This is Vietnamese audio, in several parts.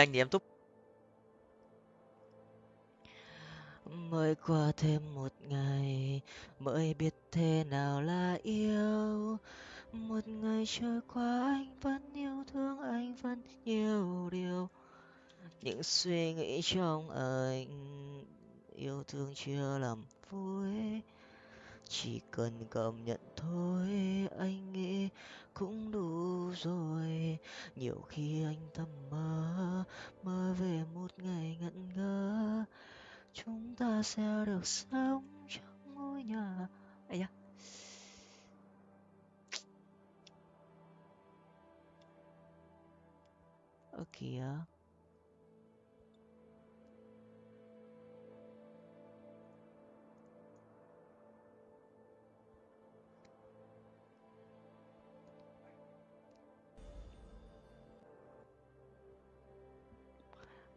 anh thì em túc. Mới qua thêm một ngày, mới biết thế nào là yêu. Một ngày trôi qua, anh vẫn yêu, thương anh vẫn nhiều điều. Những suy nghĩ trong anh, yêu thương chưa làm vui. Chỉ cần cảm nhận thôi, anh nghĩ cũng đủ rồi. Nhiều khi anh thầm mơ mơ về một ngày ngẩn ngơ. Chúng ta sẽ được sống trong ngôi nhà. Ấy da. Ơ kìa.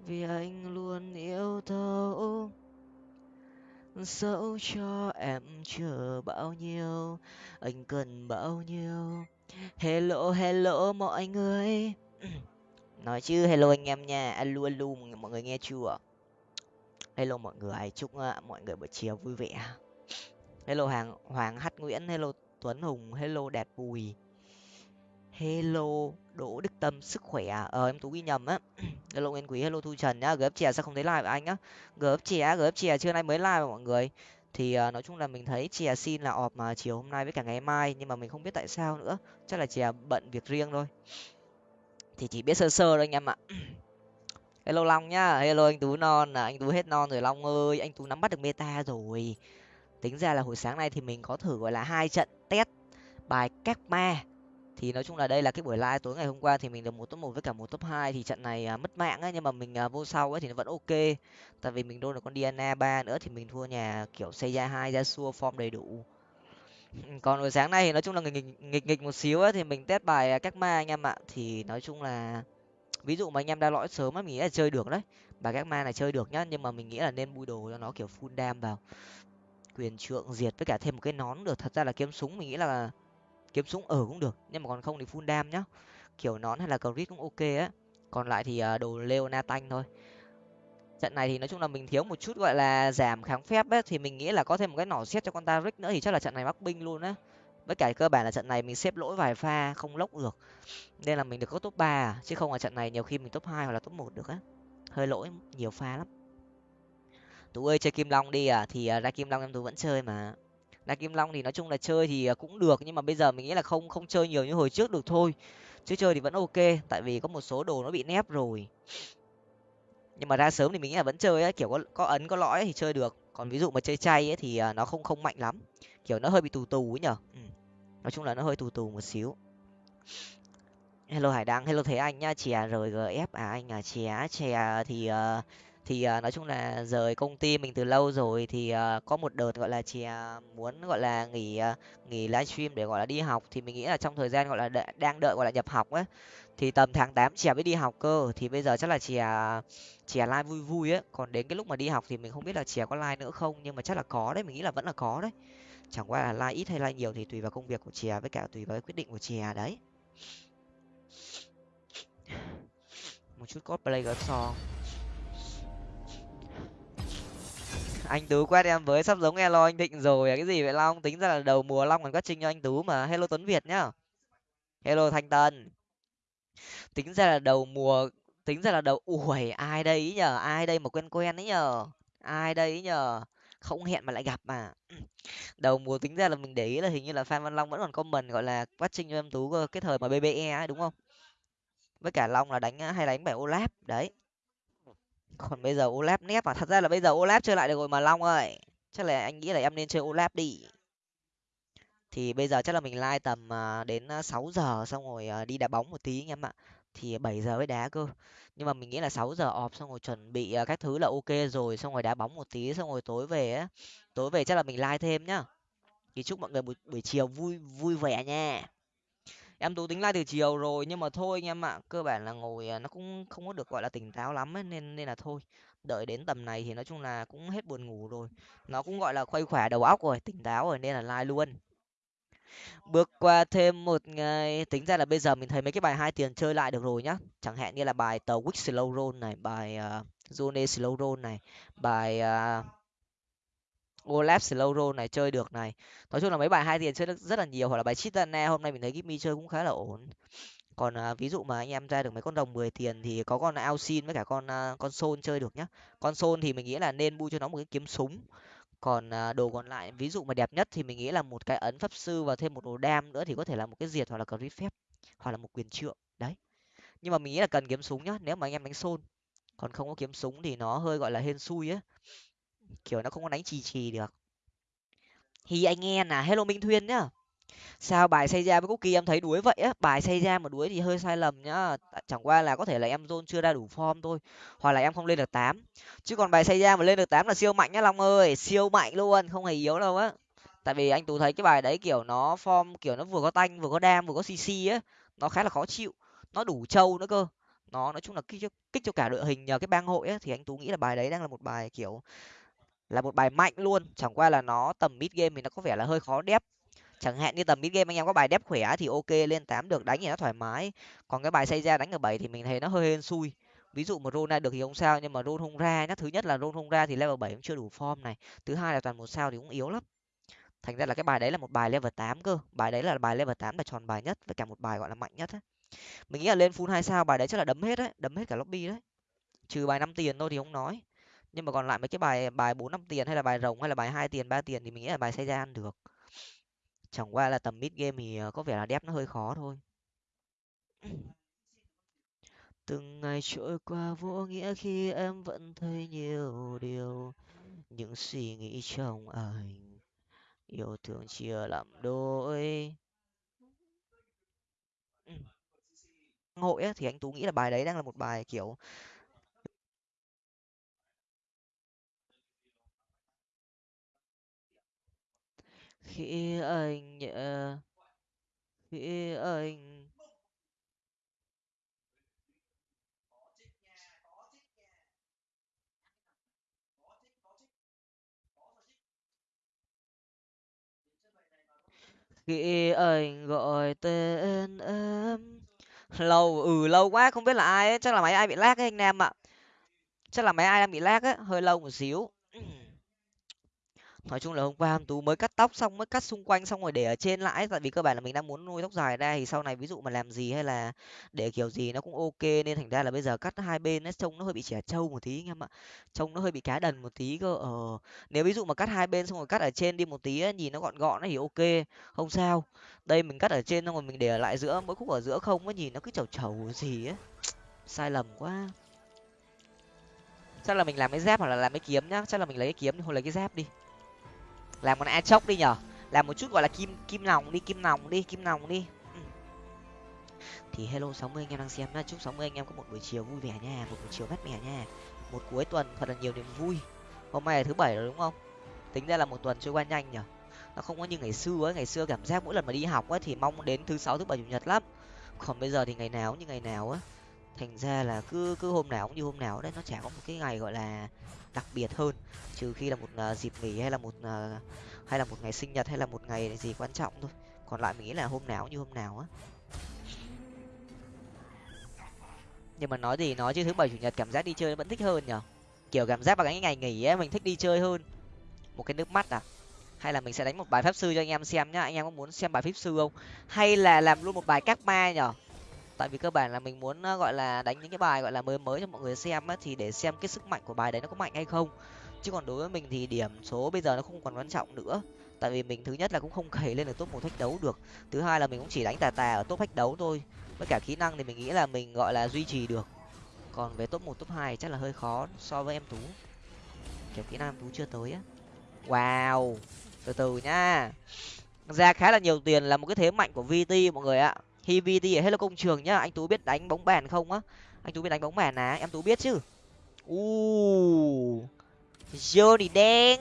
Vì anh luôn yêu thấu, dẫu cho em chờ bao nhiêu anh cần bao nhiêu. Hello hello mọi người. Nói chứ hello anh em nha. Alo alo mọi người nghe chưa? Hello mọi người chúc ờ, mọi người buổi chiều vui vẻ. Hello hàng hoàng hát nguyễn hello tuấn hùng hello đẹp bùi hello đỗ đức tâm sức khỏe à? ờ em tú ghi nhầm á. Hello nguyên quý hello thu trần nhá. Gf chè sao không thấy live của anh á? Gf chè gf chè trưa nay mới live mọi người? Thì uh, nói chung là mình thấy chè xin là ọp mà chiều hôm nay với cả ngày mai nhưng mà mình không biết tại sao nữa. Chắc là chè bận việc riêng thôi. Thì chỉ biết sơ sơ thôi anh em ạ. Hello long nhá. Hello anh tú non à anh tú hết non rồi long ơi. Anh tú nắm bắt được meta rồi. Tính ra là hồi sáng nay thì mình có thử gọi là hai trận test bài các ma thì nói chung là đây là cái buổi live tối ngày hôm qua thì mình được một top một với cả một top hai thì trận này à, mất mạng ấy nhưng mà mình à, vô sau ấy thì nó vẫn ok. Tại vì mình đôn được con diana ba nữa thì mình thua nhà kiểu xây ra hai ra xua form đầy đủ. Còn buổi sáng nay thì nói chung là nghịch nghịch nghịch, nghịch một xíu ấy thì mình test bài à, các ma anh em ạ. Thì nói chung là ví dụ mà anh em đã lõi sớm á mình nghĩ là chơi được đấy. Bài các ma này chơi được nhá nhưng mà mình nghĩ là nên bui đồ cho nó kiểu full đam vào. Quyền trượng diệt với cả thêm một cái nón được thật ra là kiếm súng mình nghĩ là kiếm súng ở cũng được, nhưng mà còn không thì full đam nhá. Kiểu nón hay là crit cũng ok á. Còn lại thì ờ, đồ leo na tanh thôi. Trận này thì nói chung là mình thiếu một chút gọi là giảm kháng phép ấy, thì mình nghĩ là có thêm một cái nỏ xét cho con ta rick nữa thì chắc là trận này mắc binh luôn á. Với cả cơ bản là trận này mình xếp lỗi vài pha, không lốc được. Nên là mình được có top ba à, chứ không là trận này nhiều khi mình top hai hoặc là top một được á. Hơi lỗi nhiều pha lắm. Tú ơi chơi kim long đi à thì ờ, ra kim long em tú vẫn chơi mà là kim long thì nói chung là chơi thì à, cũng được nhưng mà bây giờ mình nghĩ là không không chơi nhiều như hồi trước được thôi. Chứ chơi thì vẫn ok tại vì có một số đồ nó bị nép rồi. Nhưng mà ra sớm thì mình nghĩ là vẫn chơi ấy, kiểu có có ấn có lõi thì chơi được. Còn ví dụ mà chơi chay ấy thì à, nó không không mạnh lắm. Kiểu nó hơi bị tù tù ấy nhở? Ừ. nói chung là nó hơi tù tù một xíu. Hello hải đăng hello thế anh nhá chè rgf à anh à chè chè thì uh, thì uh, nói chung là rời công ty mình từ lâu rồi thì uh, có một đợt gọi là chè à, muốn gọi là nghỉ uh, nghỉ livestream để gọi là đi học. Thì mình nghĩ là trong thời gian gọi là đợi, đang đợi gọi là nhập học ấy thì tầm tháng tám chè mới đi học cơ. Thì bây giờ chắc là chè à, chè live vui vui ấy. Còn đến cái lúc mà đi học thì mình không biết là chè có live nữa không nhưng mà chắc là có đấy mình nghĩ là vẫn là có đấy. Chẳng qua là live ít hay live nhiều thì tùy vào công việc của chè với cả tùy vào cái quyết định của chè đấy. Một chút cosplay gỡ so anh tú quét em với sắp giống elo anh thịnh rồi à cái gì vậy long? Tính ra là đầu mùa long còn quét trinh cho anh tú mà. Hello tuấn việt nhá. Hello thanh tân. Tính ra là đầu mùa, tính ra là đầu, ủi, ai đây ý nhờ? Ai đây mà quen quen ấy nhờ? Ai đây ý nhờ? Không hẹn mà lại gặp mà. Đầu mùa tính ra là mình để ý là hình như là phan văn long vẫn còn comment gọi là quát trinh cho em tú ờ, cái thời mà bbe ấy đúng không? Với cả long là đánh ờ, hay đánh bài olap đấy còn bây giờ olap nép mà thật ra là bây giờ olap chơi lại được rồi mà long ơi. Chắc là anh nghĩ là em nên chơi olap đi. Thì bây giờ chắc là mình like tầm à, đến à, sáu giờ xong rồi à, đi đá bóng một tí anh em ạ. Thì bảy giờ mới đá cơ. Nhưng mà mình nghĩ là sáu giờ ọp xong rồi chuẩn bị các thứ là ok rồi xong rồi đá bóng một tí xong rồi tối về á. Tối về chắc là mình like thêm nhá. Thì chúc mọi người buổi, buổi chiều vui vui vẻ nha em tú tính like từ chiều rồi nhưng mà thôi anh em ạ cơ bản là ngồi à, nó cũng không có được gọi là tỉnh táo lắm ấy, nên nên là thôi. Đợi đến tầm này thì nói chung là cũng hết buồn ngủ rồi. Nó cũng gọi là khuây khỏa đầu óc rồi tỉnh táo rồi nên là like luôn. Bước qua thêm một ngày tính ra là bây giờ mình thấy mấy cái bài hai tiền chơi lại được rồi nhá. Chẳng hạn như là bài tàu quick slow roll này bài à, uh, zone slow roll này bài uh, Olaf Slowro này chơi được này. Nói chung là mấy bài hai tiền chơi được rất là nhiều hoặc là bài chitana hôm nay mình thấy Gimmy chơi cũng khá là ổn. Còn à, ví dụ mà anh em ra được mấy con đồng 10 tiền thì có con Alcin với cả con à, con Sol chơi được nhá. Con Sol thì mình nghĩ là nên bu cho nó một cái kiếm súng. Còn à, đồ còn lại ví dụ mà đẹp nhất thì mình nghĩ là một cái ấn pháp sư và thêm một đồ đam nữa thì có thể là một cái diệt hoặc là crit phép hoặc là một quyền trượng đấy. Nhưng mà mình nghĩ là cần kiếm súng nhá nếu mà anh em đánh Sol. Còn không có kiếm súng thì nó hơi gọi là hên xui á kiểu nó không có đánh trì trì được. Thì anh nghe là hello minh thuyên nhá. Sao bài xây ra với quốc kỳ em thấy đuối vậy á? Bài xây ra mà đuối thì hơi sai lầm nhá. Chẳng qua là có thể là em zone chưa ra đủ form thôi hoặc là em không lên được tám. Chứ còn bài xây ra mà lên được tám là siêu mạnh nhá long ơi siêu mạnh luôn không hề yếu đâu á. Tại vì anh tú thấy cái bài đấy kiểu nó form kiểu nó vừa có tanh vừa có đam vừa có cc á nó khá là khó chịu nó đủ trâu nữa cơ. Nó nói chung là kích cho, kích cho cả đội hình nhờ cái bang hội á thì anh tú nghĩ là bài đấy đang là một bài kiểu là một bài mạnh luôn. Chẳng qua là nó tầm mid game thì nó có vẻ là hơi khó đép. Chẳng hạn như tầm mid game anh em có bài đép khỏe thì ok, lên tám được, đánh thì nó thoải mái. Còn cái bài xây ra đánh ở bảy thì mình thấy nó hơi hên xui. Ví dụ mà roll ra được thì không sao, nhưng mà roll không ra nhá. Thứ nhất là roll không ra thì level bảy cũng chưa đủ form này. Thứ hai là toàn một sao thì cũng yếu lắm. Thành ra là cái bài đấy là một bài level tám cơ. Bài đấy là bài level tám là tròn bài nhất và cả một bài gọi là mạnh nhất á. Mình nghĩ là lên full hai sao bài đấy chắc là đấm hết đấy đấm hết cả lobby đấy. Trừ bài năm tiền thôi thì không nói nhưng mà còn lại mấy cái bài bài bốn năm tiền hay là bài rồng hay là bài hai tiền ba tiền thì mình nghĩ là bài xây ra ăn được. Chẳng qua là tầm mid game thì ờ, có vẻ là đép nó hơi khó thôi. Từng ngày trôi qua vô nghĩa khi em vẫn thấy nhiều điều những suy nghĩ trong anh yêu thương chia làm đôi. Ừ. Hội ấy, thì anh tú nghĩ là bài đấy đang là một bài kiểu khi anh nhẹ khi anh khi anh gọi tên em, lâu ừ lâu quá không biết là ai ấy, chắc là máy ai bị lag ấy anh em ạ. Chắc là máy ai đang bị lag ấy, hơi lâu một xíu nói chung là hôm qua tú mới cắt tóc xong mới cắt xung quanh xong rồi để ở trên lại tại vì cơ bản là mình đang muốn nuôi tóc dài ra thì sau này ví dụ mà làm gì hay là để kiểu gì nó cũng ok nên thành ra là bây giờ cắt hai bên ấy trông nó hơi bị trẻ trâu một tí anh em ạ. Trông nó hơi bị cá đần một tí cơ ờ. Nếu ví dụ mà cắt hai bên xong rồi cắt ở trên đi một tí ấy, nhìn nó gọn gọn thì ok không sao. Đây mình cắt ở trên xong rồi mình để ở lại giữa mỗi khúc ở giữa không ấy nhìn nó cứ chầu chầu gì ấy. Sai lầm quá. Chắc là mình làm cái dép hoặc là làm cái kiếm nhá chắc là mình lấy cái kiếm hoặc lấy cái dép đi làm con a chốc đi nhở làm một chút gọi là kim kim nòng đi, kim nòng đi, kim nòng đi. Ừ. thì hello sáu mươi anh em đang xem nhá. Chúc sáu mươi anh em có một buổi chiều vui vẻ nha, một buổi chiều mát mẻ nha. Một cuối tuần thật là nhiều niềm vui. Hôm nay là thứ bảy rồi đúng không? Tính ra là một tuần trôi qua nhanh nhở nó không có như ngày xưa ấy. Ngày xưa cảm giác mỗi lần mà đi học ấy thì mong đến thứ sáu, thứ bảy, chủ nhật lắm. Còn bây giờ thì ngày nào cũng như ngày nào á thành ra là cứ cứ hôm nào cũng như hôm nào đấy nó chả có một cái ngày gọi là đặc biệt hơn. Trừ khi là một uh, dịp nghỉ hay là một uh, hay là một ngày sinh nhật hay là một ngày gì quan trọng thôi. Còn lại mình nghĩ là hôm nào cũng như hôm nào á. Nhưng mà nói gì nói chứ thứ bảy chủ nhật cảm giác đi chơi vẫn thích hơn nhở? Kiểu cảm giác vào cái ngày nghỉ ấy mình thích đi chơi hơn. Một cái nước mắt à? Hay là mình sẽ đánh một bài pháp sư cho anh em xem nhá. Anh em có muốn xem bài pháp sư không? Hay là làm luôn một bài các ma nhở? Tại vì cơ bản là mình muốn ờ, gọi là đánh những cái bài, gọi là, mới mới cho mọi người xem á, thì để xem cái sức mạnh của bài đấy nó có mạnh hay không. Chứ còn đối với mình thì điểm số bây giờ nó không còn quan trọng nữa. Tại vì mình thứ nhất là cũng không cày lên được top một thách đấu được. Thứ hai là mình cũng chỉ đánh tà tà ở top thách đấu thôi. Với cả kỹ năng thì mình nghĩ là mình, gọi là, duy trì được. Còn về top một, top hai chắc là hơi khó so với em tú. Kiểu kỹ năng em tú chưa tới á. Wow! Từ từ nha. Ra khá là nhiều tiền là một cái thế mạnh của vt mọi người ạ hivt ở hello công trường nhá. Anh tú biết đánh bóng bàn không á? Anh tú biết đánh bóng bàn à? Em tú biết chứ? U johnny đen.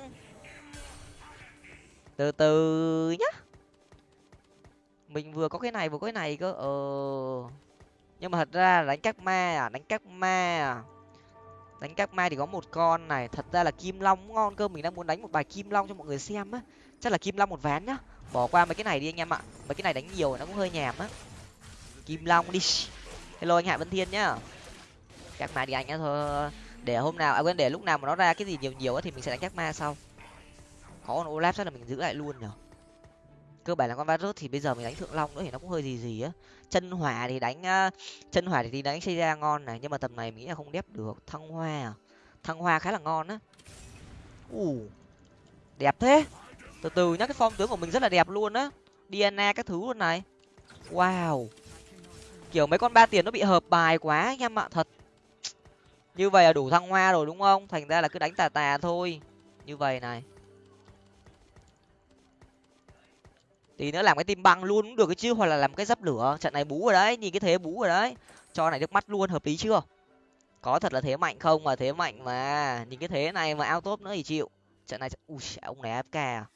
Từ từ nhá. Mình vừa có cái này, vừa có cái này cơ. Ờ. Nhưng mà thật ra là đánh các ma à? Đánh các ma à? Đánh các ma thì có một con này. Thật ra là kim long ngon cơ. Mình đang muốn đánh một bài kim long cho mọi người xem á. Chắc là kim long một ván nhá. Bỏ qua mấy cái này đi anh em ạ. Mấy mấy cái này đánh nhiều nó cũng hơi nhàm á kim long đi. Hello anh hạ vân thiên nhá. Chắc ma đi anh nhá thôi. Để hôm nào à quên để lúc nào mà nó ra cái gì nhiều nhiều thì mình sẽ đánh chắc ma sau. Có con olaf chắc là mình giữ lại luôn nhở. Cơ bản là con varus thì bây giờ mình đánh thượng long nữa thì nó cũng hơi gì gì á. Chân hỏa thì đánh uh, chân hỏa thì đánh xây ra ngon này nhưng mà tầm này mình nghĩ là không đép được. Thăng hoa à? thăng hoa khá là ngon á. Ù đẹp thế. Từ từ nhá cái form tướng của mình rất là đẹp luôn á. Dna các thứ luôn này. Wow kiểu mấy con ba tiền nó bị hợp bài quá anh em ạ, thật. Như vậy là đủ thăng hoa rồi đúng không? Thành ra là cứ đánh tà tà thôi. Như vậy này. Tí nữa làm cái tim băng luôn cũng được cái chứ, hoặc là làm cái dấp lửa. Trận này bú rồi đấy, nhìn cái thế bú rồi đấy. Cho này nước mắt luôn, hợp lý chưa? Có thật là thế mạnh không? Mà thế mạnh mà. Nhìn cái thế này mà ao tốt nữa thì chịu. Trận này ui, ông này afk à?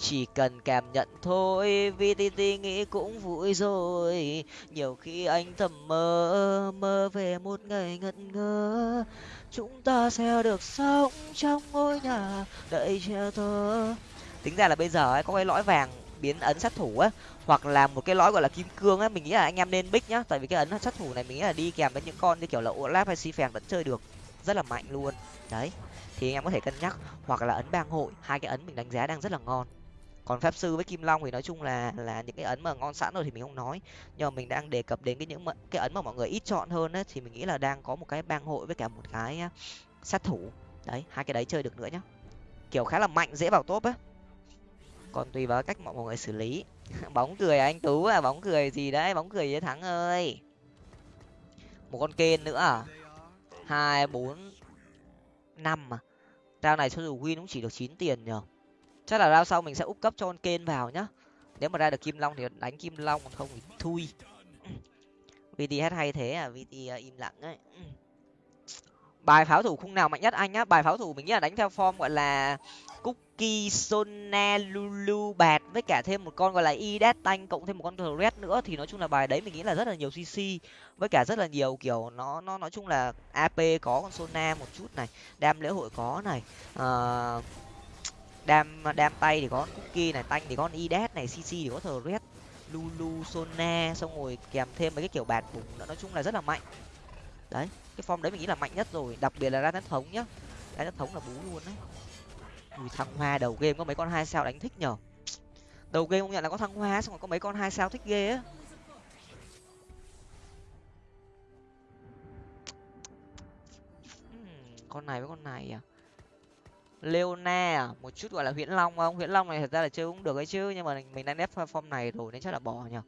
Chỉ cần cảm nhận thôi, vì vtt nghĩ cũng vui rồi. Nhiều khi anh thầm mơ mơ về một ngày ngẩn ngơ. Chúng ta sẽ được sống trong ngôi nhà đầy che thơ. Tính ra là bây giờ ấy, có cái lõi vàng biến ấn sát thủ á, hoặc là một cái lõi gọi là kim cương á, mình nghĩ là anh em nên bích nhá. Tại vì cái ấn sát thủ này mình nghĩ là đi kèm với những con như kiểu là olaf hay si phèn vẫn chơi được rất là mạnh luôn. Đấy, thì anh em có thể cân nhắc. Hoặc là ấn bang hội, hai cái ấn mình đánh giá đang rất là ngon còn pháp sư với kim long thì nói chung là là những cái ấn mà ngon sẵn rồi thì mình không nói. Nhưng mà mình đang đề cập đến cái những cái ấn mà mọi người ít chọn hơn ấy thì mình nghĩ là đang có một cái bang hội với cả một cái sát thủ. Đấy hai cái đấy chơi được nữa nhá. Kiểu khá là mạnh dễ vào top á. Còn tùy vào cách mọi người xử lý. Bóng cười à, anh tú à bóng cười gì đấy bóng cười với thắng ơi. Một con kên nữa à? Hai bốn năm à? Rao này cho dù win cũng chỉ được chín tiền nhở chắc là rao sau mình sẽ úp cấp cho con kên vào nhá. Nếu mà ra được kim long thì đánh kim long còn không thì thui. Vt hát hay thế à vt à, im lặng ấy. Bài pháo thủ khung nào mạnh nhất anh á bài pháo thủ mình nghĩ là đánh theo form gọi là cookie sona lulu bạt với cả thêm một con gọi là idet tanh cộng thêm một con red nữa. Thì nói chung là bài đấy mình nghĩ là rất là nhiều cc với cả rất là nhiều kiểu nó nó nói chung là ap có con sona một chút này đam lễ hội có này. Uh, đam đam tay thì có cookie này, tanh thì có idet này cc thì có thờ red lulu, sona, xong rồi kèm thêm mấy cái kiểu bạt bùng nữa. Nói chung là rất là mạnh. Đấy, cái form đấy mình nghĩ là mạnh nhất rồi. Đặc biệt là ra nhất thống nhá. Ra nhất thống là bú luôn đấy. Ui, thăng hoa đầu game có mấy con hai sao đánh thích nhở? Đầu game không nhận là có thăng hoa, xong rồi có mấy con hai sao thích ghê á. Hmm, con này với con này à? Leona à? một chút gọi là huyễn long không? Huyễn long này thật ra là chơi cũng được ấy chứ nhưng mà mình đang ép form này rồi nên chắc là bỏ nhở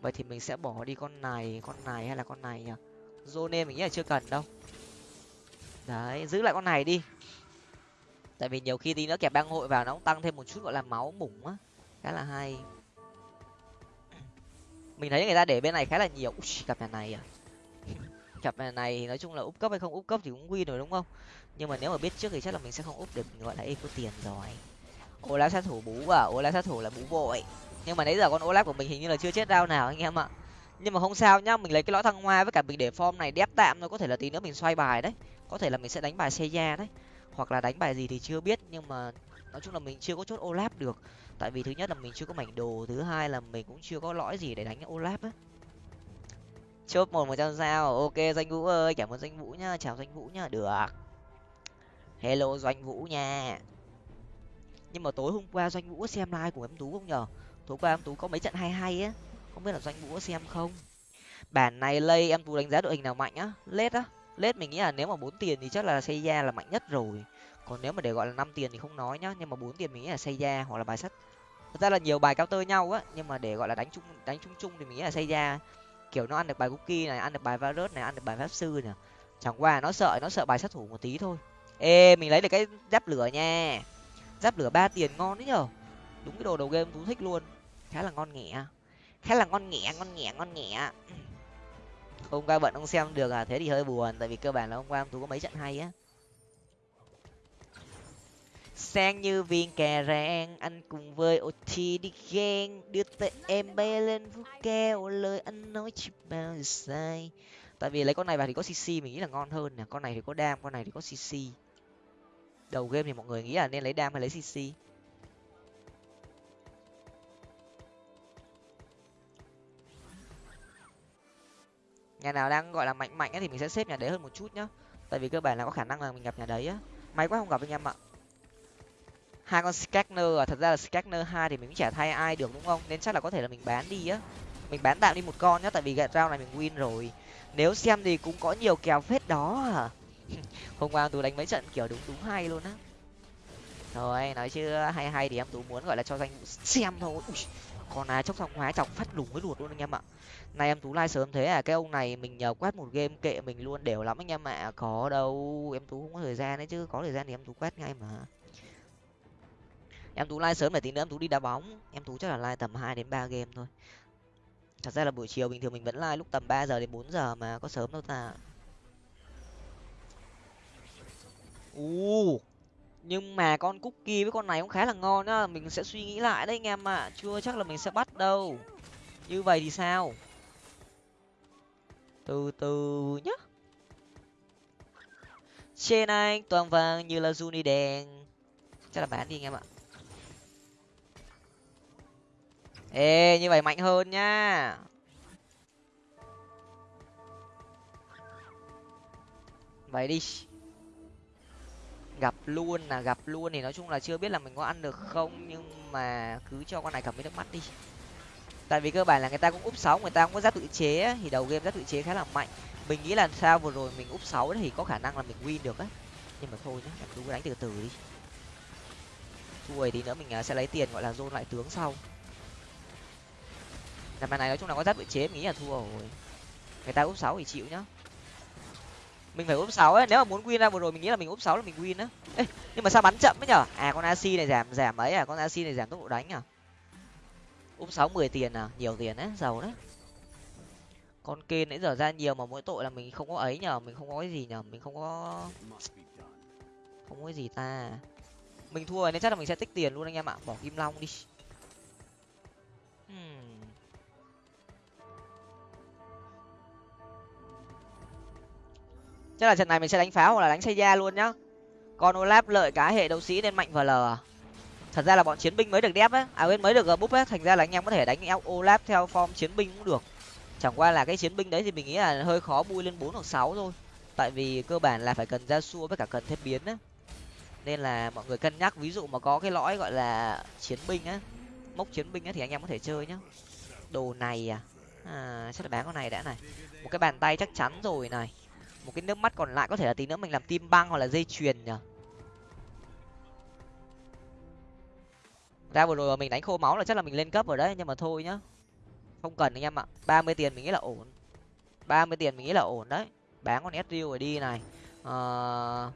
vậy thì mình sẽ bỏ đi con này con này hay là con này nhở zone mình nghĩ là chưa cần đâu. Đấy giữ lại con này đi. Tại vì nhiều khi tí nữa kẹp bang hội vào nó cũng tăng thêm một chút gọi là máu mủng á. Khá là hay. Mình thấy người ta để bên này khá là nhiều. Ui, cặp nhà này à? Cặp nhà này thì nói chung là úp cấp hay không úp cấp thì cũng win rồi đúng không? Nhưng mà nếu mà biết trước thì chắc là mình sẽ không úp được gọi là eco tiền rồi. Olaf sát thủ bú à? Olaf sát thủ là bú vội. Nhưng mà nãy giờ con olaf của mình hình như là chưa chết đau nào anh em ạ. Nhưng mà không sao nhá, mình lấy cái lõi thăng hoa với cả mình để form này đép tạm thôi, có thể là tí nữa mình xoay bài đấy. Có thể là mình sẽ đánh bài xe da đấy. Hoặc là đánh bài gì thì chưa biết, nhưng mà nói chung là mình chưa có chốt olaf được. Tại vì thứ nhất là mình chưa có mảnh đồ, thứ hai là mình cũng chưa có lõi gì để đánh olaf á. Chốt một một trăm sao, ok danh vũ ơi, cảm ơn danh vũ nhá, chào danh vũ nhá, được hello doanh vũ nha. Nhưng mà tối hôm qua doanh vũ có xem like của em tú không nhở tối qua em tú có mấy trận hay hay á. Không biết là doanh vũ có xem không? Bản này lây em tú đánh giá đội hình nào mạnh á? Lết á. Lết mình nghĩ là nếu mà bốn tiền thì chắc là xây da là mạnh nhất rồi. Còn nếu mà để gọi là năm tiền thì không nói nhá. Nhưng mà bốn tiền mình nghĩ là xây da hoặc là bài sắt. Thật ra là nhiều bài cao tơ nhau á. Nhưng mà để gọi là đánh chung đánh chung chung thì mình nghĩ là xây da kiểu nó ăn được bài cookie này, ăn được bài virus này, ăn được bài pháp sư nè chẳng qua nó sợ nó sợ bài sát thủ một tí thôi ê, mình lấy được cái giáp lửa nha. Giáp lửa ba tiền ngon đấy nhở? Đúng cái đồ đầu game tú thích luôn. Khá là ngon nghẻ. Khá là ngon nghẻ ngon nghẻ ngon nghẻ. Hôm qua bận không xem được à? Thế thì hơi buồn, tại vì cơ bản là hôm qua tú có mấy trận hay á. Sang như viên cà rang, anh cùng với ot đi ghen đưa tay em bay lên vũ keo, lời anh nói chỉ bao giờ sai. Tại vì lấy con này vào thì có cc mình nghĩ là ngon hơn nè. Con này thì có đam, con này thì có cc đầu game thì mọi người nghĩ là nên lấy đam hay lấy cc nhà nào đang, gọi là, mạnh mạnh ấy thì mình sẽ xếp nhà đấy hơn một chút nhá. Tại vì cơ bản là có khả năng là mình gặp nhà đấy á. May quá không gặp anh em ạ. Hai con scanner à thật ra là scanner hai thì mình cũng chả thay ai được đúng không? Nên chắc là có thể là mình bán đi á. Mình bán tạm đi một con nhá, tại vì gạt rau này mình win rồi. Nếu xem thì cũng có nhiều kèo phết đó à. hôm qua tú đánh mấy trận kiểu đúng đúng hay luôn á. Rồi nói chứ hay hay thì em tú muốn gọi là cho danh xem thôi. Ui, còn là chốc xong hóa chọc phát lủng với ruột luôn anh em ạ. Nay em tú like sớm thế à cái ông này mình nhờ quét một game kệ mình luôn đều lắm anh em ạ. Có đâu em tú không có thời gian đấy chứ có thời gian thì em tú quét ngay mà. Em tú like sớm để tí nữa em tú đi đá bóng. Em tú chắc là like tầm hai đến ba game thôi. Thật ra là buổi chiều bình thường mình vẫn like lúc tầm ba giờ đến bốn giờ mà có sớm đâu ta. U nhưng mà con cookie với con này cũng khá là ngon á. Mình sẽ suy nghĩ lại đấy anh em ạ. Chưa chắc là mình sẽ bắt đâu. Như vậy thì sao? Từ từ nhá. Trên anh, toàn vàng như là Juni đèn. Chắc là bán đi anh em ạ. Ê, như vậy mạnh hơn nhá vậy đi gặp luôn là gặp luôn thì nói chung là chưa biết là mình có ăn được không, nhưng mà cứ cho con này cầm với nước mắt đi. Tại vì cơ bản là người ta cũng úp sáu người ta cũng có giáp tự chế thì đầu game giáp tự chế khá là mạnh. Mình nghĩ là sao vừa rồi mình úp sáu thì có khả năng là mình win được á. Nhưng mà thôi nhá, em cứ đánh từ từ đi. Thua thì nữa mình à, sẽ lấy tiền, gọi là, dôn lại tướng sau. Năm này nói chung là có giáp tự chế, mình nghĩ là thua rồi. Người ta úp sáu thì chịu nhá mình phải úp sáu ấy, nếu mà muốn win ra vừa rồi mình nghĩ là mình úp sáu là mình win á. Nhưng mà sao bắn chậm ấy nhở? À con ac này giảm giảm ấy à? Con ac này giảm tốc độ đánh à? Úp sáu mười tiền à? Nhiều tiền đấy, giàu đấy. Con kê nãy giờ ra nhiều mà mỗi tội là mình không có ấy nhở? Mình không có cái gì nhở? Mình không có không có cái gì ta. Mình thua nên chắc là mình sẽ tích tiền luôn anh em ạ. Bỏ kim long đi. Hmm. Chắc là trận này mình sẽ đánh pháo hoặc là đánh xây da luôn nhá. Con olap lợi cá hệ đấu sĩ nên mạnh vl à? Thật ra là bọn chiến binh mới được đép á à mới được búp á thành ra là anh em có thể đánh olap theo form chiến binh cũng được. Chẳng qua là cái chiến binh đấy thì mình nghĩ là hơi khó bui lên bốn hoặc sáu thôi. Tại vì cơ bản là phải cần ra xua với cả cần thêm biến á nên là mọi người cân nhắc. Ví dụ mà có cái lõi gọi là chiến binh á mốc chiến binh á thì anh em có thể chơi nhá. Đồ này à, à chắc là bán con này đã này. Một cái bàn tay chắc chắn rồi này một cái nước mắt còn lại có thể là tí nữa mình làm tim băng hoặc là dây chuyền nhở ra vừa rồi mà mình đánh khô máu là chắc là mình lên cấp rồi đấy, nhưng mà thôi nhá. Không cần anh em ạ, ba mươi tiền mình nghĩ là ổn. ba mươi tiền mình nghĩ là ổn đấy. Bán con s rồi đi này. Ờ...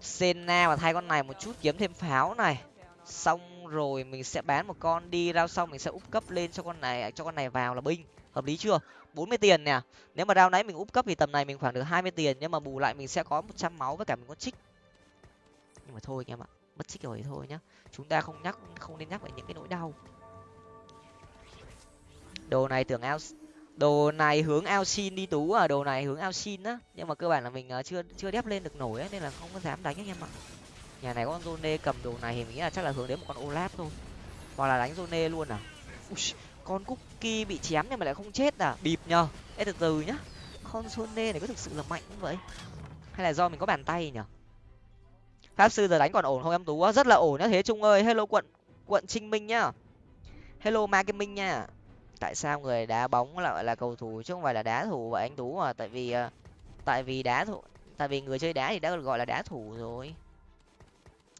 sena và thay con này một chút, kiếm thêm pháo này. Xong rồi mình sẽ bán một con đi rao xong mình sẽ úp cấp lên cho con này, cho con này vào là binh hợp lý chưa? bốn mươi tiền nè. Nếu mà đao nãy mình úp cấp thì tầm này mình khoảng được hai mươi tiền. Nhưng mà bù lại mình sẽ có một trăm máu với cả mình có trích. Nhưng mà thôi anh em ạ mất trích rồi thôi nhá. Chúng ta không nhắc không nên nhắc về những cái nỗi đau. Đồ này tưởng ao đồ này hướng ao xin đi tú à đồ này hướng ao xin á. Nhưng mà cơ bản là mình à, chưa chưa đép lên được nổi ấy, nên là không có dám đánh anh em ạ. Nhà này có con zone cầm đồ này thì mình nghĩ là chắc là hướng đến một con olaf thôi. Hoặc là đánh zone luôn à. Ui, con cookie bị chém nhưng mà lại không chết à? Bịp nhờ. Ê, từ từ nhá. Con sone này có thực sự là mạnh không vậy? Hay là do mình có bàn tay nhở pháp sư giờ đánh còn ổn không em tú rất là ổn nhá. Thế trung ơi, hello quận quận trinh minh nhá. Hello ma kim minh nha. Tại sao người đá bóng lại là cầu thủ chứ không phải là đá thủ vậy anh tú à? tại vì ờ, tại vì đá thủ, tại vì người chơi đá thì đã được gọi là đá thủ rồi.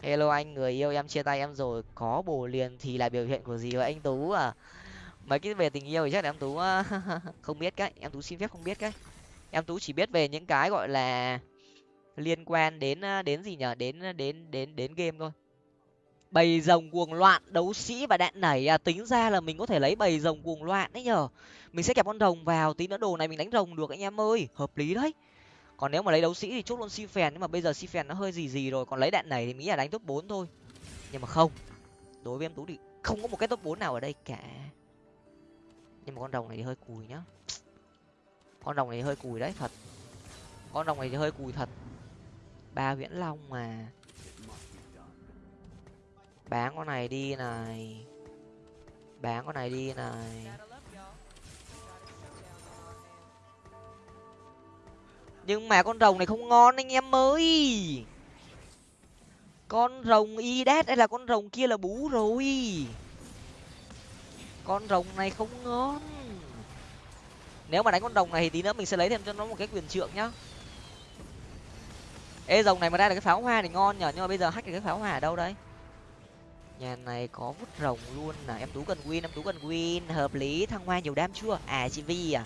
Hello anh, người yêu em, chia tay em rồi. Có bồ liền thì là biểu hiện của gì vậy anh tú à? Mấy cái về tình yêu thì chắc là em tú ờ, không biết cái em tú xin phép không biết cái em tú chỉ biết về những cái, gọi là, liên quan đến ờ, đến gì nhở đến ờ, đến đến đến game thôi. Bầy rồng cuồng loạn, đấu sĩ và đạn nảy à tính ra là mình có thể lấy bầy rồng cuồng loạn đấy nhở mình sẽ kẹp con rồng vào, tí nữa đồ này mình đánh rồng được anh em ơi. Hợp lý đấy. Còn nếu mà lấy đấu sĩ thì chốt luôn si phèn, nhưng mà bây giờ si phèn nó hơi gì gì rồi, còn lấy đạn nảy thì nghĩ là đánh top bốn thôi. Nhưng mà không, đối với em tú thì không có một cái top bốn nào ở đây cả nhưng mà con rồng này thì hơi cùi nhá. Con rồng này hơi cùi đấy, thật. Con rồng này thì hơi cùi thật. Ba viễn long mà. Bán con này đi này. Bán con này đi này. Nhưng mà con rồng này không ngon anh em ơi. Con rồng y đét hay là con rồng kia là bú rồi con rồng này không ngon. Nếu mà đánh con rồng này thì tí nữa mình sẽ lấy thêm cho nó một cái quyền trượng nhá. Ê, rồng này mà ra được cái pháo hoa thì ngon nhở nhưng mà bây giờ hack được cái pháo hoa ở đâu đây? Nhà này có vút rồng luôn là em tú cần win, em tú cần win. Hợp lý, thăng hoa nhiều đam chưa? À chị vi à.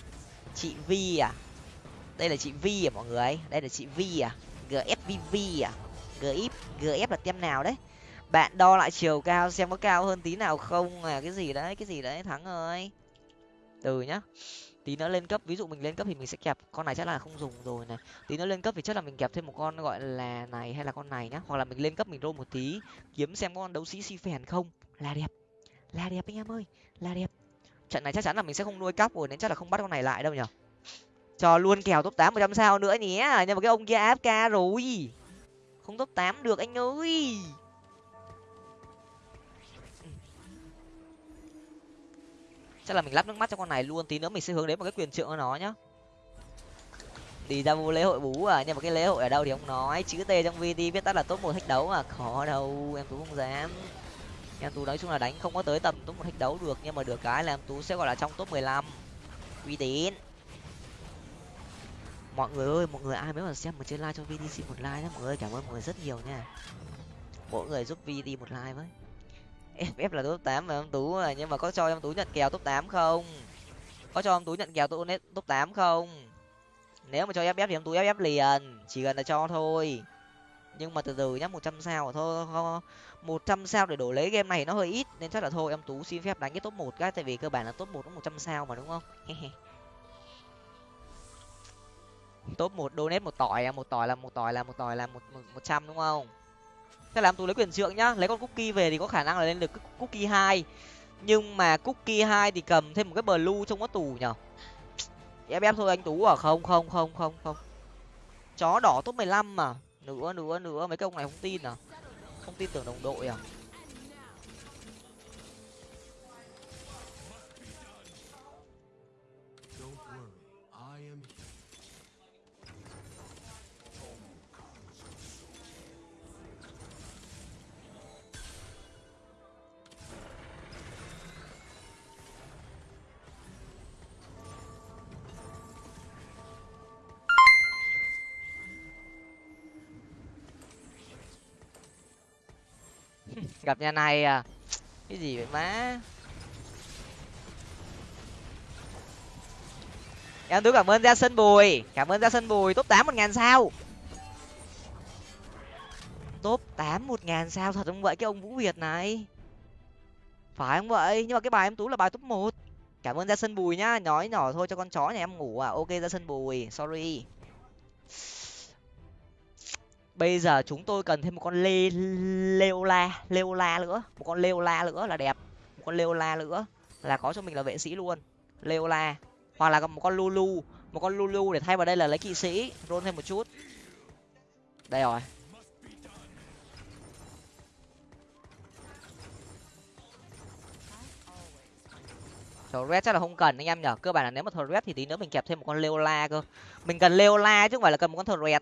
Chị vi à. Đây là chị vi à mọi người, đây là chị vi à. Gfvv à. Gf gf là tem nào đấy? Bạn đo lại chiều cao xem có cao hơn tí nào không à cái gì đấy, cái gì đấy, thắng ơi. Từ nhá. Tí nữa lên cấp, ví dụ mình lên cấp thì mình sẽ kẹp, con này chắc là không dùng rồi này. Tí nữa lên cấp thì chắc là mình kẹp thêm một con gọi là này hay là con này nhá. Hoặc là mình lên cấp mình rô một tí, kiếm xem con đấu sĩ si phèn không. Là đẹp. Là đẹp anh em ơi, là đẹp. Trận này chắc chắn là mình sẽ không nuôi cóc rồi, nên chắc là không bắt con này lại đâu nhở. Cho luôn kèo top tám một trăm sao nữa nhé. Nhưng mà cái ông kia afk rồi. Không top tám được anh ơi. Chắc là mình lắp nước mắt cho con này luôn tí nữa mình sẽ hướng đến một cái quyền trượng cho nó nhá. Đi ra vô lễ hội bú à nhưng mà cái lễ hội ở đâu thì ông nói. Chữ t trong vt viết tắt là top một thách đấu à, khó đâu em tú không dám. Em tú nói chung là đánh không có tới tầm top một thách đấu được nhưng mà được cái là em tú sẽ gọi là trong top mười lăm. Uy tín. Mọi người ơi mọi người ai mới mà xem mà trên like cho vt một like nhé mọi người cảm ơn mọi người rất nhiều nha. Mỗi người giúp vt một like với ff là top tám mà em tú à nhưng mà có cho em tú nhận kèo top tám không? Có cho em tú nhận kèo top top tám không? Nếu mà cho ff thì em tú ff liền, chỉ cần là cho thôi. Nhưng mà từ từ nhá, một trăm sao thôi một trăm sao để đổi lấy game này nó hơi ít, nên chắc là thôi em tú xin phép đánh cái top một cái, tại vì cơ bản là top một nó một trăm sao mà, đúng không? Top một donate một tỏi à, một tỏi là, một tỏi là, một tỏi là một một trăm, đúng không? Thế làm tú lấy quyền trượng nhá. Lấy con cookie về thì có khả năng là lên được cookie hai. Nhưng mà cookie hai thì cầm thêm một cái blue trong có tù nhở? Ép ép thôi anh tú à. Không không không không không. Chó đỏ top mười lăm mà. Nữa nữa nữa. Mấy cái ông này không tin à? Không tin tưởng đồng đội à? Gặp nhà này à? Cái gì vậy má? Em tú cảm ơn gia sân bùi. Cảm ơn gia sân bùi. Top tám một ngàn sao. Top tám một ngàn sao. Thật không vậy? Cái ông vũ việt này. Phải không vậy? Nhưng mà cái bài em tú là bài top một. Cảm ơn gia sân bùi nhá. Nói nhỏ thôi cho con chó nhà em ngủ à. Ok, gia sân bùi. Sorry bây giờ chúng tôi cần thêm một con lê leola la la nữa. Một con leola la nữa là đẹp. Một con leola la nữa là có cho mình là vệ sĩ luôn. Leola la. Hoặc là một con lulu. Một con lulu để thay vào đây là lấy kỵ sĩ. Rôn thêm một chút. Đây rồi. Thờ red chắc là không cần anh em nhở cơ bản là nếu mà thờ red thì tí nữa mình kẹp thêm một con leola la cơ. Mình cần leola la chứ không phải là cần một con thờ red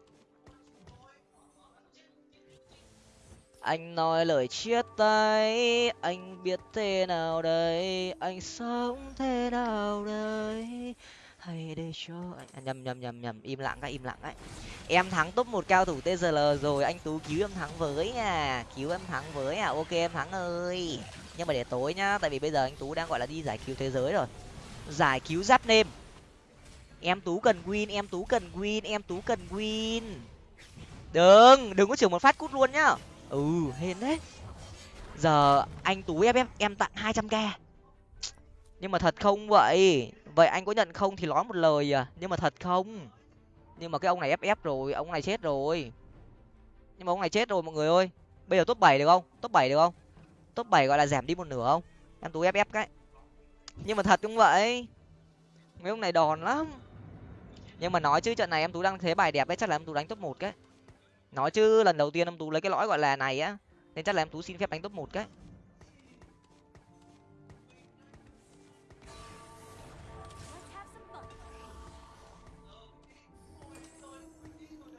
anh nói lời chia tay anh biết thế nào đây? Anh sống thế nào đây? Hay để cho anh à, nhầm nhầm nhầm nhầm. Im lặng cái im lặng ấy em thắng top một cao thủ tzl rồi anh tú cứu em thắng với à cứu em thắng với à. Ok em thắng ơi. Nhưng mà để tối nhá tại vì bây giờ anh tú đang gọi là đi giải cứu thế giới rồi. Giải cứu giáp nêm. Em tú cần win em tú cần win em tú cần win. Đừng đừng có chửi một phát cút luôn nhá ừ hên đấy. Giờ anh tú ép em em tặng hai trăm k. Nhưng mà thật không vậy? Vậy anh có nhận không thì nói một lời à? Nhưng mà thật không? Nhưng mà cái ông này ép ép rồi, ông này chết rồi. Nhưng mà ông này chết rồi mọi người ơi. Bây giờ top bảy được không? Top bảy được không? Top bảy gọi là giảm đi một nửa không? Em tú ép ép cái. Nhưng mà thật cũng vậy? Mấy ông này đòn lắm. Nhưng mà nói chứ, trận này em tú đang thế bài đẹp ấy chắc là em tú đánh top một cái nói chứ, lần đầu tiên em tú lấy cái lõi gọi là này á, nên chắc là em tú xin phép đánh top một cái.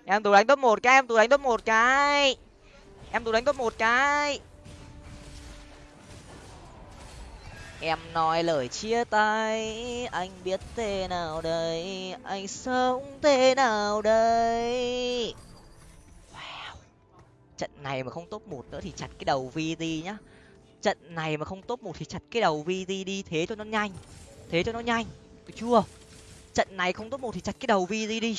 Em tú đánh top một cái, em tú đánh top một cái. Em tú đánh top một cái. Em nói lời chia tay, anh biết thế nào đây, anh sống thế nào đây? Này mà không top một nữa thì chặt cái đầu vd nhá. Trận này mà không top một thì chặt cái đầu vd đi thế cho nó nhanh. Thế cho nó nhanh. Được chưa? Trận này không top một thì chặt cái đầu vd đi.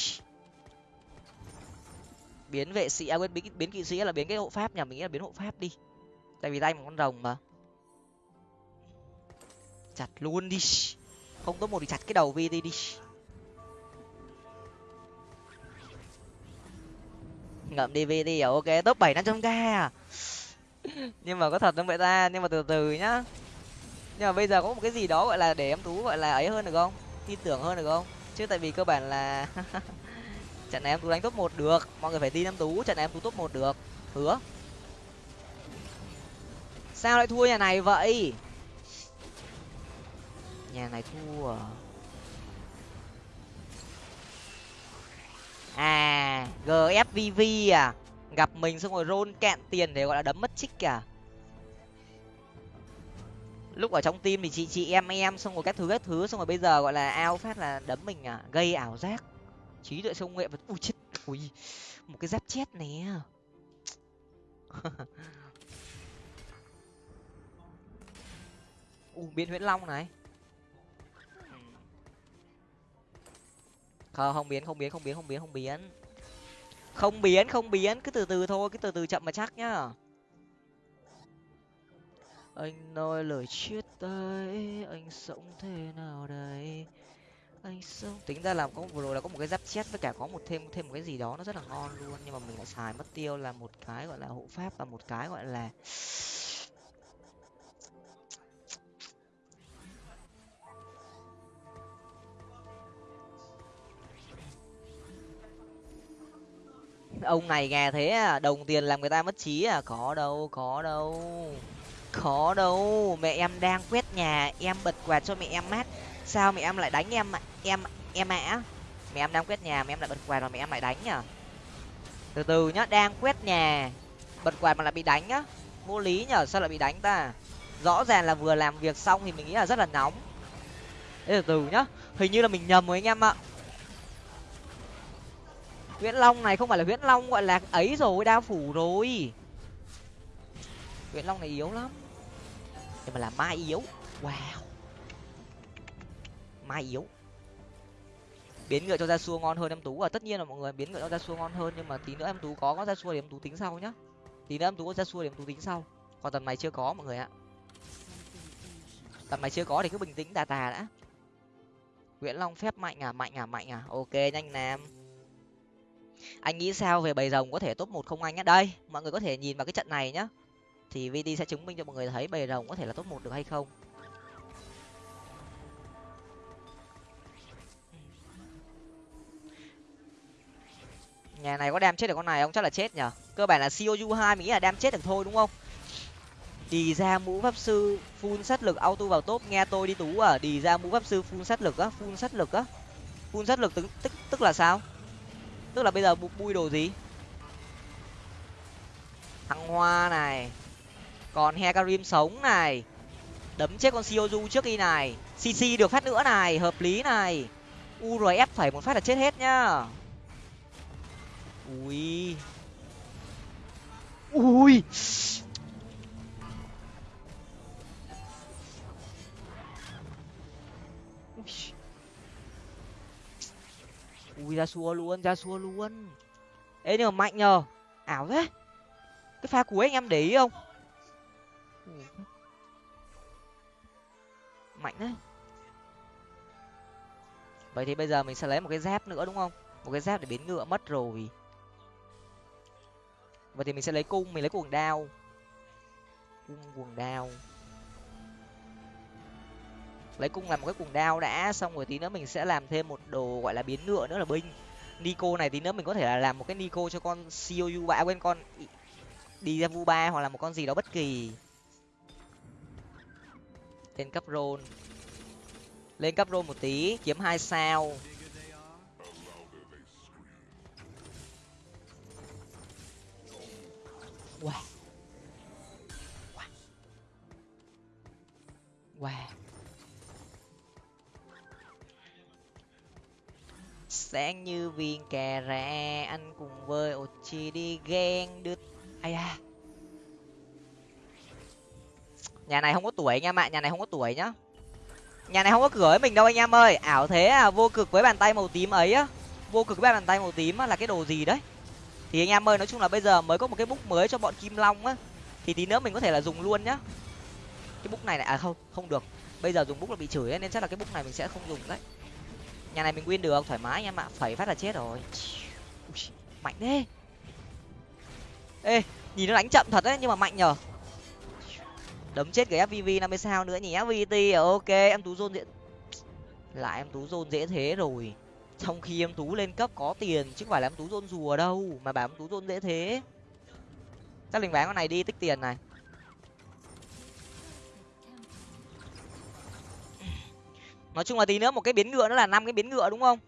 Biến vệ sĩ à quên biến, biến kỵ sĩ là biến cái hộ pháp nhà mình nghĩ là biến hộ pháp đi. Tại vì tay một con rồng mà. Chặt luôn đi. Không top một thì chặt cái đầu vt đi. Ngậm đi vt à? Ok, top bảy năm trăm k à? Nhưng mà có thật không vậy ta? Nhưng mà từ từ nhá. Nhưng mà bây giờ có một cái gì đó gọi là để em tú gọi là ấy hơn được không? Tin tưởng hơn được không? Chứ tại vì cơ bản là trận này em tú đánh top một được. Mọi người phải tin em tú trận này em tú top một được. Hứa. Sao lại thua nhà này vậy? Nhà này thua à? À gfvv à. Gặp mình xong rồi rôn cạn tiền để gọi là đấm mất trích à. Lúc ở trong tim thì chị chị em em xong rồi các thứ các thứ, xong rồi bây giờ gọi là ao phát là đấm mình à. Gây ảo giác. Trí tuệ sông nghệ và ui, chết. Ui, một cái giáp chết nè. U biến huyễn long này. Không không biến không biến không biến không biến không biến. Không biến không biến. Cứ từ từ thôi, cứ từ từ chậm mà chắc nhá. Anh nói lời chia tay anh sống thế nào đây? Anh sống, tính ra là có vừa rồi là có một cái giáp chết với cả có một thêm thêm một cái gì đó nó rất là ngon luôn. Nhưng mà mình lại xài mất tiêu là một cái gọi là hộ pháp và một cái gọi là ông này nghe thế à đồng tiền làm người ta mất trí à? Có đâu có đâu có đâu. Mẹ em đang quét nhà, em bật quạt cho mẹ em mát. Sao mẹ em lại đánh em em em ạ? Mẹ em đang quét nhà, mẹ em lại bật quạt rồi mẹ em lại đánh nhở từ từ nhá, đang quét nhà, bật quạt mà lại bị đánh nhá vô lý nhở, sao lại bị đánh ta? Rõ ràng là vừa làm việc xong thì mình nghĩ là rất là nóng. Thế từ từ nhá, hình như là mình nhầm rồi anh em ạ huyễn long này không phải là huyễn long gọi là ấy rồi, đao phủ rồi. Huyễn long này yếu lắm. Nhưng mà là mai yếu. Wow. Mai yếu. Biến ngựa cho ra xua ngon hơn em tú. À tất nhiên là mọi người biến ngựa cho ra xua ngon hơn, nhưng mà tí nữa em tú có có ra xua thì em tú tính sau nhá. Tí nữa em tú có ra xua thì em tú tính sau. Còn tầm này chưa có, mọi người ạ. Tầm này chưa có thì cứ bình tĩnh, tà tà đã. Nguyễn long phép, mạnh à mạnh à mạnh à. Ok, nhanh nam anh nghĩ sao về bầy rồng có thể top một không anh nhá? Đây, mọi người có thể nhìn vào cái trận này nhá. Thì vd sẽ chứng minh cho mọi người thấy bầy rồng có thể là top một được hay không. Nhà này có đem chết được con này không? Chắc là chết nhở? Cơ bản là coju hai mình nghĩ là đem chết được thôi đúng không? Đi ra mũ pháp sư phun sát lực auto vào top. Nghe tôi đi tú à. Đi ra mũ pháp sư phun sát lực á phun sát lực á. Phun sát lực tức tức tức là sao? Tức là bây giờ bui đồ gì? Thăng hoa này. Còn hekarim sống này. Đấm chết con sioju trước đi này. Cc được phát nữa này. Hợp lý này. Urf phải một phát là chết hết nhá. Ui. Ui. Ui, ra xua luôn, ra xua luôn. Ê, nhưng mà mạnh nhờ. Ảo thế. Cái pha cuối anh em để ý không? Mạnh đấy vậy thì bây giờ mình sẽ lấy một cái dép nữa đúng không? Một cái dép để biến ngựa mất rồi. Vậy thì mình sẽ lấy cung, mình lấy cuồng đao. Cung, cuồng đao lấy cung làm một cái cuồng đao đã. Xong rồi tí nữa mình sẽ làm thêm một đồ gọi là biến ngựa nữa là binh. Nico này tí nữa mình có thể là làm một cái nico cho con COU bạ à, quên, con đi ra vu ba hoặc là một con gì đó bất kỳ. Lên cấp rôn. Lên cấp rôn một tí, kiếm hai sao. Wow wow wow sáng như viên cà rạ anh cùng với ochi đi ghen đứt. Ai à nhà này không có tuổi anh em ạ nhà này không có tuổi nhá. Nhà này không có cửa với mình đâu anh em ơi. Ảo thế à vô cực với bàn tay màu tím ấy á. Vô cực với bàn tay màu tím á là cái đồ gì đấy? Thì anh em ơi nói chung là bây giờ mới có một cái bút mới cho bọn kim long á. Thì tí nữa mình có thể là dùng luôn nhá. Cái bút này này à không không được. Bây giờ dùng bút là bị chửi ấy, nên chắc là cái bút này mình sẽ không dùng đấy nhà này mình win được thoải mái anh em ạ phẩy phát là chết rồi. Ui, mạnh thế. Ê nhìn nó đánh chậm thật đấy nhưng mà mạnh nhờ. Đấm chết cái fvv năm mươi sao nữa nhỉ? Fvt à, ok em tú dôn dễ. Lại em tú dôn dễ thế rồi. Trong khi em tú lên cấp có tiền chứ không phải là em tú dôn rùa đâu mà bảo em tú dôn dễ thế. Chắc linh bán con này đi tích tiền này. Nói chung là tí nữa một cái biến ngựa nữa là năm cái biến ngựa đúng không?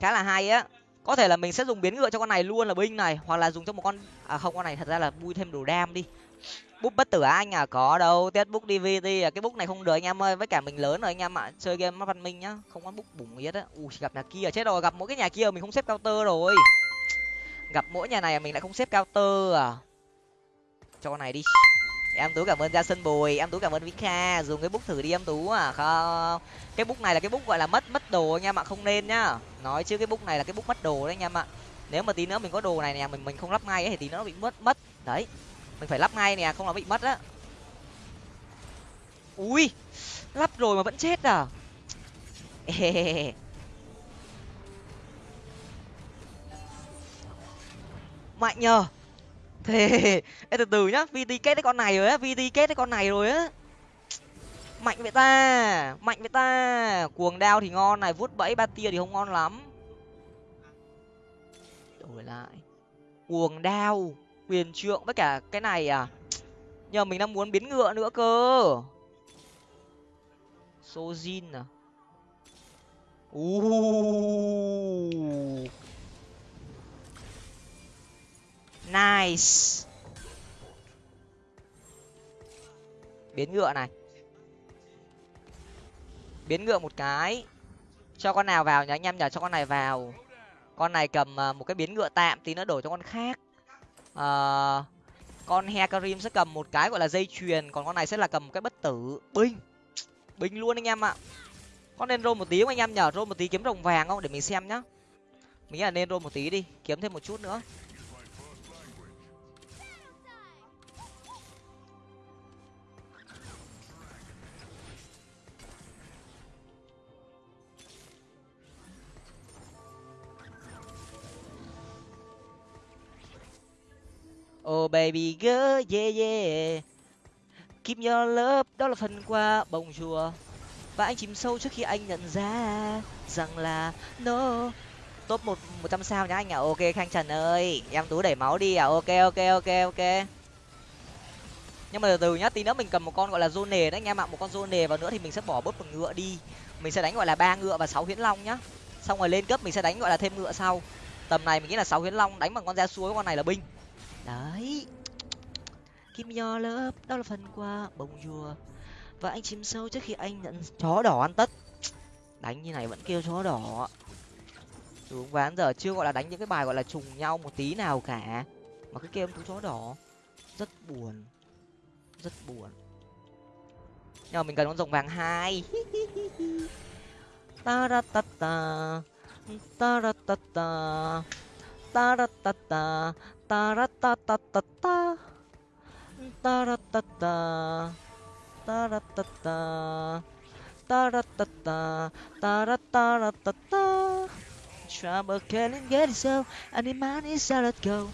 Khá là hay á. Có thể là mình sẽ dùng biến ngựa cho con này luôn là binh này, hoặc là dùng cho một con à không, con này thật ra là bui thêm đồ đam đi. Bút bất tử anh à có đâu test book dvd à cái book này không được anh em ơi, với cả mình lớn rồi anh em ạ, chơi game mắt văn minh nhá, không có book bùng gì hết á. Ui, gặp nhà kia, chết rồi, gặp mỗi cái nhà kia mình không xếp counter rồi. Gặp mỗi nhà này mình lại không xếp counter à. Cho con này đi em tú cảm ơn gia sân bùi em tú cảm ơn vika dùng cái bút thử đi em tú à không cái bút này là cái bút gọi là mất mất đồ anh em ạ không nên nhá. Nói chứ cái bút này là cái bút mất đồ đấy anh em ạ. Nếu mà tí nữa mình có đồ này nè mình mình không lắp ngay ấy, thì tí nữa nó bị mất mất. Đấy mình phải lắp ngay nè không là bị mất á. Ui lắp rồi mà vẫn chết à? Mạnh nhờ thế Ê, từ từ nhá vt kết cái con này rồi á vt kết cái con này rồi á. Mạnh vậy ta mạnh vậy ta. Cuồng đao thì ngon này vuốt bẫy ba tia thì không ngon lắm. Đổi lại. Cuồng đao quyền trượng với cả cái này à? Nhờ mình đang muốn biến ngựa nữa cơ. Sojin à? Uh. Nice. Biến ngựa này. Biến ngựa một cái. Cho con nào vào nhá anh em nhờ cho con này vào. Con này cầm à, một cái biến ngựa tạm tí nữa đổi cho con khác. À, con hekarim sẽ cầm một cái gọi là dây chuyền còn con này sẽ là cầm một cái bất tử. Binh. Binh luôn anh em ạ. Con nên roll một tí không anh em nhờ roll một tí kiếm rồng vàng không? Để mình xem nhá. Mình nghĩ là nên roll một tí đi. Kiếm thêm một chút nữa. Oh baby girl, yeah yeah. Keep your love, đó là phần qua bông chùa. Và anh chìm sâu trước khi anh nhận ra rằng là no. Top một một trăm sao nhá anh ạ. À. Ok Khang Trần ơi, em tú đẩy máu đi à. Ok ok ok ok. Nhưng mà từ từ nhá, tí nữa mình cầm một con gọi là zone đấy anh em ạ, một con zone vào nữa thì mình sẽ bỏ bớt một ngựa đi. Mình sẽ đánh gọi là ba ngựa và sáu huyễn long nhá. Xong rồi lên cấp mình sẽ đánh gọi là thêm ngựa sau. Tầm này mình nghĩ là sáu huyễn long đánh bằng con da suối con này là binh đấy. Kim nho lớp đó là phần qua bông dùa và anh chìm sâu trước khi anh nhận chó đỏ ăn tất. Đánh như này vẫn kêu chó đỏ. Đúng ván giờ chưa gọi là đánh những cái bài gọi là trùng nhau một tí nào cả. Mà cứ kêu em chó đỏ. Rất buồn. Rất buồn. Nhưng mà mình cần con rồng vàng hai. Ta ra ta ta. Ta ra ta ta. Ta ra ta ta ta ra ta ta ta ta ta ra ta ta ta ra ta ta ta ra ta ta ta ra ta ra ta ta Trouble can't get it so. And the man is out let's go.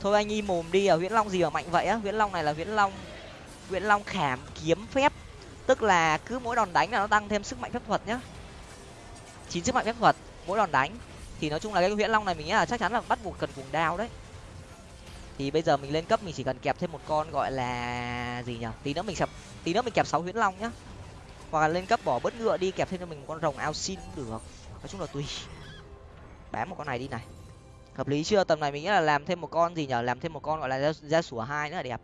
Thôi anh im mồm đi à huyễn long gì mà mạnh vậy á? Huyễn long này là huyễn long huyễn long khảm kiếm phép. Tức là cứ mỗi đòn đánh là nó tăng thêm sức mạnh phép thuật nhá. Chín sức mạnh phép thuật, mỗi đòn đánh. Thì nói chung là cái huyễn long này mình nghĩ là chắc chắn là bắt buộc cần cùng đao đấy thì bây giờ mình lên cấp mình chỉ cần kẹp thêm một con gọi là gì nhở? Tí nữa mình kẹp tí nữa mình kẹp sáu huyễn long nhá. Hoặc là lên cấp bỏ bớt ngựa đi kẹp thêm cho mình một con rồng ao xin cũng được. Nói chung là tùy. Bán một con này đi này. Hợp lý chưa? Tầm này mình nghĩ là làm thêm một con gì nhở? Làm thêm một con gọi là ra, sủa hai nữa là đẹp.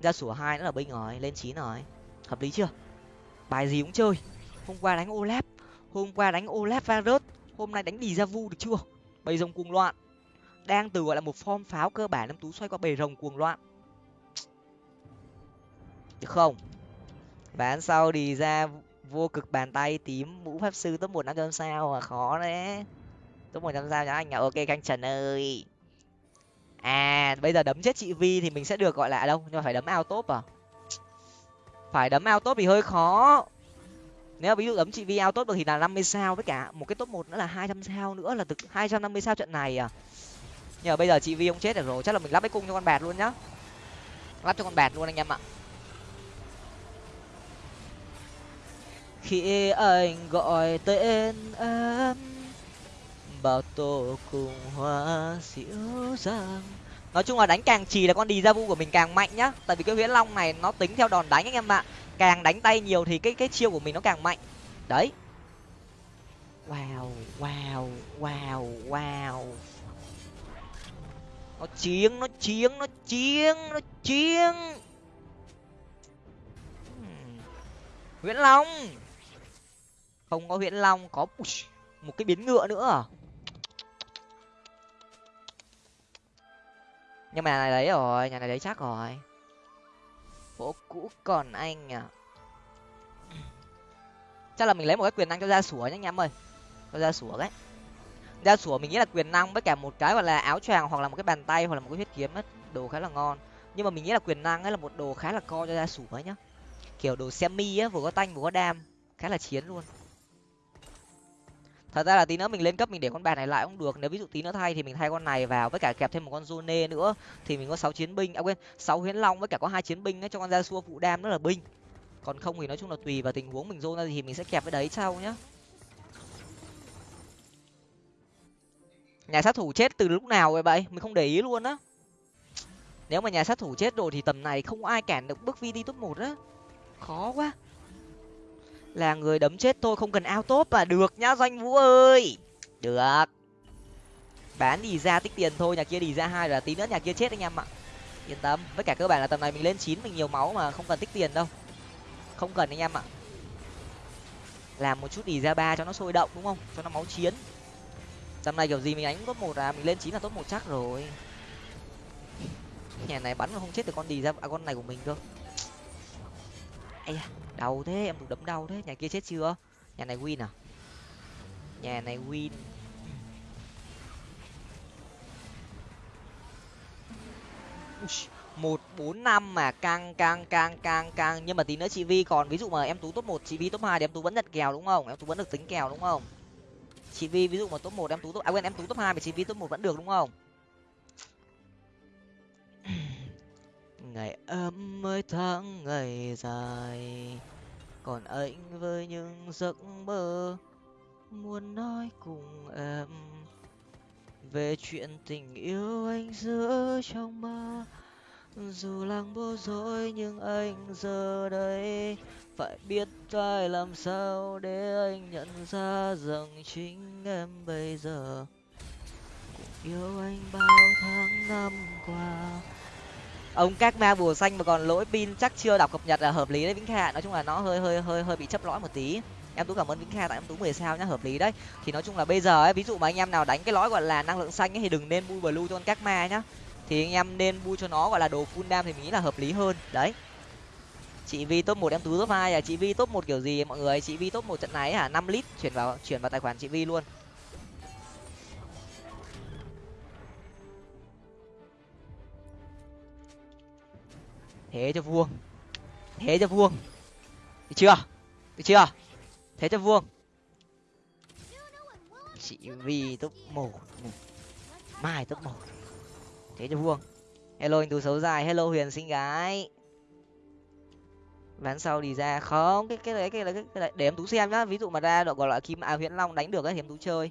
Ra sủa hai nữa là binh rồi lên chín rồi. Hợp lý chưa? Bài gì cũng chơi. Hôm qua đánh olaf hôm qua đánh olaf varus hôm nay đánh đi ra vu được chưa? Bầy rồng cuồng loạn đang từ, gọi là, một form pháo cơ bản em tú xoay qua bề rồng cuồng loạn. Được không? Ván sau đi ra vô cực bàn tay tím mũ pháp sư top một năm trăm sao mà khó đấy top một trăm sao nhá anh à? Ok canh trần ơi. À bây giờ đấm chết chị vi thì mình sẽ được, gọi là à, đâu? Nhưng mà phải đấm ao top à? Phải đấm ao top thì hơi khó. Nếu ví dụ đấm chị vi ao top được thì là năm mươi sao, với cả một cái top một nữa là hai trăm sao nữa, là từ hai trăm năm mươi sao trận này à? Nhưng mà bây giờ chị vi ông chết được rồi, chắc là mình lắp cái cung cho con bẹt luôn nhá. Lắp cho con bẹt luôn anh em ạ. Khi anh gọi tên em bao tô cùng hoa dịu dàng. Nói chung là đánh càng trì là con đi ra vu của mình càng mạnh nhá. Tại vì cái huyễn long này nó tính theo đòn đánh anh em ạ. Càng đánh tay nhiều thì cái cái chiêu của mình nó càng mạnh. Đấy. Wow wow wow wow nó chiến nó chiến nó chiến nó chiến. Hmm. Nguyễn long. Không có Nguyễn long, có một cái biến ngựa nữa à? nhưng mà nhà này đấy rồi, nhà này đấy chắc rồi. Phố cũ còn anh à? Chắc là mình lấy một cái quyền năng cho ra sủa nhé anh em ơi. Cho ra sủa đấy ra sủa mình nghĩ là quyền năng với cả một cái gọi là áo choàng hoặc là một cái bàn tay hoặc là một cái huyết kiếm ấy đồ khá là ngon. Nhưng mà mình nghĩ là quyền năng ấy là một đồ khá là co cho ra sủa ấy nhá. Kiểu đồ semi á, vừa có tanh vừa có đam, khá là chiến luôn. Thật ra là tí nữa mình lên cấp mình để con bàn này lại cũng được. Nếu ví dụ tí nữa thay thì mình thay con này vào với cả kẹp thêm một con zone nữa. Thì mình có sáu chiến binh à quên, sáu huyễn long với cả có hai chiến binh ấy cho con ra xua phụ đam rất là binh. Còn không thì nói chung là tùy vào tình huống mình zone ra thì mình sẽ kẹp cái đấy sau nhá. Nhà sát thủ chết từ lúc nào vậy vậy mình không để ý luôn á. Nếu mà nhà sát thủ chết rồi thì tầm này không ai cản được bước vi đi top một á. Khó quá. Là người đấm chết tôi không cần ao top là được nhá, doanh vũ ơi. Được. Bán đi ra tích tiền thôi, nhà kia đi ra hai là tí nữa nhà kia chết anh em ạ. Yên tâm, với cả cơ bản là tầm này mình lên chín mình nhiều máu mà không cần tích tiền đâu. Không cần anh em ạ. Làm một chút đi ra ba cho nó sôi động đúng không? Cho nó máu chiến tầm này kiểu gì mình đánh top một à? Mình lên chín là top một chắc rồi. Nhà này bắn mà không chết được con đi ra à, con này của mình cơ. Ai đau thế em tụt đấm đau thế. Nhà kia chết chưa? Nhà này win à? Nhà này win. Một bốn năm mà căng căng căng căng căng. Nhưng mà tí nữa chị vi còn ví dụ mà em tú top một chị vi top hai thì em tú vẫn nhặt kèo đúng không? Em tú vẫn được tính kèo đúng không? Chị vi, ví dụ mà top một em tú, top à quên, em tú top hai mà chị vi, top một vẫn được, đúng không? Ngày ấm mới tháng, ngày dài. Còn anh với những giấc mơ muốn nói cùng em. Về chuyện tình yêu anh giữa trong mơ dù làng bố dối nhưng anh giờ đây phải biết phải làm sao để anh nhận ra rằng chính em bây giờ cũng yêu anh bao tháng năm qua. Ông các ma bùa xanh mà còn lỗi pin chắc chưa đọc cập nhật là hợp lý đấy vĩnh kha nói chung là nó hơi hơi hơi hơi bị chấp lõi một tí. Em tú cảm ơn vĩnh kha, tại em tú mười sao nhá, hợp lý đấy. Thì nói chung là bây giờ ấy, ví dụ mà anh em nào đánh cái lõi gọi là năng lượng xanh ấy thì đừng nên bui blue cho con các ma nhá. Thì anh em nên bui cho nó gọi là đồ full đam thì mình nghĩ là hợp lý hơn. Đấy chị vi top một em tú top hai à? Chị vi top một kiểu gì mọi người? Chị vi top một trận này hả? năm lít chuyển vào chuyển vào tài khoản chị vi luôn. Thế cho vuông. Thế cho vuông. Được chưa? Được chưa? Thế cho vuông. Chị vi top một. Mai top một. Thế cho vuông. Hello anh tú xấu dài. Hello, huyền xinh gái ván sau đi ra. Không, cái cái đấy cái đấy cái đấy để em tú xem nhá. Ví dụ mà ra gọi là kim à huyễn long đánh được ấy thì em tú chơi.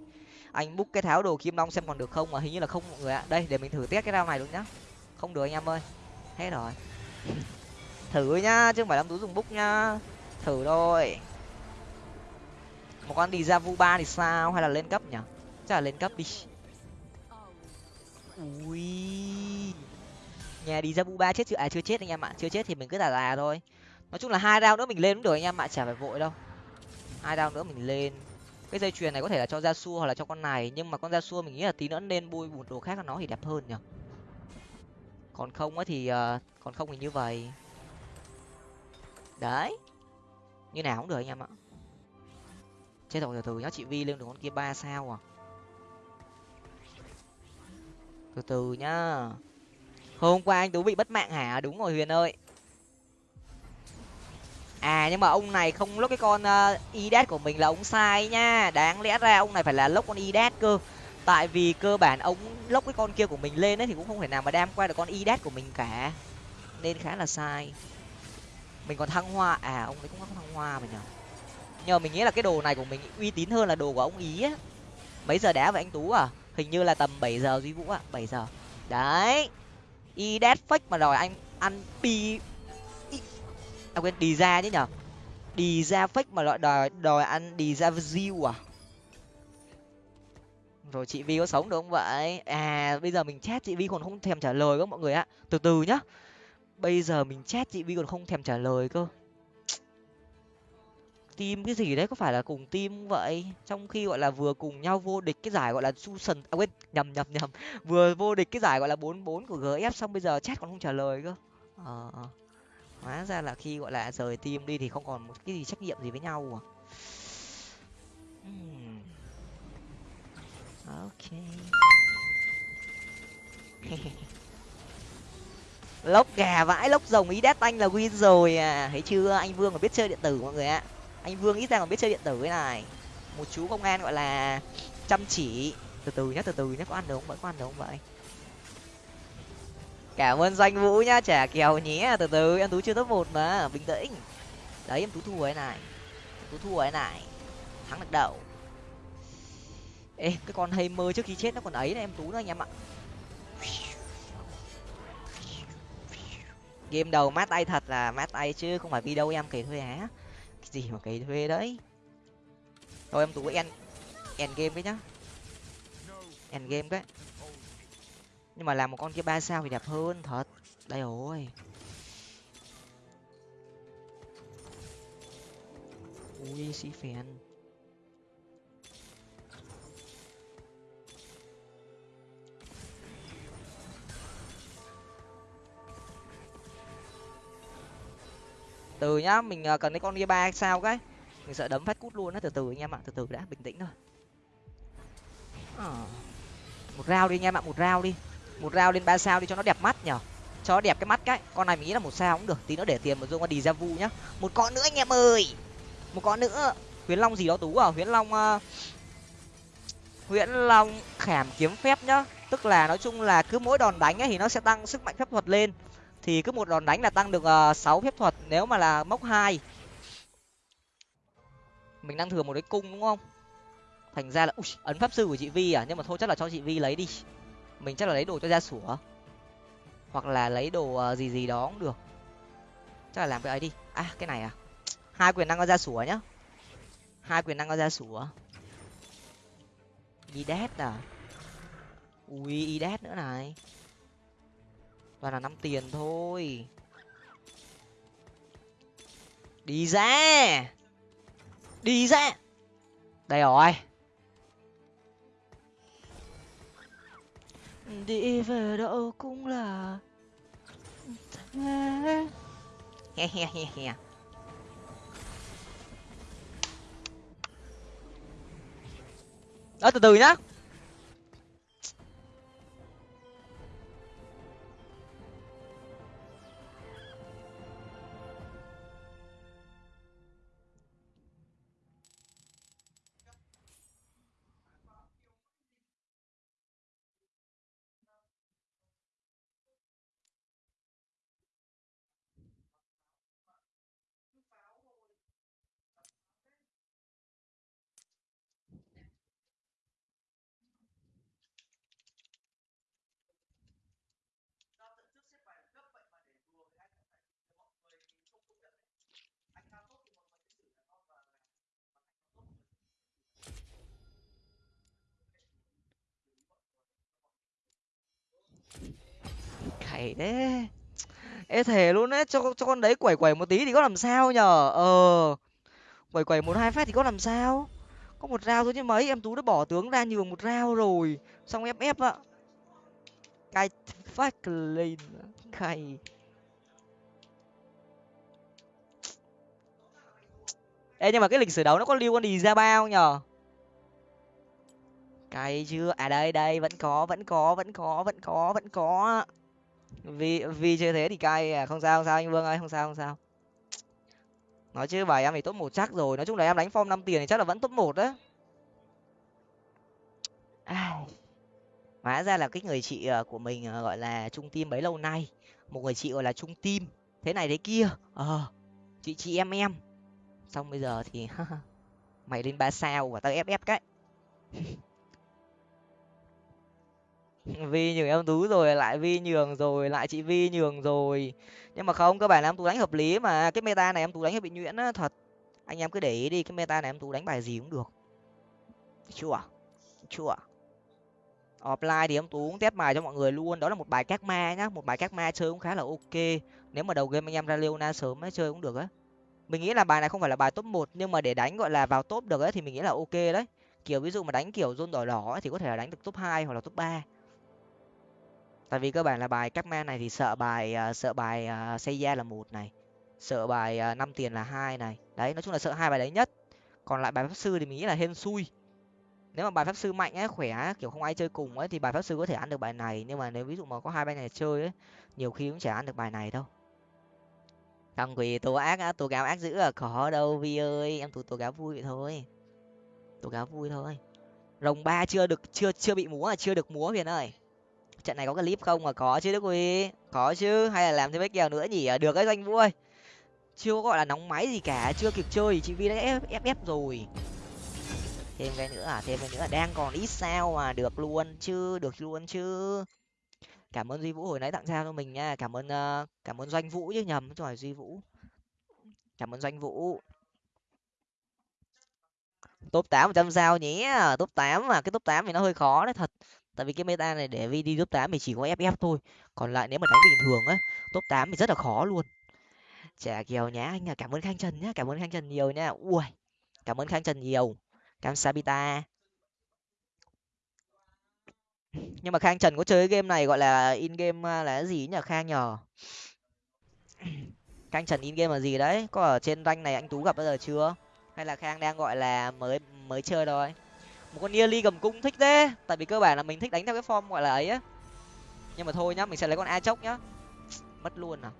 Anh búc cái tháo đồ kim long xem còn được không mà hình như là không mọi người ạ. Đây, để mình thử test cái rau này luôn nhá. Không được anh em ơi. Hết rồi. Thử nhá, chứ không phải là tú dùng búc nhá. Thử thôi. Một con đi ra vu ba thì sao? Hay là lên cấp nhỉ? Chắc là lên cấp đi. Ui. Nhà đi ra vu ba chết chưa? À chưa chết anh em ạ. Chưa chết thì mình cứ là là thôi nói chung là hai round nữa mình lên cũng được anh em ạ chả phải vội đâu. Hai round nữa mình lên. Cái dây chuyền này có thể là cho ra xua hoặc là cho con này nhưng mà con ra xua mình nghĩ là tí nữa nên bôi bùn đồ khác cho nó thì đẹp hơn nhở còn không á thì uh, còn không thì như vậy. Đấy. Như nào cũng được anh em ạ. Chết rồi từ từ nhá chị vi lên được con kia ba sao à? Từ từ nhá. Hôm qua anh tú bị bất mạng hả? Đúng rồi huyền ơi à nhưng mà ông này không lốc cái con ờ, uh, idet của mình là ông sai nha. Đáng lẽ ra ông này phải là lốc con idet cơ. Tại vì cơ bản ông lốc cái con kia của mình lên ấy thì cũng không thể nào mà đam qua được con idet của mình cả. Nên khá là sai. Mình còn thăng hoa. À ông ấy cũng có thăng hoa mà nhở nhờ mình nghĩ là cái đồ này của mình uy tín hơn là đồ của ông ý á. Mấy giờ đá vậy anh tú à? Hình như là tầm bảy giờ duy vũ ạ. Bảy giờ. Đấy. Idet fake mà đòi anh ăn pi à quên đi ra chứ nhở? Đi ra fake mà loại đòi đòi ăn đi ra view à? Rồi chị vi có sống được không vậy? À bây giờ mình chat chị vi còn không thèm trả lời các mọi người ạ. Từ từ nhá. Bây giờ mình chat chị vi còn không thèm trả lời cơ. Team cái gì đấy có phải là cùng team vậy? Trong khi gọi là vừa cùng nhau vô địch cái giải gọi là susan à quên nhầm nhầm nhầm. Vừa vô địch cái giải gọi là bốn bốn của gf xong bây giờ chat còn không trả lời cơ. Ờ à, hóa ra là khi gọi là rời team đi thì không còn một cái gì trách nhiệm gì với nhau à. Hmm. ok. Lốc gà vãi lốc rồng ý đét anh là win rồi à. Thấy chưa? Anh vương còn biết chơi điện tử mọi người ạ. Anh vương ít ra còn biết chơi điện tử cái này. Một chú công an gọi là chăm chỉ. Từ từ nhá từ từ nhá có ăn được không? Vẫn có ăn được không vậy cảm ơn danh vũ nhá trẻ kèo nhé. Từ từ, em tú chưa top một mà. Bình tĩnh. Đấy, em tú thua cái này. Em tú thua cái này. Thắng được đầu. Ê, cái con hay mơ trước khi chết nó còn ấy này em tú nữa anh em ạ. Game đầu mát tay thật là mát tay chứ, không phải video em kể thuê á. Cái gì mà kể thuê đấy. Thôi em tú end end game cái nhá. End game cái nhưng mà làm một con kia ba sao thì đẹp hơn, thật. Đây rồi. Ui, xí phèn. Từ nhá, mình ờ, cần cái con kia ba sao cái. Mình sợ đấm phát cút luôn á, từ từ anh em ạ, từ từ đã, bình tĩnh thôi. À. một rau đi anh em ạ, một rau đi một rau lên ba sao đi cho nó đẹp mắt nhở. Cho nó đẹp cái mắt cái. Con này mình nghĩ là một sao cũng được. Tí nữa để tiền một dùng qua đi ra vu nhá. Một con nữa anh em ơi. Một con nữa. Huyễn long gì đó tú à? Huyễn long uh... long khảm kiếm phép nhá. Tức là nói chung là cứ mỗi đòn đánh ấy thì nó sẽ tăng sức mạnh phép thuật lên. Thì cứ một đòn đánh là tăng được ờ, sáu uh, phép thuật nếu mà là mốc hai. Mình đang thừa một cái cung đúng không? Thành ra là ui, ấn pháp sư của chị vi à? Nhưng mà thôi chắc là cho chị vi lấy đi mình chắc là lấy đồ cho gia sủa hoặc là lấy đồ ờ, gì gì đó cũng được. Chắc là làm cái ấy đi. À cái này à? Hai quyền năng có gia sủa nhá? Hai quyền năng có gia sủa idet à? Ui idet nữa này. Toàn là năm tiền thôi. Đi ra! Đi ra! Đây rồi. Đi về đâu cũng là thế. He he he he. Đó từ từ nhá. Quẩy thế. Ê, thề luôn đấy cho cho con đấy quẩy quẩy một tí thì có làm sao nhở ờ quẩy quẩy một hai phát thì có làm sao? Có một rau thôi chứ mấy, em tú đã bỏ tướng ra nhường một rau rồi. Xong ép ép ạ cay phát lên, cay. Ê, nhưng mà cái lịch sử đấu nó có lưu con đi ra bao nhở cay chưa? À đây đây, vẫn có vẫn có vẫn có vẫn có vẫn có vì vì chơi thế thì cay à. Không sao không sao anh vương ơi, không sao không sao. Nói chứ bài em thì top một chắc rồi. Nói chung là em đánh form năm tiền thì chắc là vẫn top một đấy hóa ra là cái người chị ờ, của mình ờ, gọi là trung tim bấy lâu nay, một người chị gọi là trung tim thế này thế kia. Ờ chị chị em em. Xong bây giờ thì mày lên ba sao và tao ép ép cái. vi nhường em tú rồi lại vi nhường rồi lại chị vi nhường rồi. Nhưng mà không cơ bản là em tú đánh hợp lý mà. Cái meta này em tú đánh hơi bị nhuyễn á thật. Anh em cứ để ý đi cái meta này em tú đánh bài gì cũng được. Chưa? Chưa? Offline thì em tú cũng test bài cho mọi người luôn. Đó là một bài các ma nhá một bài các ma chơi cũng khá là ok. Nếu mà đầu game anh em ra leona sớm ấy chơi cũng được á. Mình nghĩ là bài này không phải là bài top một nhưng mà để đánh gọi là vào top được ấy thì mình nghĩ là ok đấy. Kiểu ví dụ mà đánh kiểu zone đỏ đỏ ấy, thì có thể là đánh được top hai hoặc là top ba tại vì cơ bản là bài các ma này thì sợ bài uh, sợ bài uh, xây da là một này sợ bài uh, năm tiền là hai này. Đấy nói chung là sợ hai bài đấy nhất. Còn lại bài pháp sư thì mình nghĩ là hên xui. Nếu mà bài pháp sư mạnh ấy khỏe kiểu không ai chơi cùng ấy thì bài pháp sư có thể ăn được bài này. Nhưng mà nếu ví dụ mà có hai bài này chơi ấy nhiều khi cũng chả ăn được bài này đâu. Thằng quỳ tố ác á tố cáo ác dữ à có đâu vi ơi. Em tố tố cáo vui vậy thôi. Tố cáo vui thôi. Rồng ba chưa được chưa chưa bị múa à, chưa được múa huyền ơi trận này có clip không? Mà có chứ đức huy. Có chứ. Hay là làm thêm mấy kèo nữa nhỉ? À, được đấy anh vũ ơi. Chưa có gọi là nóng máy gì cả chưa kịp chơi. Chị vi đã ép ép ép rồi. Thêm cái nữa à thêm cái nữa. Đang còn ít sao mà được luôn chứ được luôn chứ. Cảm ơn duy vũ hồi nãy tặng sao cho mình nha. Cảm ơn uh, cảm ơn doanh vũ chứ. Nhầm chứ phải duy vũ. Cảm ơn doanh vũ. Top tám trăm sao nhé. Top tám mà cái top tám thì nó hơi khó đấy thật tại vì cái meta này để vi đi top tám thì chỉ có ff thôi. Còn lại nếu mà đánh bình thường á, top tám thì rất là khó luôn. Chả kiều nhá, anh à cảm ơn khang trần nhá, cảm ơn khang trần nhiều nha. Ui, cảm ơn khang trần nhiều. Cam sabita. Nhưng mà khang trần có chơi cái game này gọi là in game à, là cái gì nhỉ? Khang nhờ. Khang trần in game là gì đấy? Có ở trên rank này anh tú gặp bao giờ chưa? Hay là khang đang gọi là mới mới chơi thôi? Một con nearly cầm cung thích thế. Tại vì cơ bản là mình thích đánh theo cái form gọi là ấy á. Nhưng mà thôi nhá mình sẽ lấy con a chốc nhá. Mất luôn à.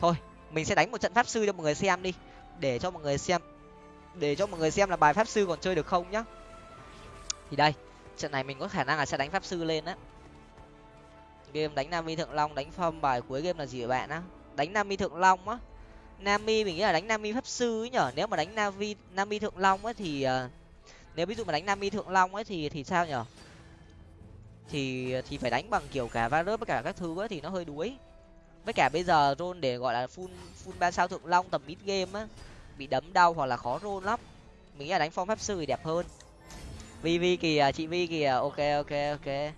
Thôi mình sẽ đánh một trận pháp sư cho mọi người xem đi. Để cho mọi người xem để cho mọi người xem là bài pháp sư còn chơi được không nhá. Thì đây trận này mình có khả năng là sẽ đánh pháp sư lên á. Game đánh nam mi thượng long đánh phong bài cuối game là gì vậy bạn á? Đánh nam mi thượng long á. Nam mi mình nghĩ là đánh nam mi pháp sư ấy nhở? Nếu mà đánh nam vi nam mi thượng long á thì uh, nếu ví dụ mà đánh nam mi thượng long ấy thì thì sao nhở? Thì thì phải đánh bằng kiểu cả varus với cả các thứ ấy thì nó hơi đuối. Với cả bây giờ rôn để gọi là full full ba sao thượng long tầm mid game á, bị đấm đau hoặc là khó rôn lắm. Mình nghĩ là đánh phong pháp sư thì đẹp hơn. Vi vi kìa, chị vi kìa, ok ok ok.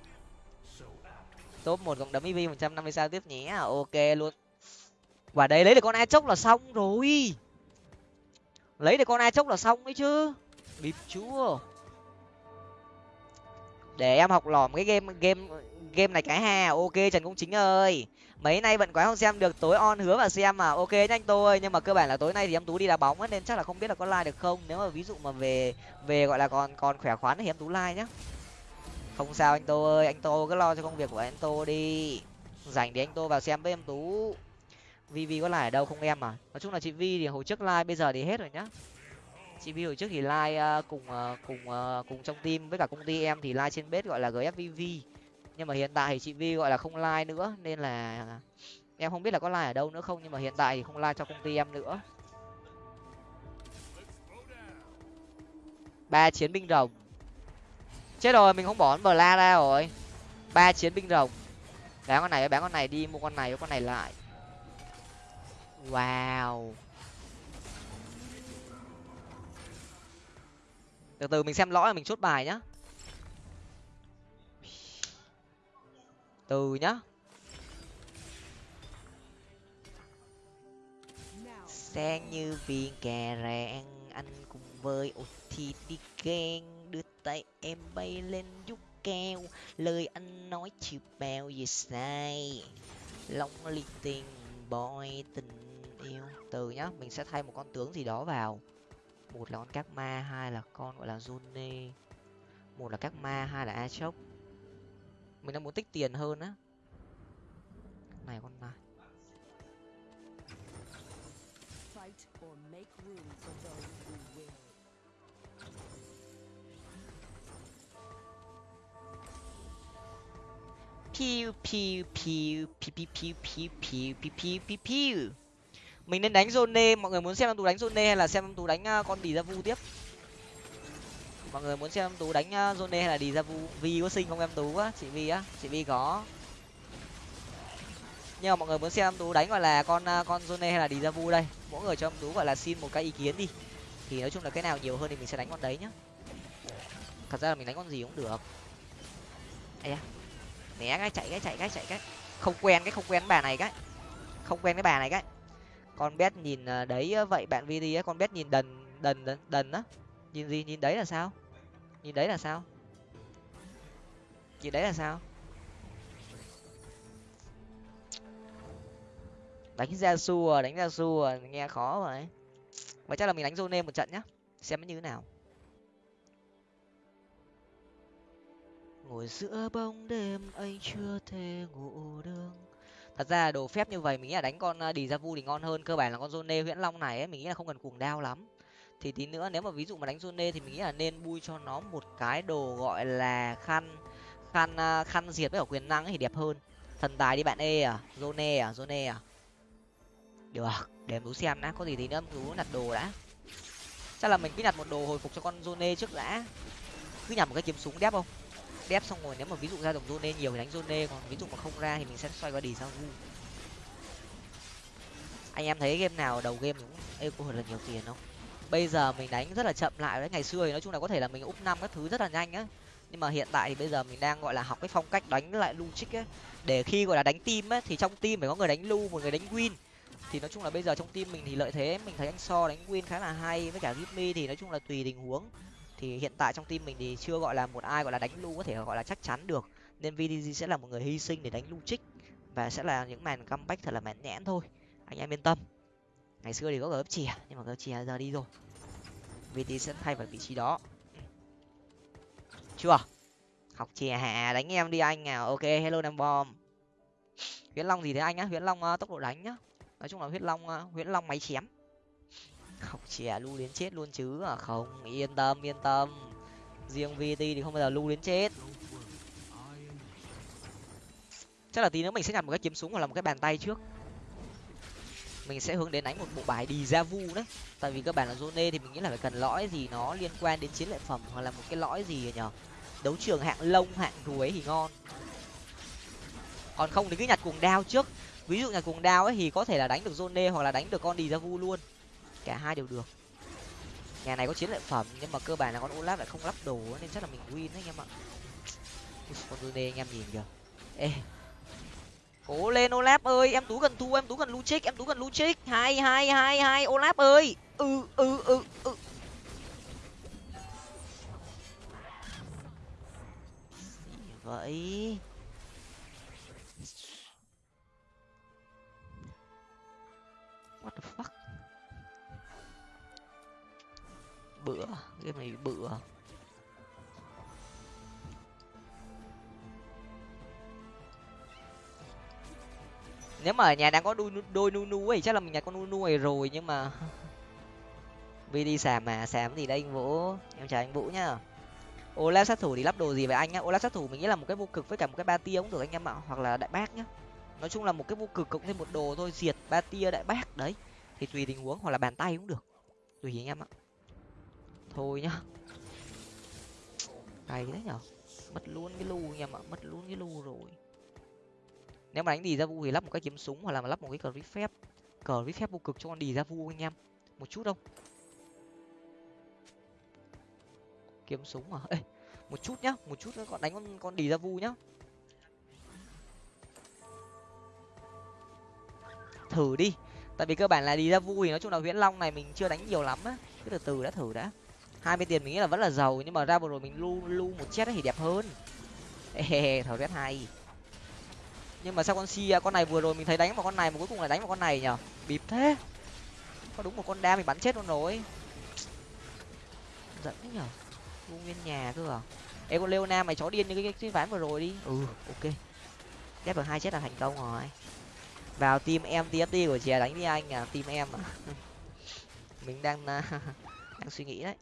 Top một cộng đấm vi một trăm năm mươi sao tiếp nhé à, ok luôn. Và đấy lấy được con a chốc là xong rồi. Lấy được con a chốc là xong đấy chứ bịp chúa. Để em học lỏm cái game game game này cái hà ok trần công chính ơi. Mấy nay bận quá không xem được tối on hứa và xem mà. Ok nhanh tôi. Nhưng mà cơ bản là tối nay thì em tú đi đá bóng ấy, nên chắc là không biết là có like được không. Nếu mà ví dụ mà về về gọi là còn còn khỏe khoắn thì em tú like nhá. Không sao anh tô ơi. Anh tô cứ lo cho công việc của anh tô đi. Dành để anh tô vào xem với em tú. Vi vi có like ở đâu không em à? Nói chung là chị vi thì hồi trước like bây giờ thì hết rồi nhá chị vi hồi trước thì like uh, cùng uh, cùng uh, cùng trong team với cả công ty em thì like trên bếp gọi là gfvv nhưng mà hiện tại thì chị vi gọi là không like nữa nên là em không biết là có like ở đâu nữa không nhưng mà hiện tại thì không like cho công ty em nữa. Ba chiến binh rồng. Chết rồi mình không bỏ bờ la ra rồi. Ba chiến binh rồng. Bán con này bán con này đi mua con này với con này lại. Wow. từ từ, mình xem lõi là mình chốt bài nhá. Từ nhá. Sang như viên kè rạng anh cùng với ô thì đi ghen đưa tay em bay lên giúp keo. Lời anh nói chưa bèo gì sai. Long li tiền boy tình yêu. Từ nhá, mình sẽ thay một con tướng gì đó vào một là con các ma hai là con gọi là Zone một là các ma hai là a chốc mình đang muốn tích tiền hơn á. Này con này. Fight or make room for those who will. piu piu piu mình nên đánh zone mọi người muốn xem em tú đánh zone hay là xem em tú đánh à, con đi ra vu tiếp? Mọi người muốn xem em tú đánh à, zone hay là đi ra vu vi có sinh không em tú á? Chị vi á? Chị vi có. Nhưng mà mọi người muốn xem em tú đánh gọi là con à, con zone hay là đi ra vu đây? Mỗi người cho em tú gọi là xin một cái ý kiến đi. Thì nói chung là cái nào nhiều hơn thì mình sẽ đánh con đấy nhá. Thật ra là mình đánh con gì cũng được. Ấy da. Né cái, chạy cái chạy cái chạy cái. Không quen cái, không quen bà này cái. Không quen cái bà này cái con bet nhìn à, đấy vậy bạn vd á, con bet nhìn đần đần đần đần á. Nhìn gì, nhìn đấy là sao? Nhìn đấy là sao? Nhìn đấy là sao? Đánh ra xua, đánh ra xua, nghe khó vậy và chắc là mình đánh zone một trận nhá, xem nó như thế nào. Ngồi giữa bóng đêm, anh chưa thể ngủ được thật ra đồ phép như vậy mình nghĩ là đánh con ờ, đi ra vu thì ngon hơn, cơ bản là con zone huyễn long này ấy, mình nghĩ là không cần cuồng đao lắm. Thì tí nữa nếu mà ví dụ mà đánh zone thì mình nghĩ là nên bui cho nó một cái đồ gọi là khăn khăn ờ, khăn diệt với cả quyền năng ấy thì đẹp hơn. Thần tài đi bạn e à zone à zone à. Được, để em xem đã, có gì thì nữa em đặt đồ đã. Chắc là mình cứ nhặt một đồ hồi phục cho con zone trước đã. Cứ nhặt một cái kiếm súng đép không? Đép xong rồi, nếu mà ví dụ ra đồng zone nhiều thì đánh zone còn ví dụ mà không ra thì mình sẽ xoay qua đi sang vu. Anh em thấy game nào đầu game cũng eco là nhiều tiền không? Bây giờ mình đánh rất là chậm lại đấy, ngày xưa thì nói chung là có thể là mình úp năm các thứ rất là nhanh á. Nhưng mà hiện tại thì bây giờ mình đang, gọi là, học cái phong cách đánh lại lu trích ấy để khi, gọi là, đánh team ấy thì trong team phải có người đánh lu, một người đánh win. Thì nói chung là bây giờ trong team mình thì lợi thế, mình thấy anh so đánh win khá là hay, với cả gimmy thì nói chung là tùy tình huống thì hiện tại trong team mình thì chưa gọi là một ai gọi là đánh lu có thể gọi là chắc chắn được. Nên vdg sẽ là một người hy sinh để đánh lu trích và sẽ là những màn comeback thật là mãn nhãn thôi. Anh em yên tâm. Ngày xưa thì có gấp chìa nhưng mà gấp chìa giờ đi rồi. Vd sẽ thay vào vị trí đó. Chưa? Học chìa hả đánh em đi anh à. Ok hello nam bom. Huyễn long gì thế anh á? Huyễn long uh, tốc độ đánh nhá. Nói chung là huyễn long uh, huyễn long máy chém học chè lu đến chết luôn chứ. À không, yên tâm yên tâm. Riêng vt thì không bao giờ lu đến chết. Chắc là tí nữa mình sẽ nhặt một cái kiếm súng hoặc là một cái bàn tay trước. Mình sẽ hướng đến đánh một bộ bài đi ra vu đấy. Tại vì các bạn là zone thì mình nghĩ là phải cần lõi gì nó liên quan đến chiến lợi phẩm hoặc là một cái lõi gì nhở đấu trường hạng lông, hạng ruồi thì ngon. Còn không thì cứ nhặt cuồng đao trước. Ví dụ nhặt cuồng đao ấy thì có thể là đánh được zone hoặc là đánh được con đi ra vu luôn cả hai đều được. Nhà này có chiến lợi phẩm, nhưng mà cơ bản là con olaf lại không lắp đồ, nên chắc là mình win đấy anh em ạ. Con Rune anh em nhìn kìa. Ê. Cố lên, olaf ơi, em tú cần thu em tú cần lu trích em tú cần lu trích hai hai hai hai, olaf ơi. Ừ ừ ừ ừ. Vậy? Bữa game này bựa nếu mà ở nhà đang có đôi đôi nunu ấy, chắc là mình nhặt con nunu này rồi, nhưng mà vì đi xàm mà xàm gì đây anh vũ? Em chào anh vũ nhá. Ola sát thủ thì lắp đồ gì vậy anh nhá? Ola sát thủ mình nghĩ là một cái vô cực với cả một cái ba tia cũng được anh em ạ, hoặc là đại bác nhá. Nói chung là một cái vô cực cộng thêm một đồ thôi, diệt ba tia đại bác đấy. Thì tùy tình huống, hoặc là bàn tay cũng được. Tùy anh em ạ thôi nhá. Cày đấy nhở? Mất luôn cái lu nha em ạ mất luôn cái lu rồi. Nếu mà đánh đi ra vu thì lắp một cái kiếm súng hoặc là mà lắp một cái cờ rít phép cờ rít phép vô cực cho con đi ra vu anh em. Một chút đâu. Kiếm súng mà ê, một chút nhá, một chút nữa còn đánh con con đi ra vu nhá. Thử đi. Tại vì cơ bản là đi ra vui nói chung là huyễn long này mình chưa đánh nhiều lắm á. Cứ từ từ đã, thử đã hai mươi tiền mình nghĩ là vẫn là giàu, nhưng mà ra vừa rồi mình lu lu một chết thì đẹp hơn. Ê thở rét hay. Nhưng mà sao con si con này vừa rồi mình thấy đánh vào con này mà cuối cùng lại đánh vào con này nhở? Bịp thế. Có đúng một con đa mình bắn chết luôn rồi. Giận thế nhở? Vu nguyên nhà cơ à? Ê, con leona mày chó điên như cái cái ván vừa rồi đi. Ừ ok. Ghép được hai chết là thành công rồi. Vào team em tft của chè đánh đi anh à team em à. Mình đang đang suy nghĩ đấy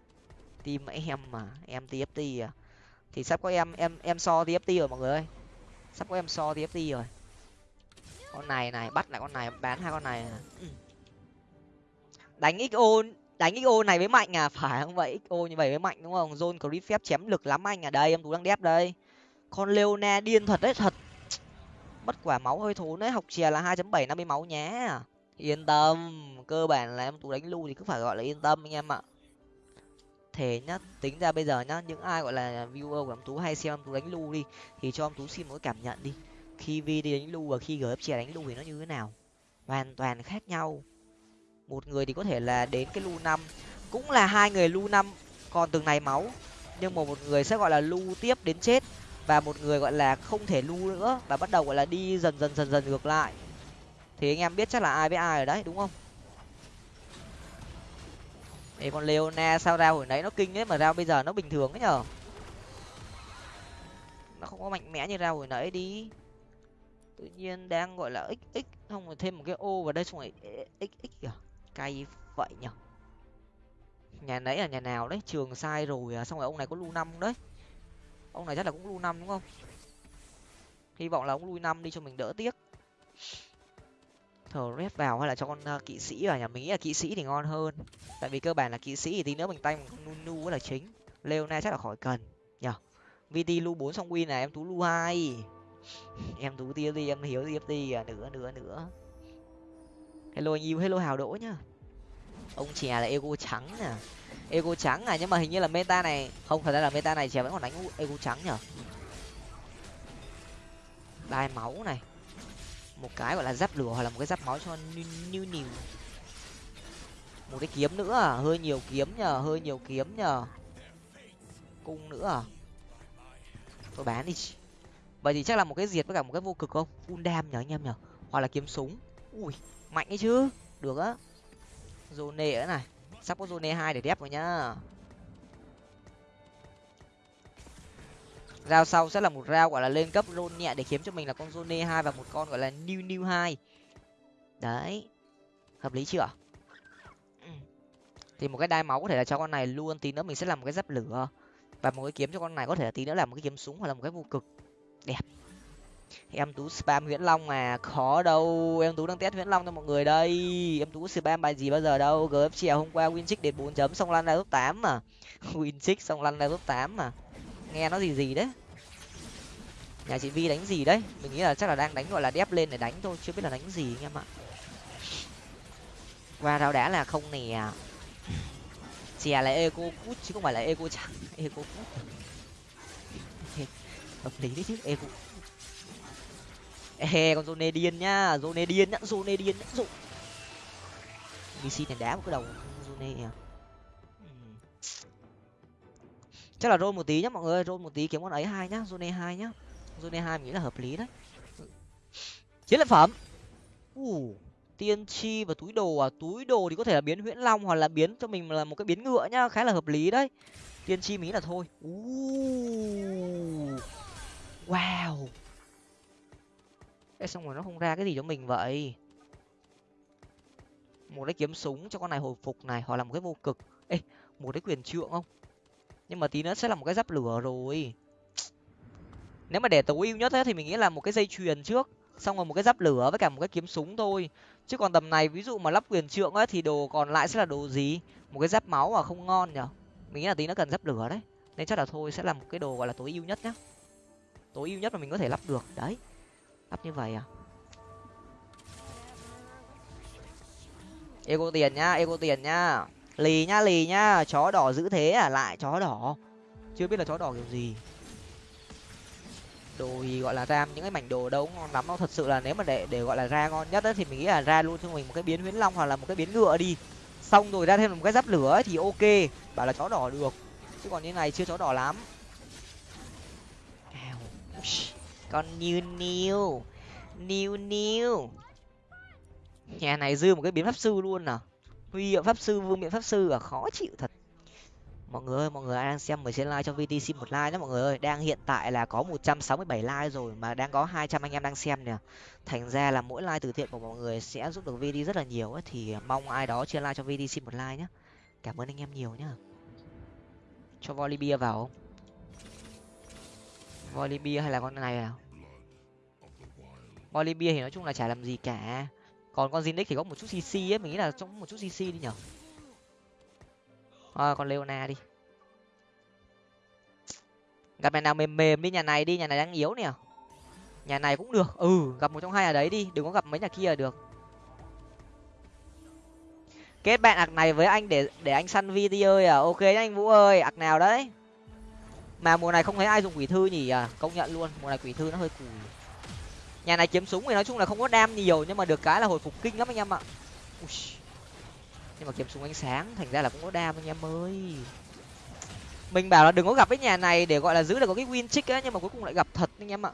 team em mà, em tft à. Thì sắp có em em em so tft rồi mọi người ơi. Sắp có em so tft rồi. Con này này, bắt lại con này, bán hai con này à. đánh xo đánh xo này với mạnh à phải không vậy? Xo như vậy với mạnh đúng không? Zone clip phép chém lực lắm anh à. Đây, em tú đang đép đây. Con leona điên thật đấy, thật. Mất quả máu hơi thốn đấy, học chè là hai chấm bảy năm mươi máu nhé. Yên tâm, cơ bản là em tú đánh lưu thì cứ phải gọi là yên tâm anh em ạ thể nhá. Tính ra bây giờ nhá, những ai gọi là viewer của ông tú hay xem ông tú đánh lu đi, thì cho ông tú xin một cái cảm nhận đi. Khi vi đi đánh lu và khi gf chè đánh lu thì nó như thế nào? Hoàn toàn khác nhau. Một người thì có thể là đến cái lu năm, cũng là hai người lu năm còn từng này máu, nhưng mà một người sẽ gọi là lu tiếp đến chết, và một người gọi là không thể lu nữa, và bắt đầu gọi là đi dần dần dần dần ngược lại. Thì anh em biết chắc là ai với ai ở đấy, đúng không? Ê, con leona sao ra hồi nãy nó kinh đấy mà ra bây giờ nó bình thường ấy nhở? Nó không có mạnh mẽ như ra hồi nãy đi. Tự nhiên đang gọi là xx x không rồi thêm một cái ô vào đây xong rồi xx kìa. Cay vậy nhở? Nhà nãy là nhà nào đấy? Trường sai rồi à? Xong rồi ông này có lu năm đấy. Ông này chắc là cũng lu năm đúng không? Hy vọng là ông lui năm đi cho mình đỡ tiếc thờ rét vào hay là cho con uh, kỵ sĩ vào nhà mình nghĩ là kỵ sĩ thì ngon hơn. Tại vì cơ bản là kỵ sĩ thì tí nữa mình tay nu nu là chính. Leona chắc là khỏi cần nhở vt lu bốn xong win này em tú lu hai. Em tú tia đi em hiếu tft à nữa nữa nữa. Hello anh yêu hello hào đỗ nhá. Ông chè là ego trắng nè. Ego trắng à nhưng mà hình như là meta này không phải ra là meta này chè vẫn còn đánh ego trắng nhở đai máu này một cái gọi là giáp lửa hoặc là một cái giáp máu cho như new một cái kiếm nữa à? Hơi nhiều kiếm nhờ, hơi nhiều kiếm nhờ. Cung nữa à? Tôi bán đi. Vậy thì chắc là một cái diệt với cả một cái vô cực không? Full đam nhở anh em nhở hoặc là kiếm súng. Ui, mạnh ấy chứ. Được á. Zone nữa này. Sắp có zone hai để đép rồi nhá. Rao sau sẽ là một rao gọi là, lên cấp rôn nhẹ để kiếm cho mình là con zone hai và một con, gọi là, new new hai. Đấy. Hợp lý chưa? Thì một cái đai máu có thể là cho con này luôn, tí nữa mình sẽ làm một cái giáp lửa. Và một cái kiếm cho con này có thể là tí nữa là một cái kiếm súng hoặc là một cái vô cực. Đẹp. Em tú spam nguyễn long mà, khó đâu. Em tú đang test nguyễn long cho mọi người đây. Em tú spam bài gì bao giờ đâu. Gf chiều hôm qua win đến bốn chấm, xong lăn ra top tám mà. Win xong lăn ra top tám mà nghe nó gì gì đấy. Nhà chị vi đánh gì đấy? Mình nghĩ là chắc là đang đánh, gọi là đép lên để đánh thôi, chưa biết là đánh gì anh em ạ. Qua rau đá là không nè. Chè là eco cút, chứ không phải là eco trắng, eco cút. Hợp lý đấy chứ, eco ê, con zone điên nhá zone điên nhá zone điên nhá dụ bc này đá một cái đầu, zone à. Chắc là roll một tí nhá mọi người roll một tí kiếm con ấy hai nhá zone hai nhá. Zone hai nghĩ là hợp lý đấy. Chiến lợi phẩm. U tiên tri và túi đồ à? Túi đồ thì có thể là biến huyễn long hoặc là biến cho mình là một cái biến ngựa nhá khá là hợp lý đấy. Tiên tri mình nghĩ là thôi. U wow. Ê, xong rồi nó không ra cái gì cho mình vậy? Một cái kiếm súng cho con này hồi phục này hoặc là một cái vô cực. Ê một cái quyền trượng không? Nhưng mà tí nữa sẽ là một cái giáp lửa rồi. Nếu mà để tối ưu nhất ấy, thì mình nghĩ là một cái dây chuyền trước xong rồi một cái giáp lửa với cả một cái kiếm súng thôi. Chứ còn tầm này ví dụ mà lắp quyền trượng ấy thì đồ còn lại sẽ là đồ gì? Một cái giáp máu mà không ngon nhở? Mình nghĩ là tí nó cần giáp lửa đấy. Nên chắc là thôi sẽ là một cái đồ gọi là tối ưu nhất nhá. Tối ưu nhất mà mình có thể lắp được. Đấy lắp như vậy à? Ego tiền nhá ego tiền nhá lì nhá lì nhá chó đỏ giữ thế à? Lại chó đỏ. Chưa biết là chó đỏ kiểu gì. Đồ gì gọi là ra những cái mảnh đồ đâu ngon lắm. Đâu thật sự là nếu mà để để gọi là ra ngon nhất ấy, thì mình nghĩ là ra luôn cho mình một cái biến huyễn long hoặc là một cái biến ngựa đi. Xong rồi ra thêm một cái giáp lửa ấy thì ok. Bảo là chó đỏ được. Chứ còn như này chưa chó đỏ lắm. Con new new new new nhà này dư một cái biến pháp sư luôn à? Huy hiệu pháp sư, vương miện pháp sư là khó chịu thật. Mọi người ơi, mọi người ai đang xem mời xin like cho vtc một like nhé mọi người ơi. Đang hiện tại là có một trăm sáu mươi bảy like rồi mà đang có hai trăm anh em đang xem nè. Thành ra là mỗi like từ thiện của mọi người sẽ giúp được vd rất là nhiều ấy, thì mong ai đó chia like cho vtc một like nhé. Cảm ơn anh em nhiều nhá cho volley vào. Không volley hay là con này nào volley thì nói chung là chả làm gì cả còn con zinix thì có một chút cc ấy mình nghĩ là trong một chút cc đi nhở? À, con leona đi. Gặp nhà nào mềm mềm đi nhà này đi nhà này đang yếu nè. Nhà này cũng được. Ừ gặp một trong hai ở đấy đi đừng có gặp mấy nhà kia là được. Kết bạn ạc này với anh để để anh săn vi tây ơi à? Ok nhá anh vũ ơi ạc nào đấy? Mà mùa này không thấy ai dùng quỷ thư nhỉ? À công nhận luôn mùa này quỷ thư nó hơi cùi nhà này kiếm súng thì nói chung là không có đam nhiều, nhưng mà được cái là hồi phục kinh lắm anh em ạ. Ui. nhưng mà kiếm súng ánh sáng, thành ra là cũng có đam anh em ơi. Mình bảo là đừng có gặp cái nhà này để gọi là giữ được có cái win trick á, nhưng mà cuối cùng lại gặp thật anh em ạ.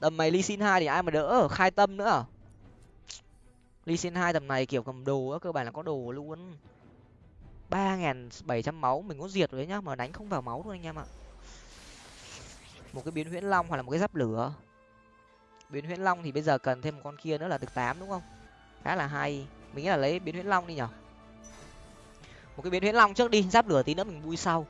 Tầm mày ly xin hai thì ai mà đỡ? Khai tâm nữa à? ly xin hai tầm này kiểu cầm đồ á, cơ bản là có đồ luôn. ba nghìn bảy trăm máu, mình có diệt rồi nhá, mà đánh không vào máu luôn anh em ạ. Một cái biến huyễn long hoặc là một cái giáp lửa biến huyễn long thì bây giờ cần thêm một con kia nữa là được tám, đúng không? Khá là hay. Mình nghĩ là lấy biến huyễn long đi nhở? Một cái biến huyễn long trước đi, giáp lửa tí nữa mình vui sau.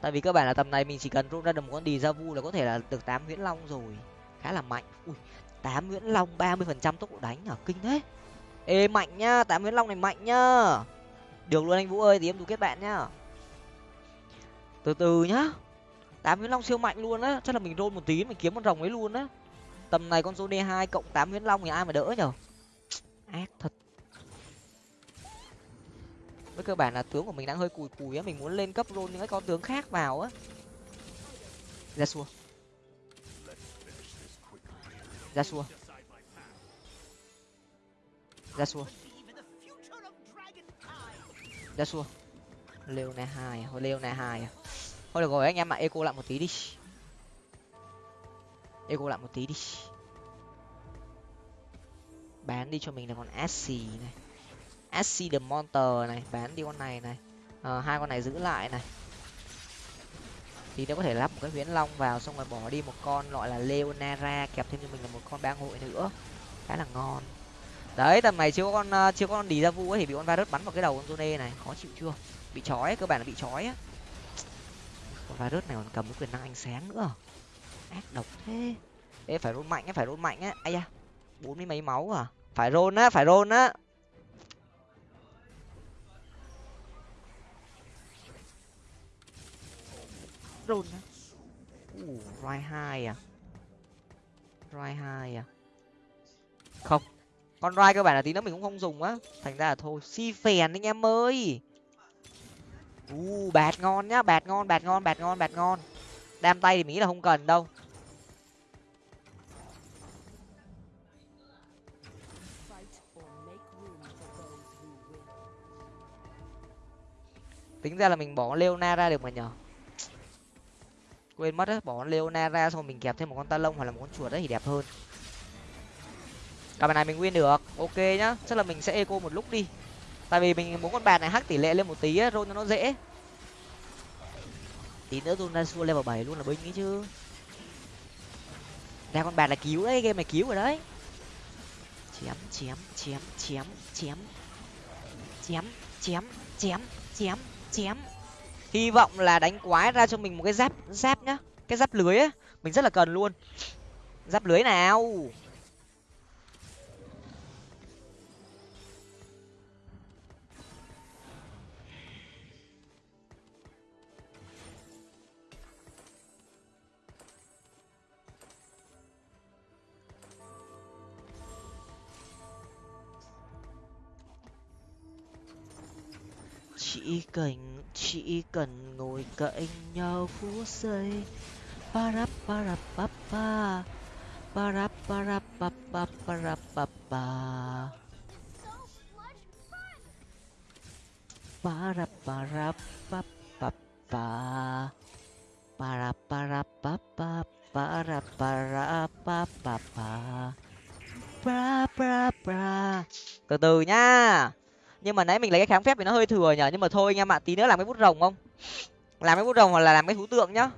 Tại vì cơ bản là tầm này mình chỉ cần run ra được một con đi ra vu là có thể là được tám huyễn long rồi. Khá là mạnh. Ui, tám huyễn long ba mươi phần trăm tốc độ đánh ở kinh thế. Ê, mạnh nhá, tám huyễn long này mạnh nhá. Được luôn anh vũ ơi thì em đủ kết bạn nhá. Từ từ nhá. Tám huyễn long siêu mạnh luôn á, chắc là mình rôn một tí, mình kiếm con rồng ấy luôn á tầm này con số d hai cộng tám nguyễn long thì ai mà đỡ nhở? Ác thật. Với cơ bản là tướng của mình đang hơi cùi cùi á, mình muốn lên cấp rôn những cái con tướng khác vào á. Ra xua. Ra xua. Ra xua. Ra xua. Lêu này hai à? lêu này hai à? thôi được rồi, anh em ạ, eco lại một tí đi eco lại một tí đi. Bán đi cho mình là con assi này. Assi the monster này bán đi con này này. À, hai con này giữ lại này. Thì nó có thể lắp một cái huyễn long vào xong rồi bỏ đi một con gọi là leonara kẹp thêm cho mình là một con bang hội nữa. Khá là ngon. Đấy tầm này chưa có con ờ, chưa có con đi ra vu ấy thì bị con virus bắn vào cái đầu con zone này. Khó chịu chưa? Bị chói cơ bản là bị chói á. Con virus này còn cầm cái quyền năng ánh sáng nữa ác độc thế. Ê, phải rôn mạnh á, phải rôn mạnh á. Ai da, bốn mươi mấy máu à? Phải rôn á, phải rôn á. Rôn á? Ủ roi hai à? Roi hai à? Không, con roi cơ bản là tí nữa mình cũng không dùng á. Thành ra là thôi, si phèn anh em ơi. U bạt ngon nhá, bạt ngon bạt ngon bạt ngon bạt ngon đam tay thì mình nghĩ là không cần đâu. Tính ra là mình bỏ leona ra được mà nhở? Quên mất á, bỏ leona ra xong mình kẹp thêm một con ta lông hoặc là một con chuột đấy thì đẹp hơn. Cả bài này mình win được. Ok nhá, chắc là mình sẽ eco một lúc đi. Tại vì mình muốn con bàn này hắc tỷ lệ lên một tí á rôn cho nó dễ tí nữa tôi ra xua level bảy luôn là binh ấy chứ. Ra con bạc là cứu đấy, game này cứu rồi đấy. Chém chém chém chém chém. Chém chém chém chém chém. Hy vọng là đánh quái ra cho mình một cái giáp giáp nhá. Cái giáp lưới á. Mình rất là cần luôn. Giáp lưới nào? chỉ cần chỉ cần ngồi cạnh nhau phút giây. Parap parap papa parap parap papa parap papa parap parap papa para para pa pa. Para para pa pa từ từ nhá nhưng mà nãy mình lấy cái kháng phép thì nó hơi thừa nhở nhưng mà thôi anh em ạ, tí nữa làm cái bút rồng không? Làm cái bút rồng hoặc là làm cái thú tượng nhá.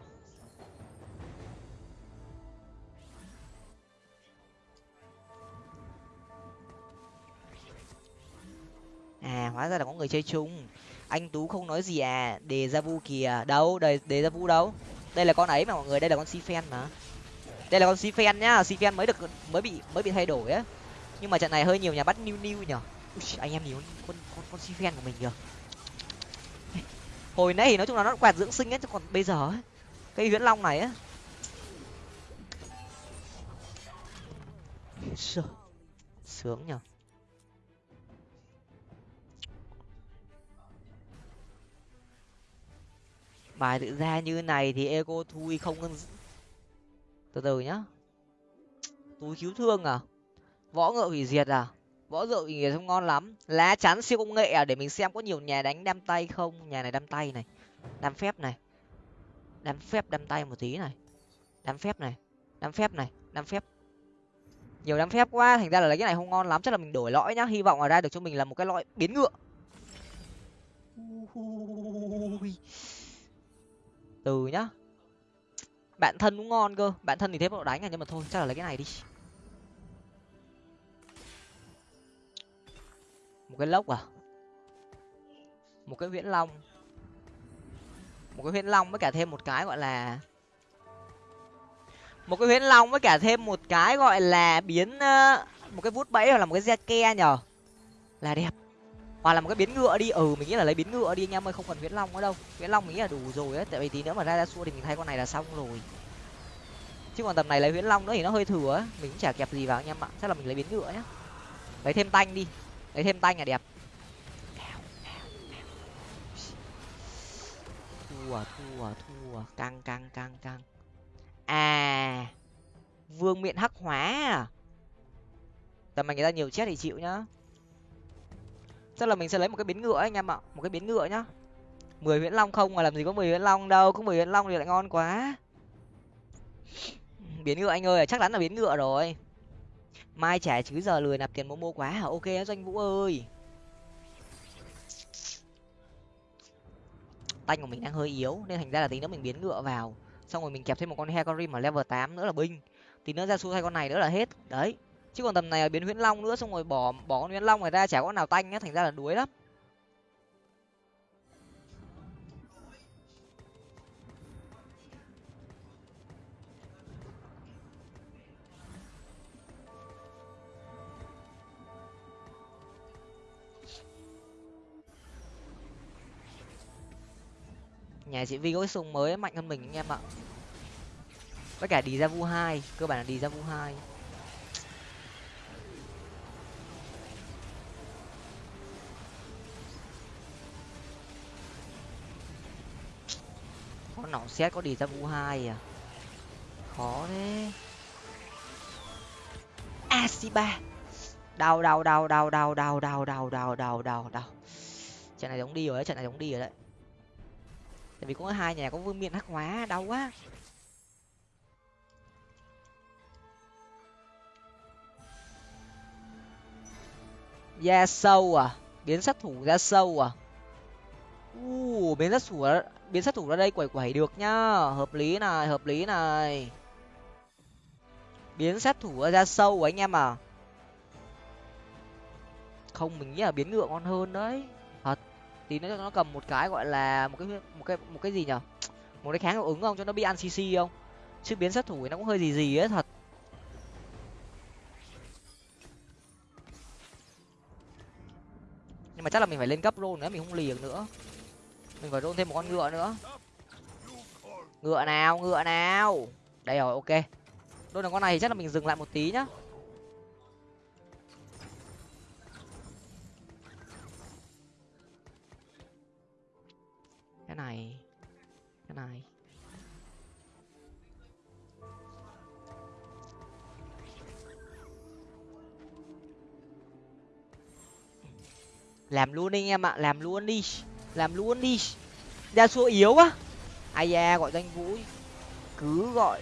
À hóa ra là có người chơi chung. Anh tú không nói gì à. Đề ra vu kìa. Đâu, đề đề ra vu đâu? Đây là con ấy mà mọi người, đây là con si phen mà. Đây là con si phen nhá. Si phen mới được, mới bị mới bị thay đổi á. Nhưng mà trận này hơi nhiều nhà bắt new new nhở Ui, anh em nhìn con con con, si của mình kìa hồi nãy thì nói chung là nó quạt dưỡng sinh ấy chứ còn bây giờ ấy cây huyễn long này ấy sướng nhở bài tự ra như này thì ego thui không từ từ nhá. Túi cứu thương à? Võ ngựa hủy diệt à? Võ rượu thì không ngon lắm. Lá chắn siêu công nghệ à? Để mình xem có nhiều nhà đánh đam tay không? Nhà này đam tay này. Đam phép này. Đam phép đam tay một tí này. Đam phép này. Đam phép này. Đam phép. Nhiều đam phép quá. Thành ra là lấy cái này không ngon lắm. Chắc là mình đổi lõi nhá. Hy vọng là ra được cho mình là một cái lõi biến ngựa. Từ nhá. Bạn thân cũng ngon cơ. Bạn thân thì thế bọn đánh à? Nhưng mà thôi, chắc là lấy cái này đi. Cái lốc à? Một cái viễn long. Một cái huyễn long với cả thêm một cái gọi là một cái huyễn long với cả thêm một cái gọi là biến một cái vút bẫy hoặc là một cái ke nhở là đẹp. Hoặc là một cái biến ngựa đi. Ừ mình nghĩ là lấy biến ngựa đi anh em ơi, không cần huyễn long nữa đâu. Huyễn long mình nghĩ là đủ rồi á, tại vì tí nữa mà ra ra xua thì mình thay con này là xong rồi. Chứ còn tầm này lấy huyễn long nữa thì nó hơi thừa á. Mình cũng chả kẹp gì vào anh em ạ. Chắc là mình lấy biến ngựa nhá. Lấy thêm tanh đi lấy thêm tanh là đẹp. Thua thua thua. Căng căng căng căng. À vương miện hắc hóa à? Tầm mà người ta nhiều chết thì chịu nhá. Chắc là mình sẽ lấy một cái biến ngựa anh em ạ. Một cái biến ngựa nhá. Mười huyễn long không mà làm gì có mười huyễn long đâu. Có mười huyễn long thì lại ngon quá. Biến ngựa anh ơi, chắc chắn là biến ngựa rồi mai trả chứ giờ lười nạp tiền momo quá hả? Ok doanh vũ ơi. Tanh của mình đang hơi yếu, nên thành ra là tí nữa mình biến ngựa vào. Xong rồi mình kẹp thêm một con hecarim ở level tám nữa là binh. Tí nữa ra xu thay con này nữa là hết. Đấy. Chứ còn tầm này biến huyễn long nữa, xong rồi bỏ bỏ con huyễn long này ra, chả có nào tanh nhá thành ra là đuối lắm. Nhà chị vi có cái súng mới mạnh hơn mình anh em ạ. Với cả đi ra vu hai, cơ bản là đi ra vu hai. Có nỏ xét có đi ra vu hai à? Khó thế. Asiba. Đau đau đau đau đau đau đau đau đau đau đau đau. Trận này giống đi rồi đấy, trận này giống đi rồi đấy tại vì có hai nhà có vương miện hắc hóa, đau quá. Da sâu à? Biến sát thủ ra sâu à? U biến sát thủ biến sát thủ ra đây quẩy quẩy được nhá. Hợp lý này, hợp lý này. Biến sát thủ ra sâu à, anh em à? Không, mình nghĩ là biến ngựa ngon hơn đấy tí nữa nó nó cầm một cái gọi là một cái một cái một cái gì nhở? Một cái kháng hiệu ứng không? Cho nó bị ăn cc không? Chứ biến sát thủ nó cũng hơi gì gì ấy, thật. Nhưng mà chắc là mình phải lên cấp rôn nữa, mình không liền nữa. Mình phải rôn thêm một con ngựa nữa. Ngựa nào? Ngựa nào? Đây rồi, ok. Đôi là con này thì chắc là mình dừng lại một tí nhá. cái này. Cái này. Làm luôn đi anh em ạ, làm luôn đi. Làm luôn đi. Ra xua yếu quá. Ai da, gọi danh vũ. Cứ gọi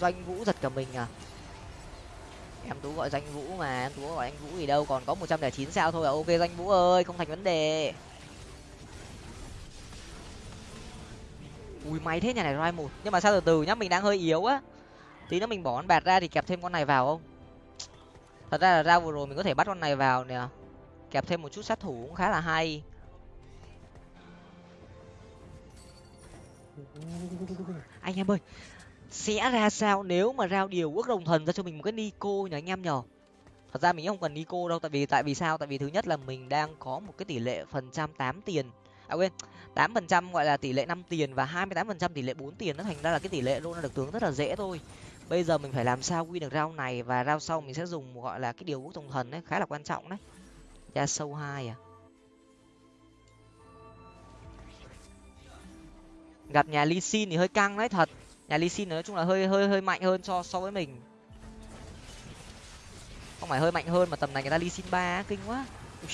doanh vũ giật cả mình à. Em tú gọi danh vũ mà, em tú gọi anh vũ thì đâu còn có một trăm lẻ chín sao thôi à. Ok danh vũ ơi, không thành vấn đề. Ui, may thế, nhà này rai một. Nhưng mà sao từ từ nhá, mình đang hơi yếu á. Tí nữa mình bỏ con bạt ra thì kẹp thêm con này vào không? Thật ra là ra vừa rồi mình có thể bắt con này vào nè. Kẹp thêm một chút sát thủ cũng khá là hay. Anh em ơi, sẽ ra sao nếu mà rao điều quốc đồng thần ra cho mình một cái nico nhỉ, anh em nhở thật ra mình không cần nico đâu, tại vì tại vì sao? Tại vì thứ nhất là mình đang có một cái tỷ lệ phần trăm tám tiền à quên. tám phần trăm gọi là tỷ lệ năm tiền và hai mươi tám phần trăm tỷ lệ bốn tiền nó thành ra là cái tỷ lệ luôn là được tướng rất là dễ thôi. Bây giờ mình phải làm sao win được rau này và rau sau mình sẽ dùng gọi là cái điều quốc thông thần đấy khá là quan trọng đấy. Ra sâu hai à. Gặp nhà ly xin thì hơi căng đấy thật. Nhà ly xin nói chung là hơi hơi hơi mạnh hơn so so với mình. Không phải hơi mạnh hơn mà tầm này người ta ly xin ba kinh quá. Ui,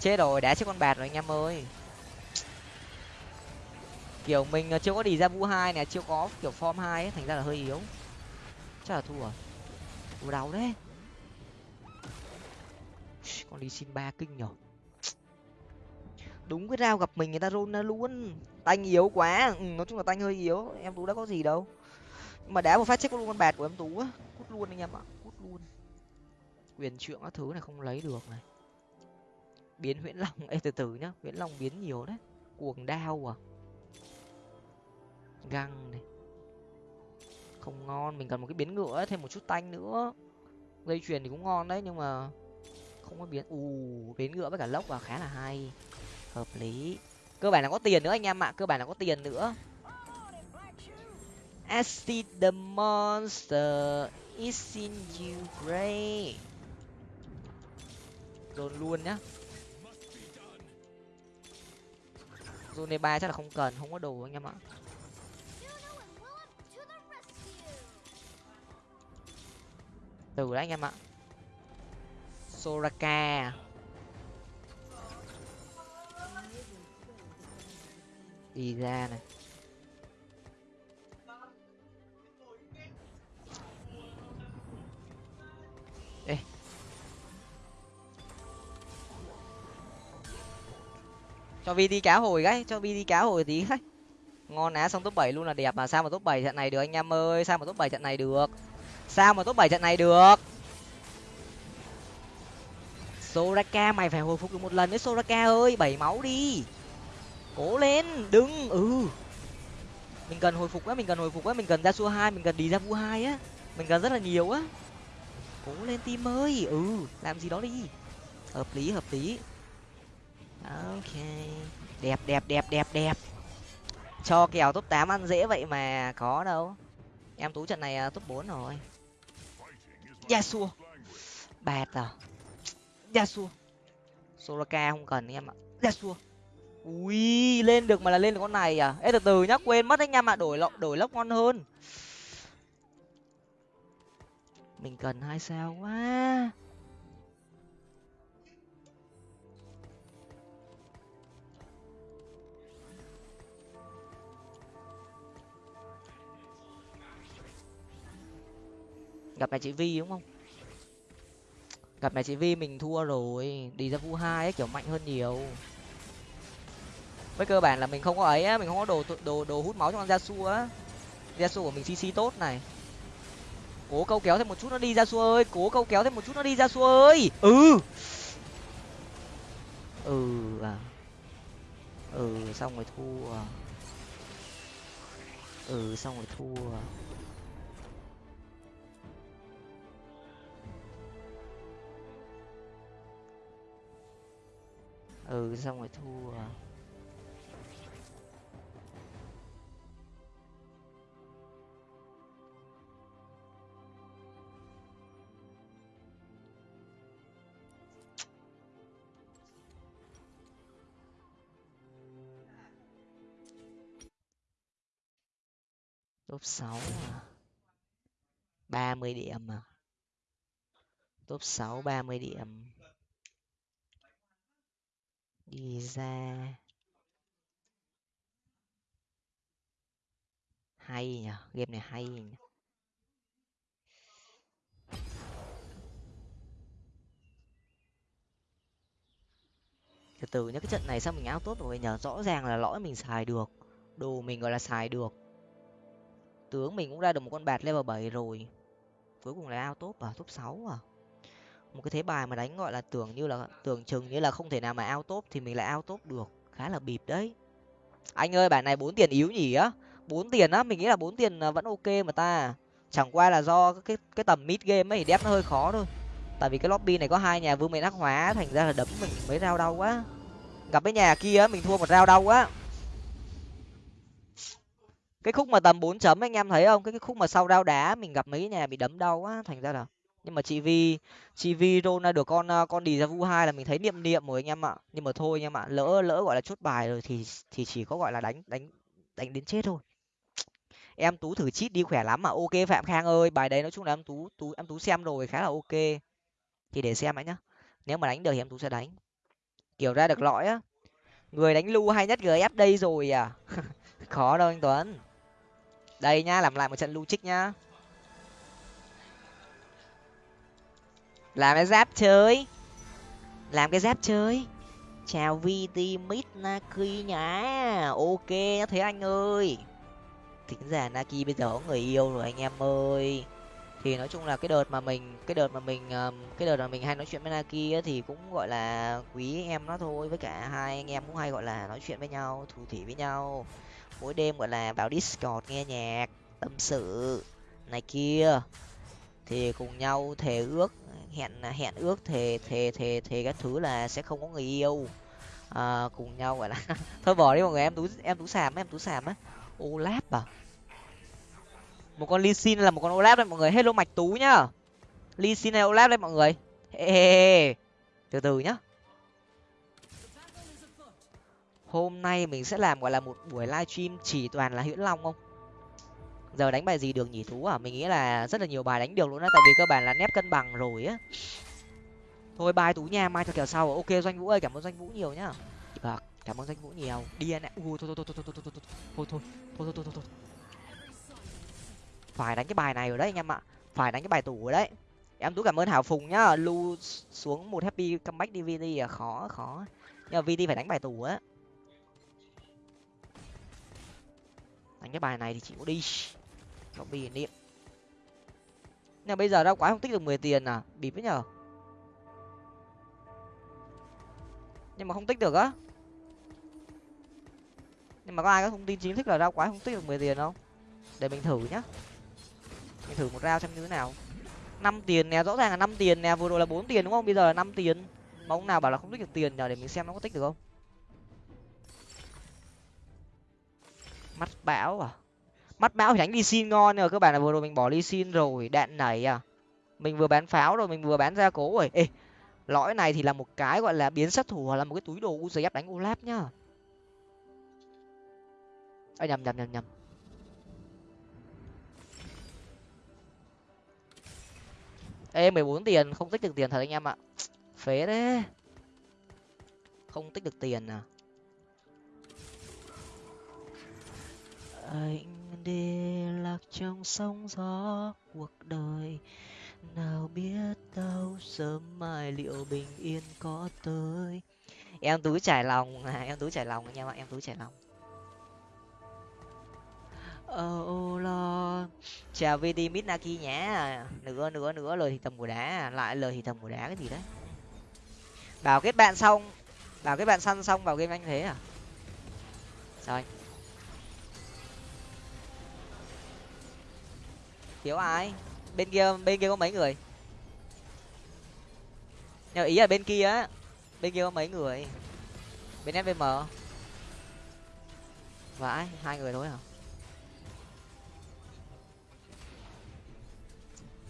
chết rồi đá chết con bạt rồi anh em ơi kiểu mình chưa có đi ra vu hai nè chưa có kiểu form hai ấy thành ra là hơi yếu. Chắc là thua. Thua đau đấy con ly xin ba kinh nhở. Đúng cái rao gặp mình người ta rôn ra luôn. Tanh yếu quá. Ừ, nói chung là tanh hơi yếu. Em tú đã có gì đâu. Nhưng mà đá một phát chết luôn con bạt của em tú á. Cút luôn anh em ạ cút luôn. Quyền trượng các thứ này không lấy được này. Biến huyễn long ê từ từ nhá. Huyễn long biến nhiều đấy. Cuồng đao à găng này. Không ngon, mình cần một cái biến ngựa thêm một chút tanh nữa. Dây chuyền thì cũng ngon đấy, nhưng mà không có biến. Ù, biến ngựa với cả lốc vào khá là hay. Hợp lý. Cơ bản là có tiền nữa anh em ạ, cơ bản là có tiền nữa. Acid the monster is in you gray dồn luôn nhá. Zone ba chắc là không cần, không có đồ anh em ạ. Từ đấy anh em ạ. Soraka à? đi ra này. Ê. cho vi đi cá hồi cái cho vi đi cá hồi tí cái ngon á, xong top bảy luôn là đẹp mà. Sao mà top bảy trận này được anh em ơi? Sao mà top bảy trận này được? Sao mà top bảy trận này được? Soraka, mày phải hồi phục được một lần đấy soraka ơi, bảy máu đi. Cố lên, đừng ừ. Mình cần hồi phục á, mình cần hồi phục á, mình cần ra xua hai, mình cần đi ra vu hai á. Mình cần rất là nhiều á. Cố lên tim ơi ừ làm gì đó đi. Hợp lý hợp lý. Ok. Đẹp đẹp đẹp đẹp đẹp. Cho kèo top tám ăn dễ vậy mà có đâu. Em tú trận này à, top bốn rồi yasuo bạt à? Yasuo soraka không cần em ạ. Yasuo ui lên được mà là lên được con này à? Ê từ từ nhá quên mất anh em ạ đổi lọ đổi lốc ngon hơn. Mình cần hai sao quá gặp mẹ chị vi, đúng không? Gặp mẹ chị vi mình thua rồi. Đi ra vu hai ấy, kiểu mạnh hơn nhiều. Với cơ bản là mình không có ấy á, mình không có đồ đồ đồ hút máu cho con gia su á. Gia su của mình cc tốt này. Cố câu kéo thêm một chút nó đi ra su ơi. Cố câu kéo thêm một chút nó đi ra su ơi. Ừ. Ừ à. Ừ xong rồi thua. Ừ xong rồi thua. Ừ xong rồi thua à. top sáu à. ba mươi điểm à. Top sáu ba mươi điểm đi ra. Hay nhở game này hay nhỉ? từ từ nhá, cái trận này sao mình áo tốt rồi nhờ rõ ràng là lõi mình xài được. Đồ mình gọi là xài được. Tướng mình cũng ra được một con bạt level bảy rồi. Cuối cùng là ao top à? Top sáu à? Một cái thế bài mà đánh gọi là tưởng như là tưởng chừng như là không thể nào mà ao top thì mình lại ao top được. Khá là bịp đấy. Anh ơi bản này bốn tiền yếu nhỉ? Á bốn tiền á? Mình nghĩ là bốn tiền à, vẫn ok mà ta. Chẳng qua là do cái cái tầm mid game ấy đép nó hơi khó thôi. Tại vì cái lobby này có hai nhà vương miện ác hóa thành ra là đấm mình mấy rao đau quá. Gặp cái nhà kia mình thua một rao đau quá. Cái khúc mà tầm bốn chấm anh em thấy không? Cái, cái khúc mà sau rao đá mình gặp mấy nhà bị đấm đau quá thành ra là nhưng mà chị vi chị vi rôn được con ờ, con đi ra vu hai là mình thấy niệm niệm rồi anh em ạ. Nhưng mà thôi anh em ạ, lỡ lỡ gọi là chốt bài rồi thì thì chỉ có gọi là đánh đánh đánh đến chết thôi. Em tú thử chít đi khỏe lắm mà, ok phạm khang ơi, bài đấy nói chung là em tú tú, em tú xem rồi, khá là ok. Thì để xem ấy nhá. Nếu mà đánh được thì em tú sẽ đánh. Kiểu ra được lõi á. Người đánh lu hay nhất gf đây rồi à? Khó đâu anh tuấn. Đây nhá, làm lại một trận lu trích nhá. Làm cái giáp chơi. Làm cái giáp chơi. Chào vt mít naki nhá. Ok thế anh ơi. Thính giả naki bây giờ có người yêu rồi anh em ơi. Thì nói chung là cái đợt mà mình, cái đợt mà mình cái đợt mà mình hay nói chuyện với naki thì cũng gọi là quý em nó thôi. Với cả hai anh em cũng hay gọi là nói chuyện với nhau, thủ thỉ với nhau. Mỗi đêm gọi là vào discord nghe nhạc, tâm sự này kia. Thì cùng nhau thề ước hẹn à, hẹn ước thề thề thề thề các thứ là sẽ không có người yêu. À, cùng nhau gọi là thôi bỏ đi mọi người em tú em tú sàm em tú sàm á. Olap à? Một con ly xin là một con olap đấy mọi người hello mạch tú nhá. Ly xin hay olap đấy mọi người. Hey, từ từ nhá. Hôm nay mình sẽ làm gọi là một buổi livestream chỉ toàn là hiễn long không? Giờ đánh bài gì được nhỉ thú à mình nghĩ là rất là nhiều bài đánh được luôn á tại vì cơ bản là nép cân bằng rồi á thôi bài tú nha mai cho kèo sau ok doanh vũ ơi cảm ơn doanh vũ nhiều nhá được cảm ơn doanh vũ nhiều đi anh ạ ui thôi thôi thôi thôi thôi thôi thôi thôi thôi thôi thôi thôi thôi phải đánh cái bài này rồi đấy anh em ạ phải đánh cái bài tủ rồi đấy em tú cảm ơn hảo phùng nhá lu xuống một happy comeback dvd à khó khó nhưng mà vd phải đánh bài tủ á đánh cái bài này thì có đi cho bi niệm nhưng bây giờ ra quái không tích được mười tiền à? Bịp với nhở? nhưng mà không tích được á? Nhưng mà có ai có thông tin chính thức là ra quái không tích được mười tiền không? Để mình thử nhá. Mình thử một rao xem như thế nào. Năm tiền nè, rõ ràng là năm tiền nè, vừa rồi là bốn tiền đúng không? Bây giờ là năm tiền. Mà ông nào bảo là không tích được tiền nhờ để mình xem nó có tích được không. Mắt bão à? Mắt bão đánh đi xin ngon nhưng mà các bạn là vừa rồi mình bỏ đi xin rồi đạn nảy à. Mình vừa bán pháo rồi mình vừa bán ra cố rồi. Ê lõi này thì là một cái gọi là biến sát thủ hoặc là một cái túi đồ uzi đánh olap nhá. À, nhầm nhầm nhầm nhầm. Ê mười bốn tiền không tích được tiền thật anh em ạ. Phế đấy không tích được tiền à. Anh đi lạc trong sóng gió cuộc đời. Nào biết đâu sớm mai liệu bình yên có tới. Em tú trải lòng à em tú trải lòng anh em ạ em tú trải lòng. Oh lo. Chào vd mitnaki nhá. Nữa nữa nữa lời thì tầm của đá, lại lời thì tầm của đá cái gì đấy? Bảo kết bạn xong, bảo kết bạn săn xong vào game anh thế à? Sao anh? Thiếu ai? Bên kia bên kia có mấy người? Nhưng ý là bên kia á. Bên kia có mấy người? Bên svm vãi hai người thôi hả?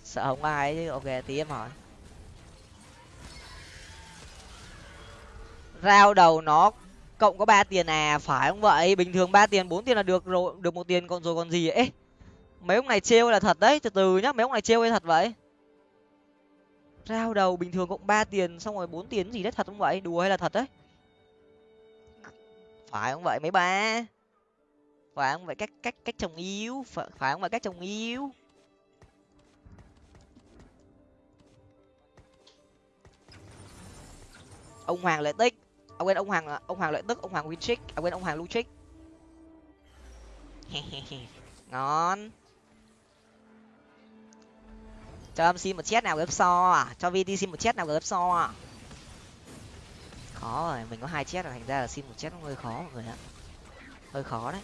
Sợ không ai chứ. Ok, tí em hỏi. Rao đầu nó cộng có ba tiền à? Phải không vậy? Bình thường ba tiền, bốn tiền là được rồi, được một tiền, còn rồi còn gì ấy mấy ông này trêu là thật đấy từ từ nhá mấy ông này trêu hay thật vậy? Rao đầu bình thường cộng ba tiền xong rồi bốn tiền gì đấy thật không vậy? Đùa hay là thật đấy? Phải không vậy mấy ba? Phải không vậy cách cách cách chồng yêu phải, phải không vậy cách chồng yêu ông hoàng lợi tích. Ông quên ông hoàng ông hoàng lợi tức ông hoàng winchick ông à, quên ông hoàng luchick ngon cho âm xin một chết nào gấp so à. Cho vt xin một chết nào gấp so à. Khó rồi, mình có hai chết rồi, thành ra là xin một chết nó hơi khó mọi người ạ. Hơi khó đấy.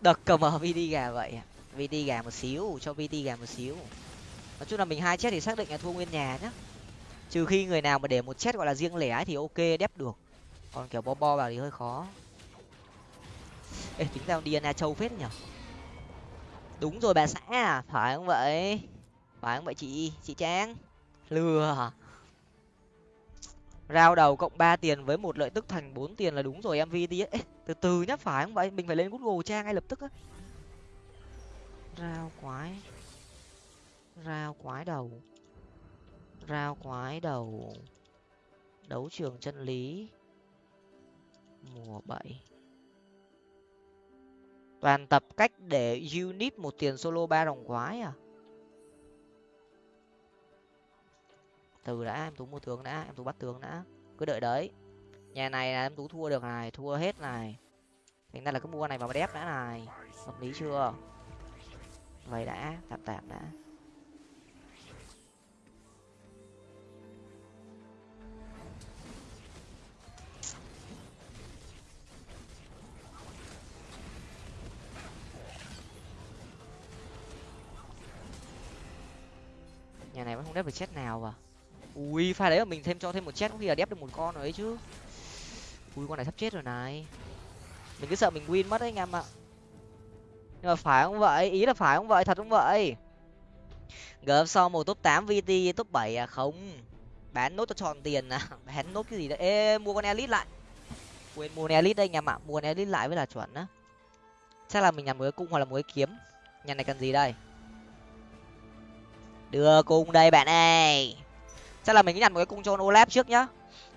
Đợt cầm ở vd gà vậy. Vd gà một xíu, cho vd gà một xíu. Nói chung là mình hai chết thì xác định là thua nguyên nhà nhá. Trừ khi người nào mà để một chết gọi là riêng lẻ thì ok, đép được. Còn kiểu bo bo vào thì hơi khó. Ê, tính ra DNA châu phết nhở. Đúng rồi bà xã à phải không vậy? Phải không vậy chị? Chị trang? Lừa rao đầu cộng ba tiền với một lợi tức thành bốn tiền là đúng rồi, em vi đi từ từ nhá, phải không vậy? Mình phải lên google trang ngay lập tức á. Rao quái. Rao quái đầu. Rao quái đầu. Đấu trường chân lý. Mùa bảy. Toàn tập cách để unit một tiền solo ba đồng quái à? Từ đã, em tú mua tướng đã, em tú bắt tướng đã. Cứ đợi đấy. Nhà này là em tú thua được này, thua hết này. Thành ra là cứ mua này vào đép đã này. Hợp lý chưa? Vậy đã, tạm tạm đã. Nhà này vẫn không đép được chết nào vào ui, pha đấy mà mình thêm cho thêm một chết có khi là đép được một con rồi ấy chứ. Ui, con này sắp chết rồi này. Mình cứ sợ mình win mất đấy anh em ạ. Nhưng mà phải không vậy? Ý là phải không vậy? Thật không vậy? Gớm sau một top tám vt, top bảy à? Không. Bán nốt cho tròn tiền à? Bán nốt cái gì đấy? Ê, mua con elite lại. Quên mua con elite đây anh em ạ. Mua con elite lại với là chuẩn á. Chắc là mình làm một cái cung hoặc là một cái kiếm. Nhà này cần gì đây? Đưa cung đây bạn ơi chắc là mình nhặt một cái cung cho olap trước nhá.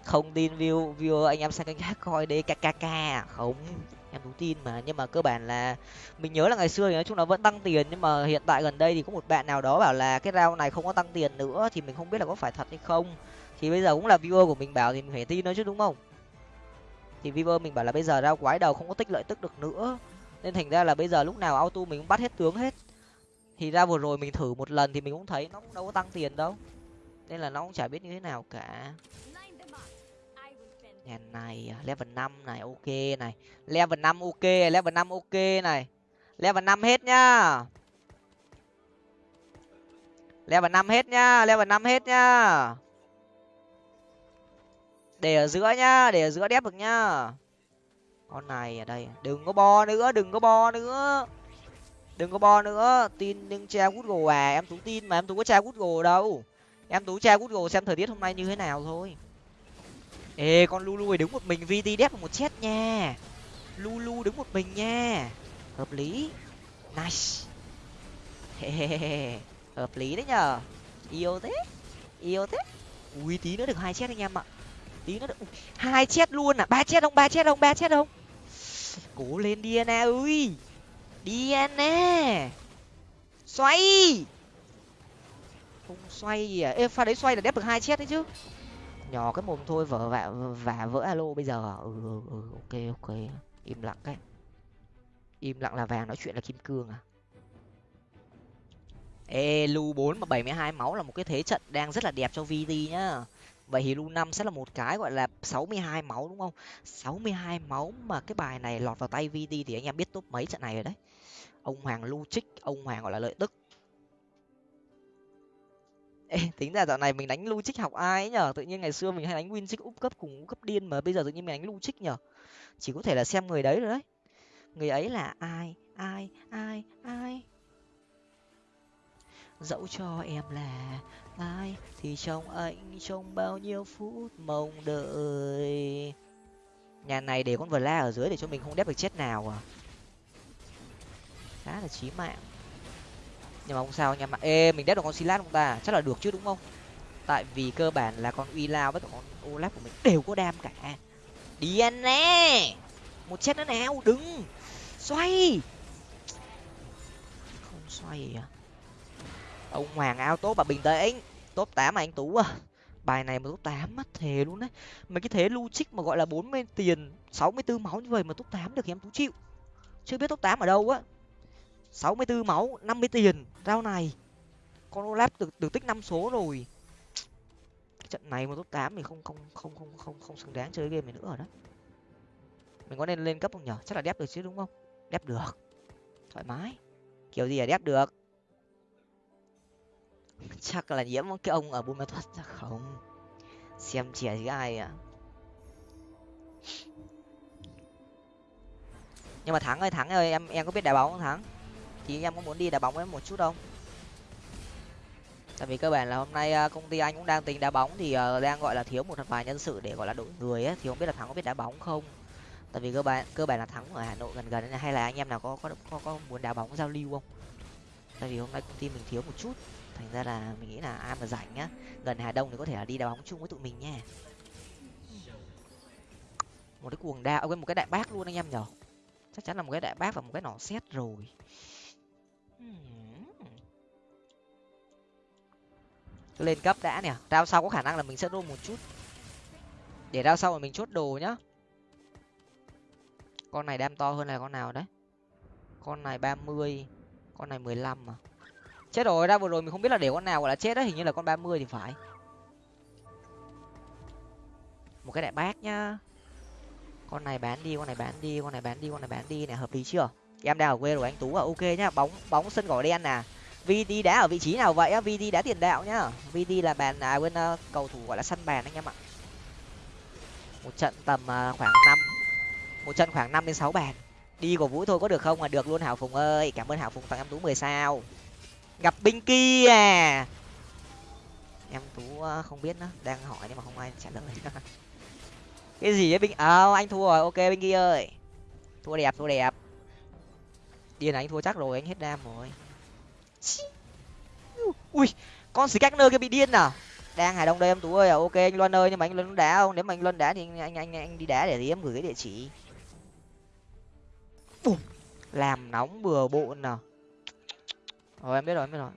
Không tin view view anh em sang kênh khác coi đi kkk không, em đúng tin mà. Nhưng mà cơ bản là mình nhớ là ngày xưa thì nói chung là vẫn tăng tiền. Nhưng mà hiện tại gần đây thì có một bạn nào đó bảo là cái rau này không có tăng tiền nữa thì mình không biết là có phải thật hay không. Thì bây giờ cũng là viewer của mình bảo thì mình phải tin nó chứ, đúng không? Thì viewer mình bảo là bây giờ rau quái đầu không có tích lợi tức được nữa. Nên thành ra là bây giờ lúc nào auto mình cũng bắt hết tướng hết. Thì ra vừa rồi mình thử một lần thì mình cũng thấy nó cũng đâu có tăng tiền đâu nên là nó cũng chả biết như thế nào cả. Nhà này à, level năm này, ok này. Level năm ok, level năm ok này. Level năm hết nhá. Level năm hết nhá, level năm hết nhá. Để ở giữa nhá, để ở giữa đép được nhá. Con này ở đây, đừng có bo nữa, đừng có bo nữa. Đừng có bo nữa, tin nhưng tra google à em tú tin mà em tú có tra google đâu em tú tra google xem thời tiết hôm nay như thế nào thôi. Ê, con lulu đứng một mình vt đép một chết nha. Lulu đứng một mình nha. Hợp lý. Nice. Hợp lý đấy nhở yêu thế. Yêu thế. Ui, tí nữa được hai chết anh em ạ. Tí nữa được hai chết luôn à? Ba chết không? Ba chết không? Ba chết không? Cố lên diana ơi. Diana xoay xoay gì à? Ê pha đấy xoay là đép được hai chết đấy chứ. Nhỏ cái mồm thôi vỡ vả vả vỡ alo bây giờ. Ừ, ừ, ừ ok ok. Im lặng cái. Im lặng là vàng nói chuyện là kim cương à? Ê lu bốn mà bảy mươi hai máu là một cái thế trận đang rất là đẹp cho vt nhá. Vậy thì lu năm sẽ là một cái gọi là sáu mươi hai máu đúng không? sáu mươi hai máu mà cái bài này lọt vào tay vt thì anh em biết top mấy trận này rồi đấy. Ông hoàng lu trích ông hoàng gọi là lợi tức. Ê, tính ra dạo này mình đánh lu trích học ai ấy nhở? Tự nhiên ngày xưa mình hay đánh win trích úp cấp cùng úp cấp điên mà bây giờ tự nhiên mình đánh lu trích nhở? Chỉ có thể là xem người đấy rồi đấy. Người ấy là ai? Ai? Ai? Ai? Dẫu cho em là ai thì trong anh trong bao nhiêu phút mong đợi? Nhà này để con vờ la ở dưới để cho mình không đép được chết nào à? Khá là chí mạng nhưng mà không sao anh em ạ ê, mình đép được con silat không ta? Chắc là được chứ, đúng không? Tại vì cơ bản là con uy lao với cả con olaf của mình đều có đam cả. Đi anh nè! Một chết nữa nào, đừng! Xoay! Không xoay à? Ông hoàng ao tốt và bình tĩnh. Top tám mà anh tú à. Bài này mà top tám mất thề luôn đấy. Mấy cái thế logic trích mà gọi là bốn mươi tiền, sáu mươi bốn máu như vậy mà top tám được thì em tú chịu. Chưa biết top tám ở đâu á sáu mươi bốn máu, năm mươi tiền. Rau này, con olaf được được tích năm số rồi. Cái trận này mà top tám thì không không không không không không xứng đáng chơi game này nữa rồi đó mình có nên lên cấp không nhở? Chắc là đép được chứ, đúng không? Đép được. Thoải mái. Kiểu gì là đép được? Chắc là nhiễm cái ông ở buôn ma thuật chắc không? Xem trẻ chứ ai à nhưng mà thắng ơi thắng ơi. Em em có biết đá bóng không thắng? Thì em có muốn đi đá bóng với em một chút không? Tại vì cơ bản là hôm nay à, công ty anh cũng đang tính đá bóng thì à, đang gọi là thiếu một vài nhân sự để gọi là đội người ấy thì không biết là thắng có biết đá bóng không? Tại vì cơ bản cơ bản là thắng ở hà nội gần gần hay là anh em nào có có có, có muốn đá bóng giao lưu không? Tại vì hôm nay công ty mình thiếu một chút thành ra là mình nghĩ là ai mà rảnh nhá gần hà đông thì có thể là đi đá bóng chung với tụi mình nha. Một cái cuồng đao quên một cái đại bác luôn anh em nhở. Chắc chắn là một cái đại bác và một cái nỏ xét rồi lên cấp đã nè. Rao sau có khả năng là mình sẽ roll một chút. Để rao sau mà mình chốt đồ nhá. Con này đam to hơn là con nào đấy? Con này ba mươi, con này mười lăm mà chết rồi, ra vừa rồi mình không biết là để con nào gọi là chết đấy, hình như là con ba mươi thì phải. Một cái đại bác nhá. Con này bán đi, con này bán đi, con này bán đi, con này bán đi này hợp lý chưa? Em đang ở quê rồi anh tú à ok nhá bóng bóng sân cỏ đen nè. Vd đá ở vị trí nào vậy á? Vd đá tiền đạo nhá. Vd là bàn à quên uh, à, cầu thủ gọi là sân bàn anh em ạ. Một trận tầm uh, khoảng năm một trận khoảng năm đến sáu bàn. Đi của vũ thôi có được không? À được luôn hảo phùng ơi. Cảm ơn hảo phùng tặng em tú mười sao. Gặp binh kia. À em tú uh, không biết nữa đang hỏi nhưng mà không ai trả lời. Cái gì ấy binh? Ờ à, anh thua rồi ok binh kia ơi. Thua đẹp thua đẹp điên anh thua chắc rồi anh hết đam rồi. Ui con xì cách nơi kia bị điên à? Đang hải đông đây em tú ơi à? Ok anh luân ơi nhưng mà anh luân đá không? Nếu mà anh luân đá thì anh anh anh, anh đi đá để gì em? Gửi cái địa chỉ. Bùm. làm nóng bừa bộn nào rồi em biết rồi em biết rồi.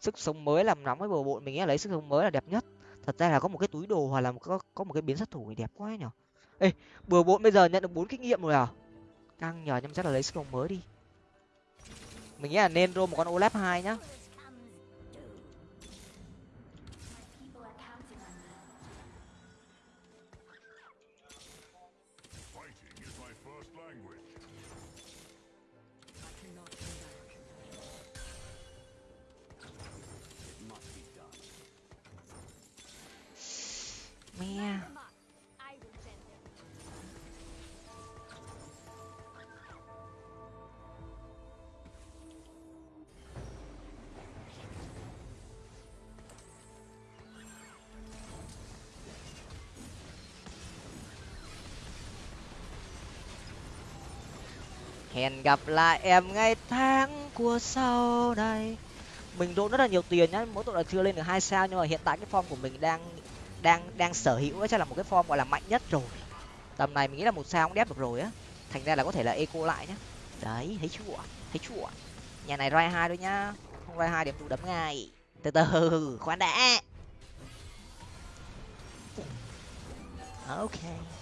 Sức sống mới làm nóng với bừa bộn mình nghĩ là lấy sức sống mới là đẹp nhất. Thật ra là có một cái túi đồ hoặc là có có một cái biến sát thủ thì đẹp quá nhở? Ê bừa bộn bây giờ nhận được bốn kinh nghiệm rồi à? Căng, nhờ nhưng chắc là lấy sức mới đi mình nghĩ là nên rô một con olap hai nhá Yeah. Hẹn gặp lại em ngày tháng của sau đây. Mình đỗ rất là nhiều tiền nhá, mỗi tội là chưa lên được hai sao, nhưng mà hiện tại cái form của mình đang đang đang sở hữu chắc là một cái form gọi là mạnh nhất rồi. Tầm này mình nghĩ là một sao cũng đép được rồi á. Thành ra là có thể là eco lại nhá. Đấy, thấy chưa thấy chưa nhà này rai hai thôi nhá, không rai hai điểm tụ đấm ngay. Từ từ, khoan đã. Ok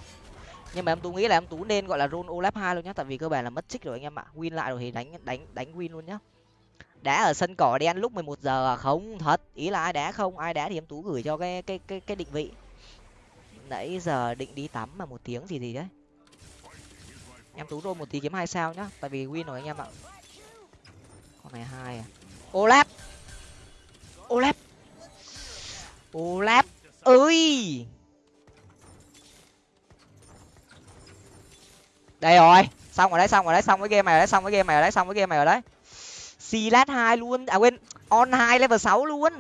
nhưng mà em tú nghĩ là em tú nên gọi là roll olap hai luôn nhá, tại vì cơ bản là mất trích rồi anh em ạ. Win lại rồi thì đánh đánh đánh win luôn nhá. Đá ở sân cỏ đen lúc mười một giờ à? không, thật. Ý là ai đá không? Ai đá thì em tú gửi cho cái cái cái cái định vị. Nãy giờ định đi tắm mà một tiếng gì gì đấy. Em tú rô một tí kiếm hai sao nhá, tại vì win rồi anh em ạ. Con này hai à? Olap olap olap ơi đây rồi, xong rồi đấy, xong rồi đấy, xong cái game này rồi đấy, xong cái game này rồi đấy, xong cái game này rồi đấy. Silat hai luôn à quên, on hai level sáu luôn.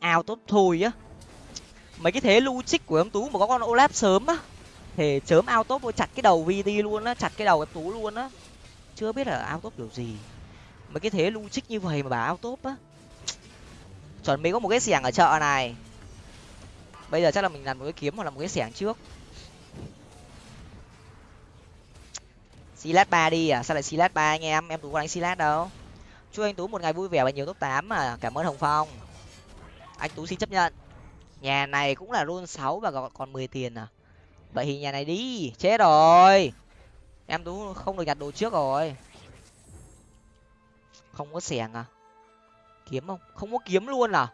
Ao tốt thôi á. Mấy cái thế logic trích của em tú mà có con olap sớm á, thì sớm ao tốt chặt cái đầu vt luôn á, chặt cái đầu em tú luôn á. Chưa biết là ao tốt kiểu gì. Mấy cái thế logic trích như vậy mà bà ao tốt á chuẩn bị có một cái xẻng ở chợ này. Bây giờ chắc là mình làm một cái kiếm hoặc là một cái xẻng trước. Silat ba đi à? Sao lại silat ba anh em? Em tú có đánh silat đâu. Chúc anh tú một ngày vui vẻ và nhiều top tám mà cảm ơn hồng phong. Anh tú xin chấp nhận. Nhà này cũng là luôn sáu và còn còn mười tiền à? Vậy thì nhà này đi. Chết rồi. Em tú không được nhặt đồ trước rồi. Không có xẻng à? Kiếm không? Không có kiếm luôn à?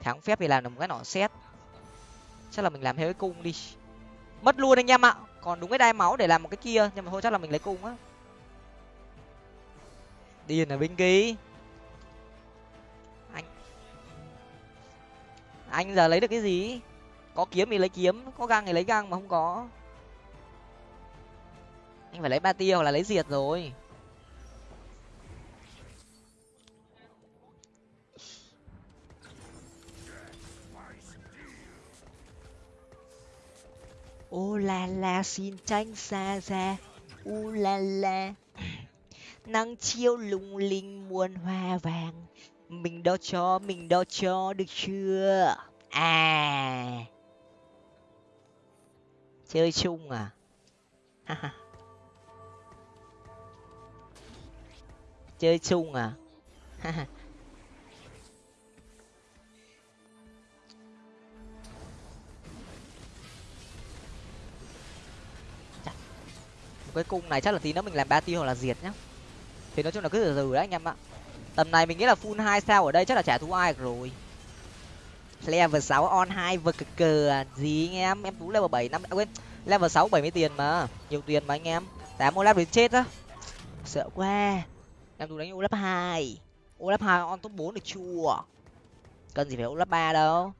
Tháng phép thì làm được một cái nỏ xét chắc là mình làm theo cái cung đi. Mất luôn anh em ạ. Còn đúng cái đai máu để làm một cái kia, nhưng mà thôi chắc là mình lấy cung á. Điền ở bên ký. Anh. Anh giờ lấy được cái gì? Có kiếm thì lấy kiếm, có găng thì lấy găng mà không có. Anh phải lấy ba tia hoặc là lấy diệt rồi. Ô la la, xin tranh xa xa. U la la. Nắng chiếu lung linh muôn hoa vàng. Mình đo cho, mình đo cho được chưa? À. Chơi chung à? Chơi chung à? Cái cung này, chắc là tí nữa mình làm ba tiêu hoặc là diệt nhá. Thì nói chung là cứ từ từ đấy anh em ạ. Tầm này mình nghĩ là full hai sao ở đây chắc là trả thú ai rồi. Level sáu on hai vực cờ cờ gì anh em? Em tú level bảy, năm, quên, level sáu bảy mươi tiền mà, nhiều tiền mà anh em. Tám olaf đến chết á. Sợ quá. Em tú đánh olaf hai. Olaf hai on top bốn được chua. Cần gì phải olaf ba đâu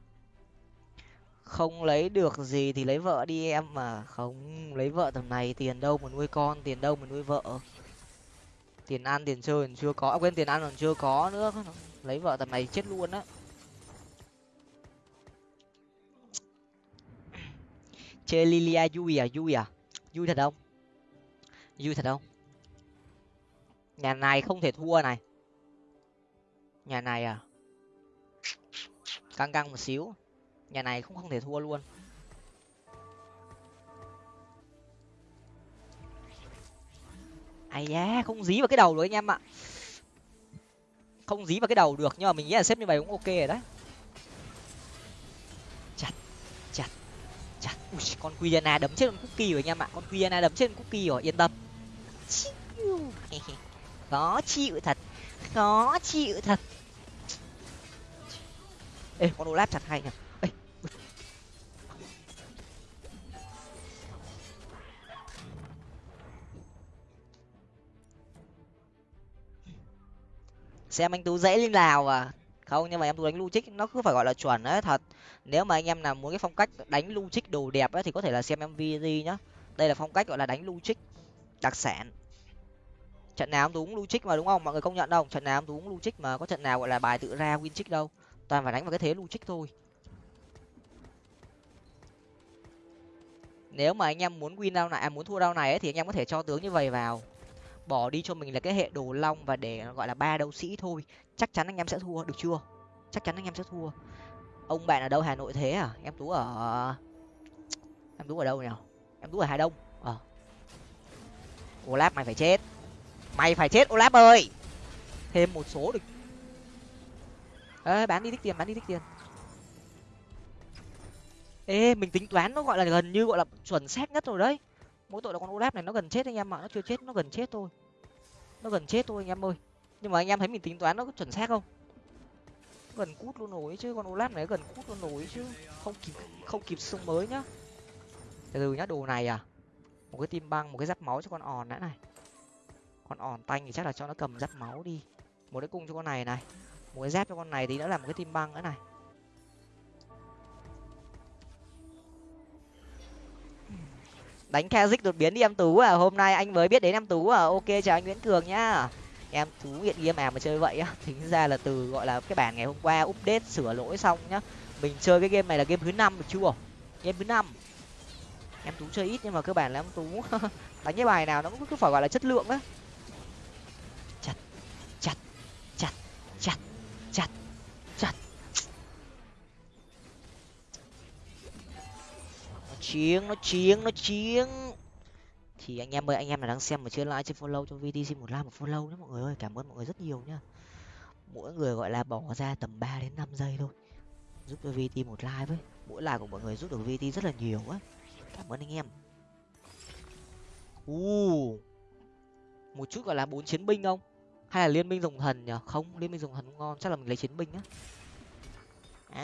không lấy được gì thì lấy vợ đi em mà. Không lấy vợ tầm này tiền đâu mà nuôi con tiền đâu mà nuôi vợ. Tiền ăn tiền chơi còn chưa có à, quên tiền ăn còn chưa có nữa. Lấy vợ tầm này chết luôn á. Chơi lilia vui à vui à? Vui à? thật không? Vui thật không? Nhà này không thể thua này. Nhà này à? Căng căng một xíu nhà này cũng không thể thua luôn. Ai da không dí vào cái đầu được anh em ạ. Không dí vào cái đầu được nhưng mà mình nghĩ là xếp như vậy cũng ok rồi đấy. Chặt chặt chặt. Ui, con Quiana đấm chết con cookie rồi anh em ạ. Con Quiana đấm chết con cookie rồi yên tâm. Khó chịu thật khó chịu thật. Ê con olaf chặt hay nhỉ? Xem anh tú dễ lên nào à. Không nhưng mà em tú đánh lu trích nó cứ phải gọi là chuẩn đấy thật. Nếu mà anh em nào muốn cái phong cách đánh lu trích đồ đẹp ấy thì có thể là xem em mvg nhá. Đây là phong cách gọi là đánh lu trích đặc sản. Trận nào em tú cũng lu trích mà đúng không? Mọi người công nhận đâu. Trận nào em tú cũng lu trích mà có trận nào gọi là bài tự ra win trích đâu. Toàn phải đánh vào cái thế lu trích thôi. Nếu mà anh em muốn win đâu này à, muốn thua đâu này ấy, thì anh em có thể cho tướng như vậy vào bỏ đi cho mình là cái hệ đồ long và để gọi là ba đấu sĩ thôi. Chắc chắn anh em sẽ thua, được chưa? Chắc chắn anh em sẽ thua. Ông bạn ở đâu? Hà nội thế à? Em tú ở, em tú ở đâu nhỉ? Em tú ở hà đông. Ờ. Olaf mày phải chết. Mày phải chết olaf ơi! Thêm một số được. Ê, bán đi tích tiền, bán đi tích tiền. Ê, mình tính toán nó gọi là gần như gọi là chuẩn xác nhất rồi đấy mỗi tội là con olaf này, nó gần chết anh em ạ, nó chưa chết, nó gần chết thôi. Nó gần chết thôi anh em ơi. Nhưng mà anh em thấy mình tính toán nó có chuẩn xác không? Gần cút luôn nổi chứ, con olaf này gần cút luôn nổi chứ. Không kịp không kịp sung mới nhá. Từ từ nhá, đồ này à. Một cái tim băng, một cái giáp máu cho con òn đã này. Con òn tanh thì chắc là cho nó cầm giáp máu đi. Một cái cung cho con này này. Một cái giáp cho con này thì nữa là một cái tim băng nữa này. Đánh Kazik đột biến đi em tú à hôm nay anh mới biết đến em tú à ok chào anh nguyễn cường nhá. Em tú nghiện game à mà chơi vậy á, tính ra là từ gọi là cái bản ngày hôm qua update sửa lỗi xong nhá. Mình chơi cái game này là game thứ năm được chưa? Game thứ năm. Em tú chơi ít nhưng mà cơ bản là em tú đánh cái bài nào nó cũng cứ phải gọi là chất lượng á. Chiến, nó chiến nó chiến. Thì anh em ơi, anh em là đang xem mà chưa like chưa follow, cho vt xin một like một follow nhé mọi người ơi. Cảm ơn mọi người rất nhiều nhá. Mỗi người gọi là bỏ ra tầm 3 đến 5 giây thôi. Giúp cho vt một like với. Mỗi like của mọi người giúp được vt rất là nhiều á. Cảm ơn anh em. U một chút gọi là bốn chiến binh không? Hay là liên minh dùng thần nhở không, liên minh dùng thần ngon, chắc là mình lấy chiến binh á.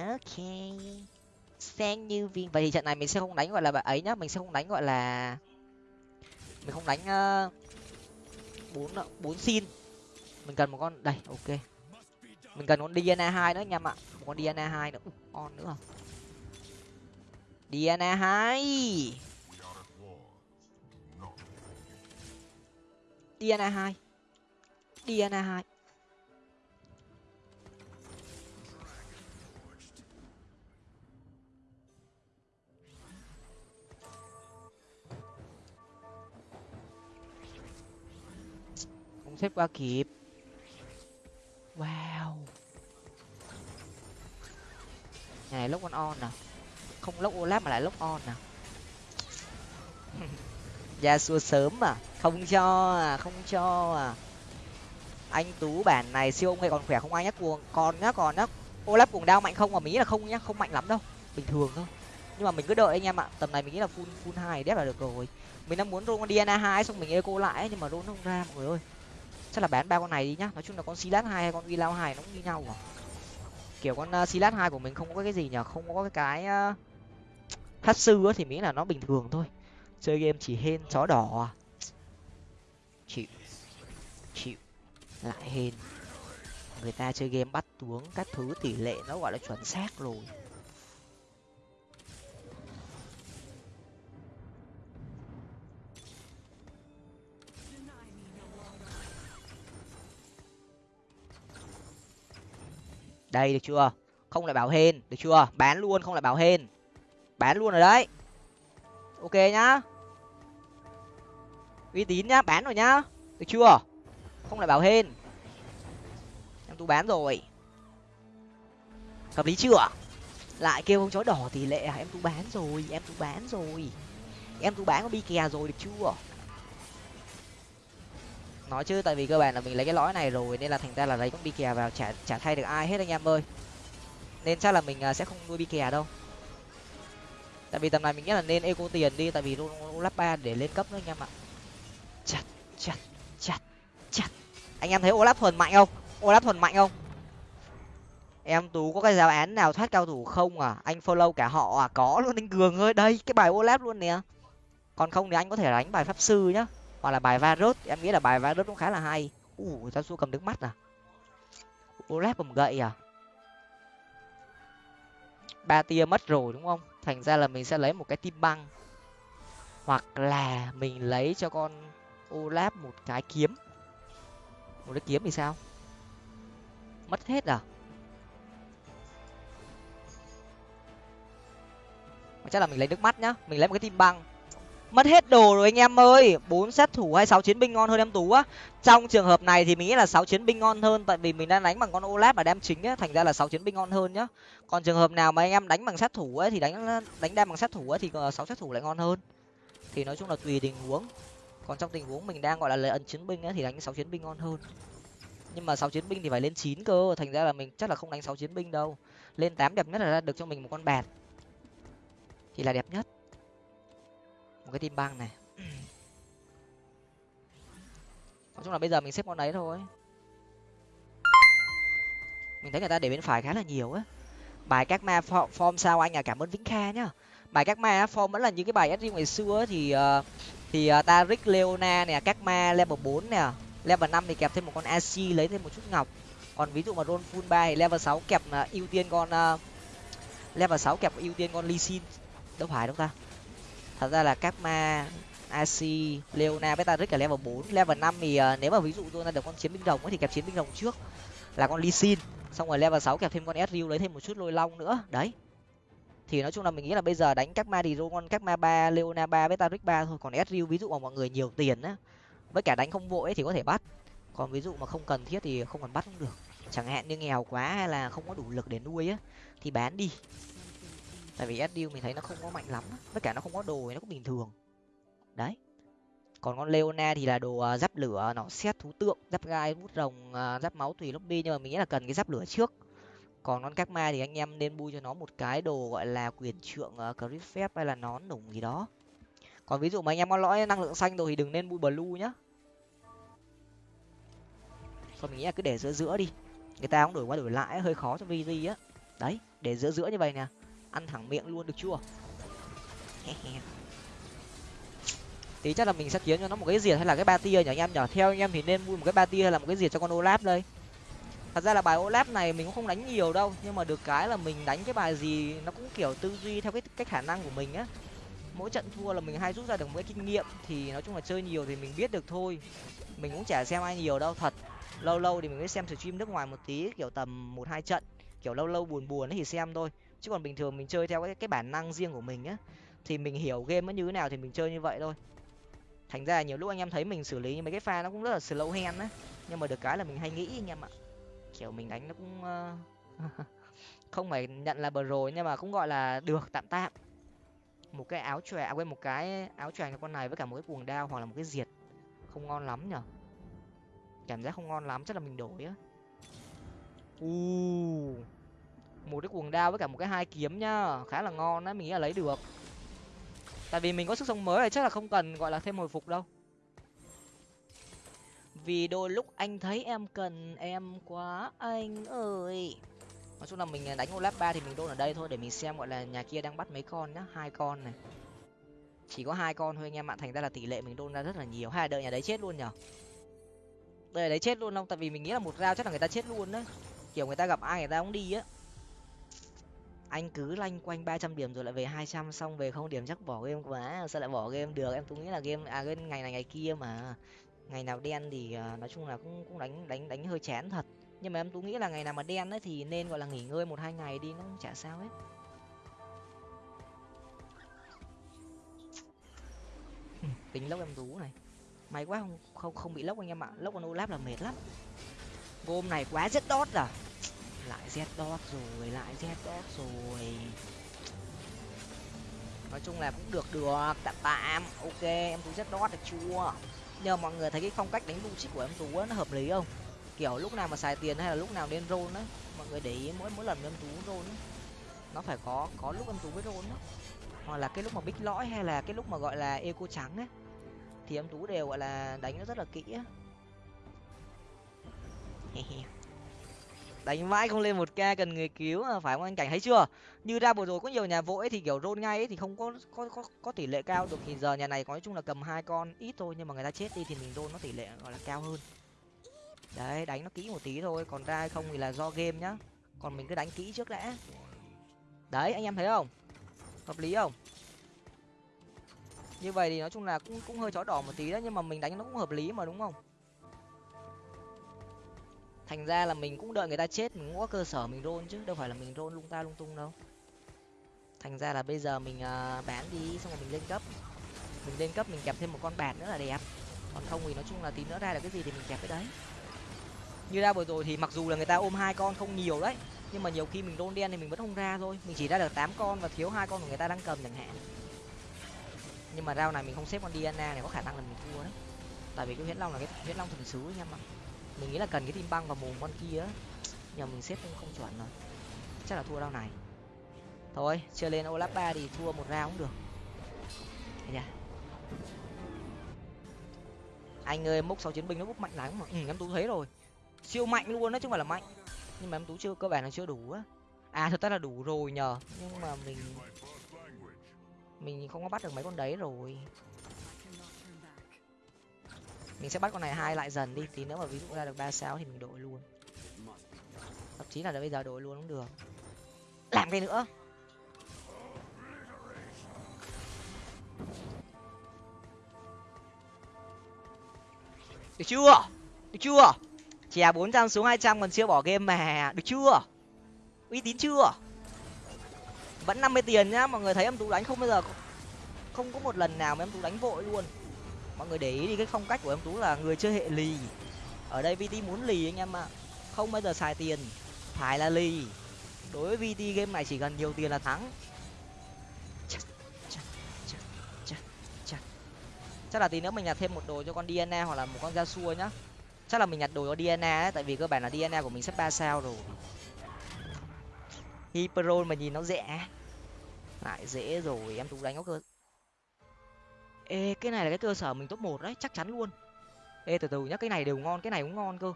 Ok sen như viên vậy thì trận này mình sẽ không đánh, gọi là bạn ấy nhá. Mình sẽ không đánh, gọi là mình không đánh ờ, bốn bốn xin. Mình cần một con đây, ok. Mình cần con dna hai nữa anh em ạ. Một con dna hai nữa. Con nữa à? dna hai. Dna hai. Dna hai. Xếp qua kịp. Wow. Này lúc on on nè không lúc olap mà lại lúc on nè à? ra xua sớm à? Không cho à không cho à. Anh tú bản này siêu ông hay còn khỏe không ai nhắc cuồng. Còn nhá còn nhá. Olap cuồng đao mạnh không mà mình nghĩ là không nhá, không mạnh lắm đâu. Bình thường thôi. Nhưng mà mình cứ đợi anh em ạ. Tầm này mình nghĩ là full full hai đép là được rồi. Mình đang muốn rôn con diana hai xong mình eco lại nhưng mà rôn không ra, mọi người ơi chắc là bán ba con này đi nhá. Nói chung là con silat hai hay con uy lao hai nó cũng như nhau à kiểu con à, silat hai của mình không có cái gì nhở không có cái cái uh, thắt sư á thì miễn là nó bình thường thôi. Chơi game chỉ hên chó đỏ à. Chịu. Chịu. Lại hên. Người ta chơi game bắt tuống các thứ tỷ lệ nó gọi là chuẩn xác rồi. Đây, được chưa? Không lại bảo hên, được chưa? Bán luôn, không lại bảo hên. Bán luôn rồi đấy. Ok nhá. Uy tín nhá, bán rồi nhá. Được chưa? Không lại bảo hên. Em tú bán rồi. Hợp lý chưa? Lại kêu ông chó đỏ tỷ lệ à em tú bán rồi, em tú bán rồi. Em tú bán có bi kè rồi, được chưa? Nói chứ, tại vì cơ bản là mình lấy cái lõi này rồi, nên là thành ra là lấy con bi kè vào, chả chả thay được ai hết anh em ơi. Nên chắc là mình à, sẽ không nuôi bi kè đâu. Tại vì tầm này mình nghĩ là nên eco tiền đi, tại vì lắp ba để lên cấp nữa anh em ạ. Chặt chặt chặt chặt anh em thấy olap thuần mạnh không? Olap thuần mạnh không? Em tú có cái giáo án nào thoát cao thủ không à? Anh follow cả họ à? Có luôn anh cường ơi, đây, cái bài olap luôn nè. Còn không thì anh có thể đánh bài pháp sư nhá hoặc là bài varus, em nghĩ là bài varus cũng khá là hay. U sao su cầm nước mắt à? Olaf cầm gậy à? Ba tia mất rồi đúng không? Thành ra là mình sẽ lấy một cái tim băng. Hoặc là mình lấy cho con Olaf một cái kiếm. Một cái kiếm thì sao? Mất hết à? Chắc là mình lấy nước mắt nhá. Mình lấy một cái tim băng mất hết đồ rồi anh em ơi. Bốn sát thủ hay sáu chiến binh ngon hơn em tú á. Trong trường hợp này thì mình nghĩ là sáu chiến binh ngon hơn, tại vì mình đang đánh bằng con olap mà đem chính á, thành ra là sáu chiến binh ngon hơn nhá. Còn trường hợp nào mà anh em đánh bằng sát thủ ấy, thì đánh đánh đem bằng sát thủ ấy, thì ờ, sáu sát thủ lại ngon hơn. Thì nói chung là tùy tình huống. Còn trong tình huống mình đang, gọi là lấy ẩn chiến binh ấy, thì đánh sáu chiến binh ngon hơn. Nhưng mà sáu chiến binh thì phải lên chín cơ, thành ra là mình chắc là không đánh sáu chiến binh đâu. Lên tám đẹp nhất là ra được cho mình một con bạt thì là đẹp nhất một cái tim băng này. Nói chung là bây giờ mình xếp con đấy thôi. Mình thấy người ta để bên phải khá là nhiều á. Bài các ma form sao anh à? Cảm ơn vĩnh kha nhá. Bài các ma form vẫn là những cái bài sg ngày xưa thì uh, thì uh, tarik leona nè các ma level bốn nè level năm thì kẹp thêm một con ac lấy thêm một chút ngọc. Còn ví dụ mà roll full ba thì level sáu kẹp uh, ưu tiên con uh, level sáu kẹp ưu tiên con lee sin. Đâu phải đâu ta thật ra là các ma ac leona beta rick là level bốn level năm thì uh, nếu mà ví dụ tôi ra được con chiến binh rồng thì kẹp chiến binh rồng trước là con lee sin. Xong rồi level sáu kẹp thêm con sriu lấy thêm một chút lôi long nữa đấy. Thì nói chung là mình nghĩ là bây giờ đánh các ma thì con các ma ba leona ba beta rick ba thôi. Còn sriu ví dụ mà mọi người nhiều tiền á với cả đánh không vội thì có thể bắt. Còn ví dụ mà không cần thiết thì không cần bắt cũng được. Chẳng hạn như nghèo quá hay là không có đủ lực để nuôi á thì bán đi tại vì sdu mình thấy nó không có mạnh lắm tất cả nó không có đồ thì nó cũng bình thường. Đấy. Còn con leona thì là đồ à, giáp lửa nó xét thú tượng giáp gai bút rồng à, giáp máu tùy lobby nhưng mà mình nghĩ là cần cái giáp lửa trước. Còn con các ma thì anh em nên bui cho nó một cái đồ gọi là quyền trượng uh, crit phép hay là nón nủng gì đó. Còn ví dụ mà anh em có lõi năng lượng xanh rồi thì đừng nên bui blue nhá. Còn mình nghĩ là cứ để giữa giữa đi. Người ta cũng đổi qua đổi lại hơi khó cho vg á. Đấy để giữa giữa như vậy nè ăn thẳng miệng luôn được chưa? Tí chắc là mình sẽ kiếm cho nó một cái diệt hay là cái ba tia nhỉ anh em nhở theo anh em thì nên mua một cái ba tia hay là một cái diệt cho con olap đây? Thật ra là bài olap này mình cũng không đánh nhiều đâu, nhưng mà được cái là mình đánh cái bài gì nó cũng kiểu tư duy theo cái cái khả năng của mình á. Mỗi trận thua là mình hay rút ra được một cái kinh nghiệm thì nói chung là chơi nhiều thì mình biết được thôi. Mình cũng chả xem ai nhiều đâu, thật. Lâu lâu thì mình mới xem stream nước ngoài một tí, kiểu tầm một hai trận. Kiểu lâu lâu buồn buồn thì xem thôi chứ còn bình thường mình chơi theo cái cái bản năng riêng của mình á thì mình hiểu game nó như thế nào thì mình chơi như vậy thôi. Thành ra nhiều lúc anh em thấy mình xử lý mấy cái pha nó cũng rất là slow hand á nhưng mà được cái là mình hay nghĩ anh em ạ. Kiểu mình đánh nó cũng uh... không phải nhận là bờ rồi nhưng mà cũng gọi là được tạm tạm. Một cái áo chòe à, quên một cái áo choàng con này với cả một cái cuồng đao hoặc là một cái diệt không ngon lắm nhở? Cảm giác không ngon lắm chắc là mình đổi á. U một cái cuồng đao với cả một cái hai kiếm nhá. Khá là ngon á, mình nghĩ là lấy được. Tại vì mình có sức sống mới này chắc là không cần gọi là thêm hồi phục đâu. Vì đôi lúc anh thấy em cần em quá, anh ơi. Nói chung là mình đánh olap ba thì mình đôn ở đây thôi, để mình xem gọi là nhà kia đang bắt mấy con nhá. Hai con này. Chỉ có hai con thôi anh em ạ, thành ra là tỷ lệ mình đôn ra rất là nhiều. Hay là đợi nhà đấy chết luôn nhở? Đợi đấy chết luôn không? Tại vì mình nghĩ là một rau chắc là người ta chết luôn đấy. Kiểu người ta gặp ai người ta cũng đi á anh cứ lanh quanh ba trăm điểm rồi lại về hai trăm, xong về không điểm chắc bỏ game quá, sao lại bỏ game được? Em cũng nghĩ là game à game ngày này, ngày kia mà. Ngày nào đen thì à, nói chung là cũng cũng đánh đánh đánh hơi chán thật. Nhưng mà em tú nghĩ là ngày nào mà đen ấy thì nên, gọi là, nghỉ ngơi một hai ngày đi, nó cũng chả sao hết. Tính lốc em rú này. May quá không không không bị lốc anh em ạ. Lốc con olap là mệt lắm. Hôm này quá rất đót à lại z dot rồi, lại z dot rồi. Nói chung là cũng được được. Tạm tạm. Ok, em tú z dot được chưa? Nhờ mọi người thấy cái phong cách đánh logic của em tú nó hợp lý không? Kiểu lúc nào mà xài tiền hay là lúc nào nên roll á, mọi người để ý mỗi mỗi lần em tú roll á, nó phải có có lúc em tú mới roll á. Hoặc là cái lúc mà bích lõi hay là cái lúc mà gọi là eco trắng á, thì em tú đều, gọi là, đánh nó rất là kỹ á đánh mãi không lên một k cần người cứu phải không anh? Cảnh thấy chưa? Như ra vừa rồi có nhiều nhà vội thì kiểu rôn ngay ấy, thì không có có có có tỷ lệ cao được. Thì giờ nhà này có nói chung là cầm hai con ít thôi nhưng mà người ta chết đi thì mình rôn nó tỷ lệ gọi là cao hơn. Đấy đánh nó kỹ một tí thôi còn ra không thì là do game nhá. Còn mình cứ đánh kỹ trước đã. Đấy anh em thấy không? Hợp lý không? Như vậy thì nói chung là cũng cũng hơi chó đỏ một tí đấy nhưng mà mình đánh nó cũng hợp lý mà đúng không? Thành ra là mình cũng đợi người ta chết mình cũng có cơ sở mình rôn chứ đâu phải là mình rôn lung ta lung tung đâu. Thành ra là bây giờ mình uh, bán đi xong rồi mình lên cấp. Mình lên cấp mình kẹp thêm một con bạt nữa là đẹp. Còn không thì nói chung là tí nữa ra là cái gì thì mình kẹp cái đấy. Như ra vừa rồi thì mặc dù là người ta ôm hai con không nhiều đấy nhưng mà nhiều khi mình đôn đen thì mình vẫn không ra thôi. Mình chỉ ra được tám con và thiếu hai con của người ta đang cầm chẳng hạn. Nhưng mà rau này mình không xếp con diana này có khả năng là mình thua đấy. Tại vì cái huyết long là cái huyết long thần sứ nha mà mình nghĩ là cần cái tim băng và mồm con kia nhờ mình xếp không, không chuẩn rồi. Chắc là thua rau này. Thôi chơi lên olap ba thì thua một rau cũng được. Nha anh ơi mốc sáu chiến binh nó bốc mạnh lắm mà. Ừ, em tú thấy rồi. Siêu mạnh luôn đấy chứ không phải là mạnh. Nhưng mà em tú chưa cơ bản là chưa đủ á. À thật ra là đủ rồi nhờ. Nhưng mà mình mình không có bắt được mấy con đấy rồi mình sẽ bắt con này hai lại dần đi, tí nữa mà ví dụ ra được ba sao thì mình đổi luôn. Thậm chí là bây giờ đổi luôn cũng được. Làm cái nữa. Được chưa? Được chưa? Chè bốn trăm xuống hai trăm còn chưa bỏ game mà. Được chưa? Uy tín chưa? Vẫn năm mươi tiền nhá, mọi người thấy em tú đánh không bao giờ không có một lần nào mà em tú đánh vội luôn mọi người để ý đi cái phong cách của em tú là người chơi hệ lì. Ở đây vt muốn lì anh em ạ. Không bao giờ xài tiền phải là lì. Đối với vt game này chỉ cần nhiều tiền là thắng. Chắc, là tí nữa mình nhặt thêm một đồ cho con dna hoặc là một con da xua nhá. Chắc là mình nhặt đồ cho dna ấy, tại vì cơ bản là dna của mình sắp ba sao rồi. Hyperon mà nhìn nó rẻ. Lại dễ rồi em tú đánh nó cơ ê, cái này là cái cơ sở mình top một đấy, chắc chắn luôn. Ê, từ từ nhá, cái này đều ngon, cái này cũng ngon cơ.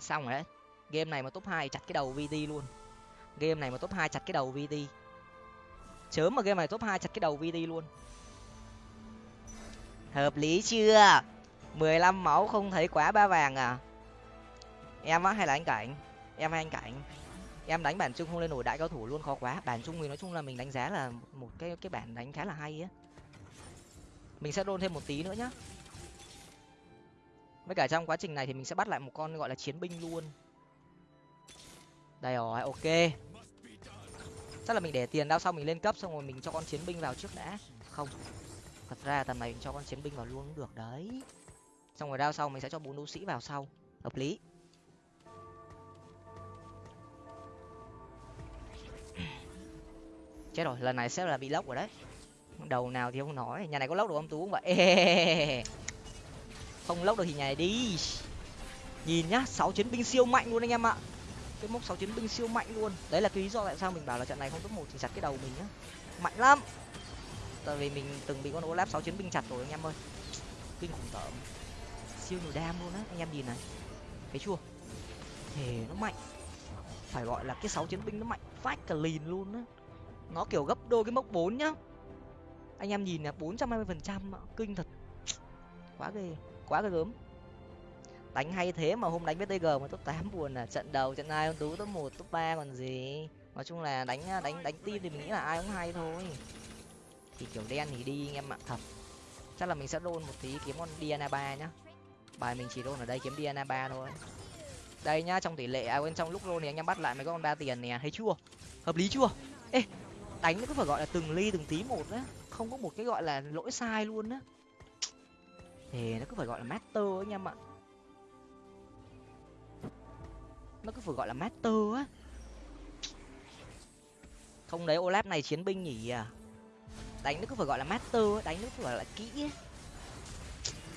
Xong rồi đấy, game này mà top hai chặt cái đầu vt luôn. Game này mà top hai chặt cái đầu vt chớm mà game này top hai chặt cái đầu vt luôn. Hợp lý chưa? mười lăm máu không thấy quá ba vàng à? Em á, hay là anh cảnh? Em hay anh cảnh? Em đánh bản chung không lên nổi đại cao thủ luôn, khó quá. Bản chung thì nói chung là mình đánh giá là một cái cái bản đánh khá là hay á mình sẽ đôn thêm một tí nữa nhá. Với cả trong quá trình này thì mình sẽ bắt lại một con gọi là chiến binh luôn. Đây rồi, ok. Chắc là mình để tiền đao sau mình lên cấp xong rồi mình cho con chiến binh vào trước đã. Không, thật ra tầm này mình cho con chiến binh vào luôn cũng được đấy. Xong rồi đao sau mình sẽ cho bốn đấu sĩ vào sau. Hợp lý. Chết rồi, lần này sẽ là bị lốc rồi đấy đầu nào thì không nói. Nhà này có lốc được không? Tú không vậy. Không lốc được thì nhà này đi. Nhìn nhá, sáu chiến binh siêu mạnh luôn anh em ạ. Cái mốc sáu chiến binh siêu mạnh luôn. Đấy là cái lý do tại sao mình bảo là trận này không top một thì chặt cái đầu mình nhá. Mạnh lắm. Tại vì mình từng bị con olaf sáu chiến binh chặt rồi anh em ơi. Kinh khủng tởm. Siêu nhiều đam luôn á. Anh em nhìn này. Thấy chưa? Thề nó mạnh. Phải gọi là cái sáu chiến binh nó mạnh phát cả lìn luôn á. Nó kiểu gấp đôi cái mốc bốn nhá anh em nhìn là bốn trăm hai mươi phần trăm kinh thật. Quá ghê quá ghê gớm. Đánh hay thế mà hôm đánh với tg mà top tám buồn à trận đầu trận hai con tú, top một, top ba còn gì. Nói chung là đánh à, đánh đánh tim thì mình nghĩ là ai cũng hay thôi. Thì kiểu đen thì đi anh em ạ, thật. Chắc là mình sẽ đôn một tí kiếm con diana ba nhá. Bài mình chỉ đôn ở đây kiếm diana ba thôi. Đây nhá, trong tỷ lệ à bên trong lúc đôn thì anh em bắt lại mấy con ba tiền nè thấy chưa? Hợp lý chưa? Ê, đánh nó cứ phải gọi là từng ly từng tí một đấy không có một cái gọi là lỗi sai luôn á. Thì nó cứ phải gọi là master anh em ạ nó cứ phải gọi là master á. Không đấy, olap này chiến binh nhỉ? À đánh nó cứ phải gọi là master đánh nó cứ phải là kỹ ấy.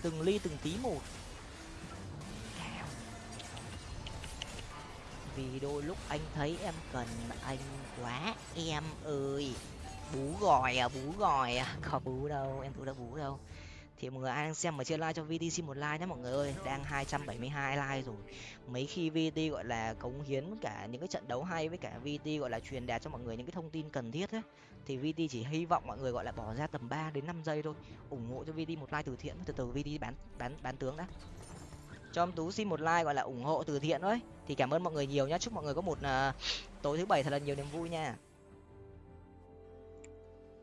từng ly từng tí một. Vì đôi lúc anh thấy em cần anh quá, em ơi bú gòi à bú gòi à? Có bú đâu em tú đã bú đâu. Thì mọi người ai đang xem mà chưa like cho vt một like nhé mọi người ơi. Đang hai trăm bảy mươi hai like rồi. Mấy khi vt gọi là cống hiến cả những cái trận đấu hay với cả vt gọi là truyền đạt cho mọi người những cái thông tin cần thiết ấy thì vt chỉ hy vọng mọi người gọi là bỏ ra tầm 3 đến 5 giây thôi. Ủng hộ cho vt một like từ thiện. Từ từ vt bán bán bán tướng đã. Cho em tú xin một like gọi là ủng hộ từ thiện thôi. Thì cảm ơn mọi người nhiều nhá. Chúc mọi người có một uh, tối thứ bảy thật là nhiều niềm vui nha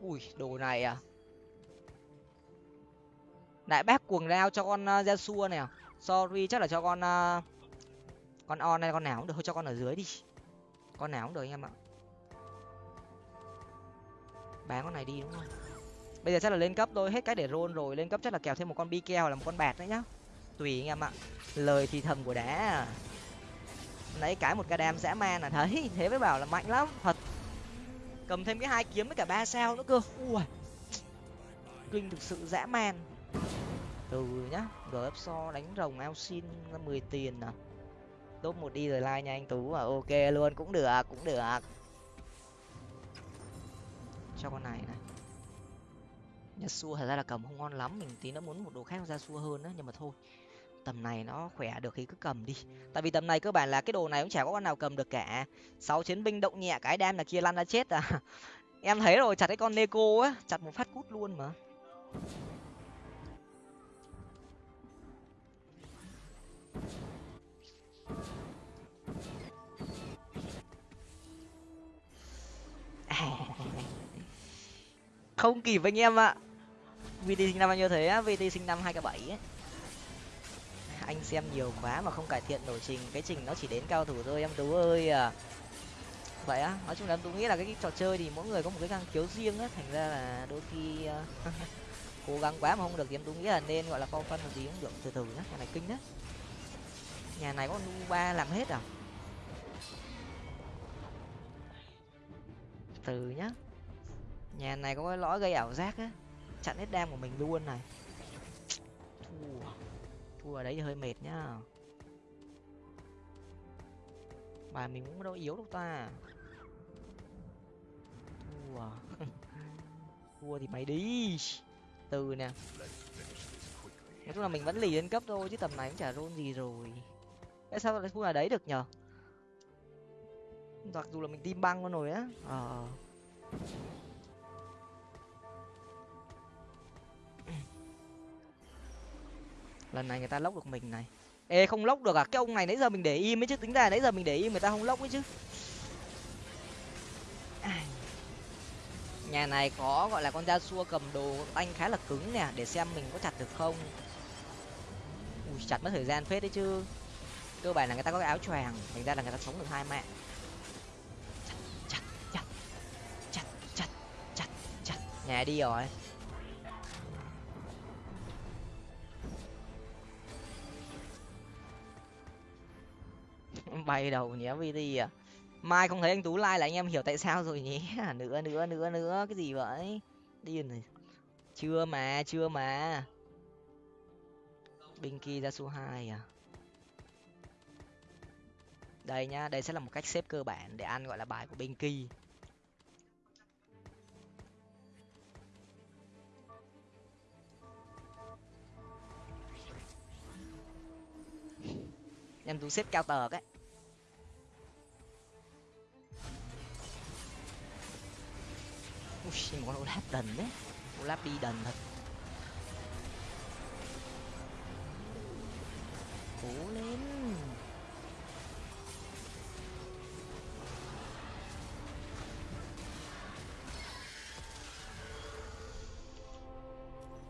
ui đồ này à? Đại bác cuồng đao cho con uh, xua này à? Sorry chắc là cho con uh, con on hay con nào cũng được. Thôi cho con ở dưới đi. Con nào cũng được anh em ạ. Bán con này đi đúng không? Bây giờ chắc là lên cấp thôi. Hết cái để roll rồi. Lên cấp chắc là kèo thêm một con bi keo là một con bạt nữa nhá. Tùy anh em ạ. Lời thì thầm của đá. Nãy cái một ca đam dã man là thấy thế mới bảo là mạnh lắm. Thật cầm thêm cái hai kiếm với cả ba sao nữa cơ. Ui, kinh thực sự dã man. Từ nhá gf so đánh rồng ao xin mười tiền à. Top một đi rồi like nha anh tú à. Ok luôn, cũng được cũng được. Cho con này này. Xua thật ra là cầm không ngon lắm, mình tí nó muốn một đồ khác ra xua hơn á, nhưng mà thôi tầm này nó khỏe được thì cứ cầm đi. Tại vì tầm này cơ bản là cái đồ này cũng chả có con nào cầm được cả. Sáu chiến binh động nhẹ, cái đam là kia lăn ra chết à. Em thấy rồi, chặt cái con neko á, chặt một phát cút luôn mà. Không kịp anh em ạ. Vt sinh năm bao nhiêu thế vt sinh năm hai k bảy ấy anh xem nhiều quá mà không cải thiện nổi trình. Cái trình nó chỉ đến cao thủ thôi em tú ơi à. Vậy á nói chung là em tú nghĩ là cái, cái trò chơi thì mỗi người có một cái năng khiếu riêng á thành ra là đôi khi uh, cố gắng quá mà không được thì em tú nghĩ là nên gọi là phong phân một gì cũng được từ từ nhá nhà này kinh đấy nhà này có nu ba làm hết à? Từ nhá. Nhà này có cái lõi gây ảo giác á chặn hết đam của mình luôn này. Thua thua ở đấy hơi mệt nhá. Bài mình cũng đâu yếu đâu ta. Thua. Thua thì mày đi. Từ nè. Nói chung là mình vẫn lì lên cấp thôi, chứ tầm này cũng chả rôn gì rồi. Tại sao lại thua ở đấy được nhở mặc dù là mình tim băng con rồi á. Ờ. lần này người ta lốc được mình này. Ê, không lốc được à? Cái ông này nãy giờ mình để im ấy chứ. Tính ra nãy giờ mình để im người ta không lốc ấy chứ. Nhà này có, gọi là con da xua cầm đồ anh khá là cứng nè, để xem mình có chặt được không. Ui, chặt mất thời gian phết đấy chứ. Cơ bản là người ta có cái áo choàng, thành ra là người ta sống được hai mạng. Chặt chặt chặt chặt chặt chặt. Nhà đi rồi. bay đầu nhé vt à. Mai không thấy anh tú like là anh em hiểu tại sao rồi nhé à, nữa nữa nữa nữa, cái gì vậy? Điên này. Chưa mà chưa mà. Binky ra số hai à. Đây nhá, đây sẽ là một cách xếp cơ bản để ăn gọi là bài của Binky. Em tú xếp cao tờ cái. Ui, một con olap đần đấy. Olap đi đần thật. Cố lên.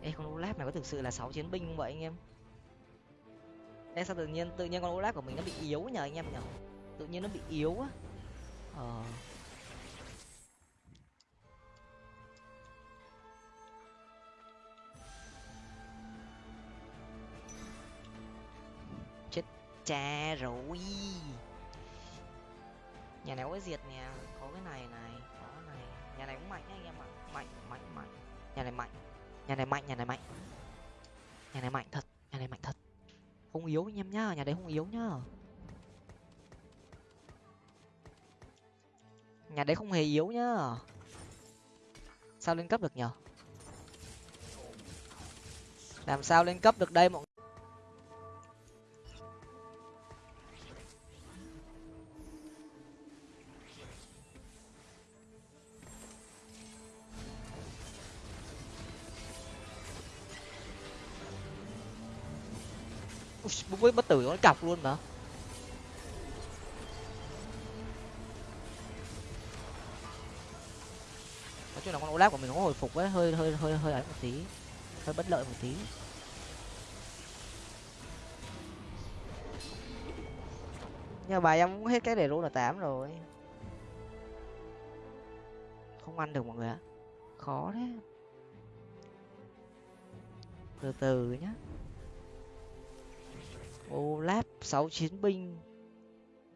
Ê, con olap này có thực sự là sáu chiến binh không vậy anh em? Ê, sao tự nhiên tự nhiên con Olaf của mình nó bị yếu nhờ anh em nhở tự nhiên nó bị yếu á. Ờ. Chết cha rồi. Nhà này có diệt nè, có cái này này, có cái này. Nhà này cũng mạnh anh em ạ. Mạnh mạnh mạnh. Nhà này mạnh. Nhà này mạnh, nhà này mạnh. Nhà này mạnh thật, nhà này mạnh thật không yếu anh em nhá, nhà đấy không yếu nhá. Nhà đấy không hề yếu nhá. Sao lên cấp được nhở? Làm sao lên cấp được đây mọi Ui, với bất tử nó cọc luôn mà. Nói chung là con olaf của mình nó hồi phục ấy hơi hơi hơi hơi ấy một tí. Hơi bất lợi một tí. Nhưng bài em cũng hết cái để rô là tám rồi. Không ăn được mọi người ạ. Khó đấy từ từ nhá olaf sáu chiến binh,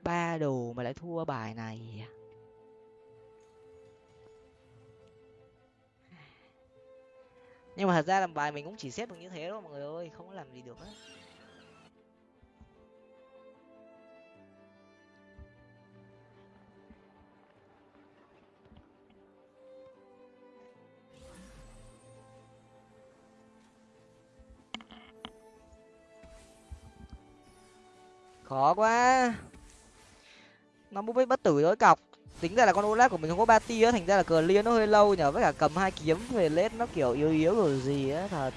ba đồ mà lại thua bài này nhưng mà thật ra làm bài mình cũng chỉ xếp được như thế thôi, mọi người ơi, không có làm gì được hết khó quá. Nó bút bất tử đối cọc. Tính ra là con olaf của mình không có ba tia, thành ra là cờ liên nó hơi lâu nhở với cả cầm hai kiếm về lết nó kiểu yếu yếu rồi gì á, thật.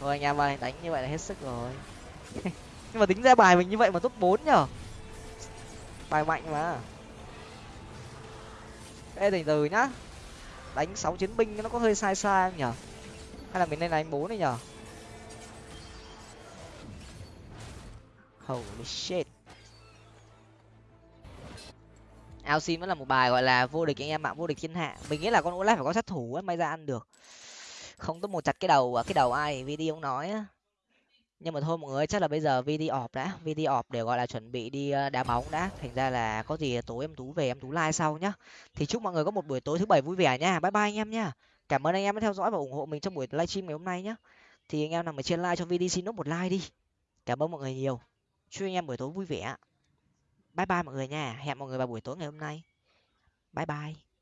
Thôi anh em ơi đánh như vậy là hết sức rồi. Nhưng mà tính ra bài mình như vậy mà top bốn nhở bài mạnh mà. Ê, từ từ nhá. Đánh sáu chiến binh nó có hơi sai sai nhở hay là mình nên đánh bốn này nhở holy shit. Ao sim vẫn là một bài gọi là vô địch anh em mạng vô địch thiên hạ. Mình nghĩ là con olaf phải có sát thủ ấy, may ra ăn được. Không tốt một chặt cái đầu à, cái đầu ai VD ông nói á. Nhưng mà thôi mọi người chắc là bây giờ VD off đã. VD off để gọi là chuẩn bị đi à, đá bóng đã. Thành ra là có gì tối em tú về, em tú like sau nhá. Thì chúc mọi người có một buổi tối thứ bảy vui vẻ nha. Bye bye anh em nhá cảm ơn anh em đã theo dõi và ủng hộ mình trong buổi livestream ngày hôm nay nhá. Thì anh em nào mà trên like cho VD xin nốt một like đi. Cảm ơn mọi người nhiều chúc anh em buổi tối vui vẻ. Bye bye mọi người nha. Hẹn mọi người vào buổi tối ngày hôm nay. Bye bye.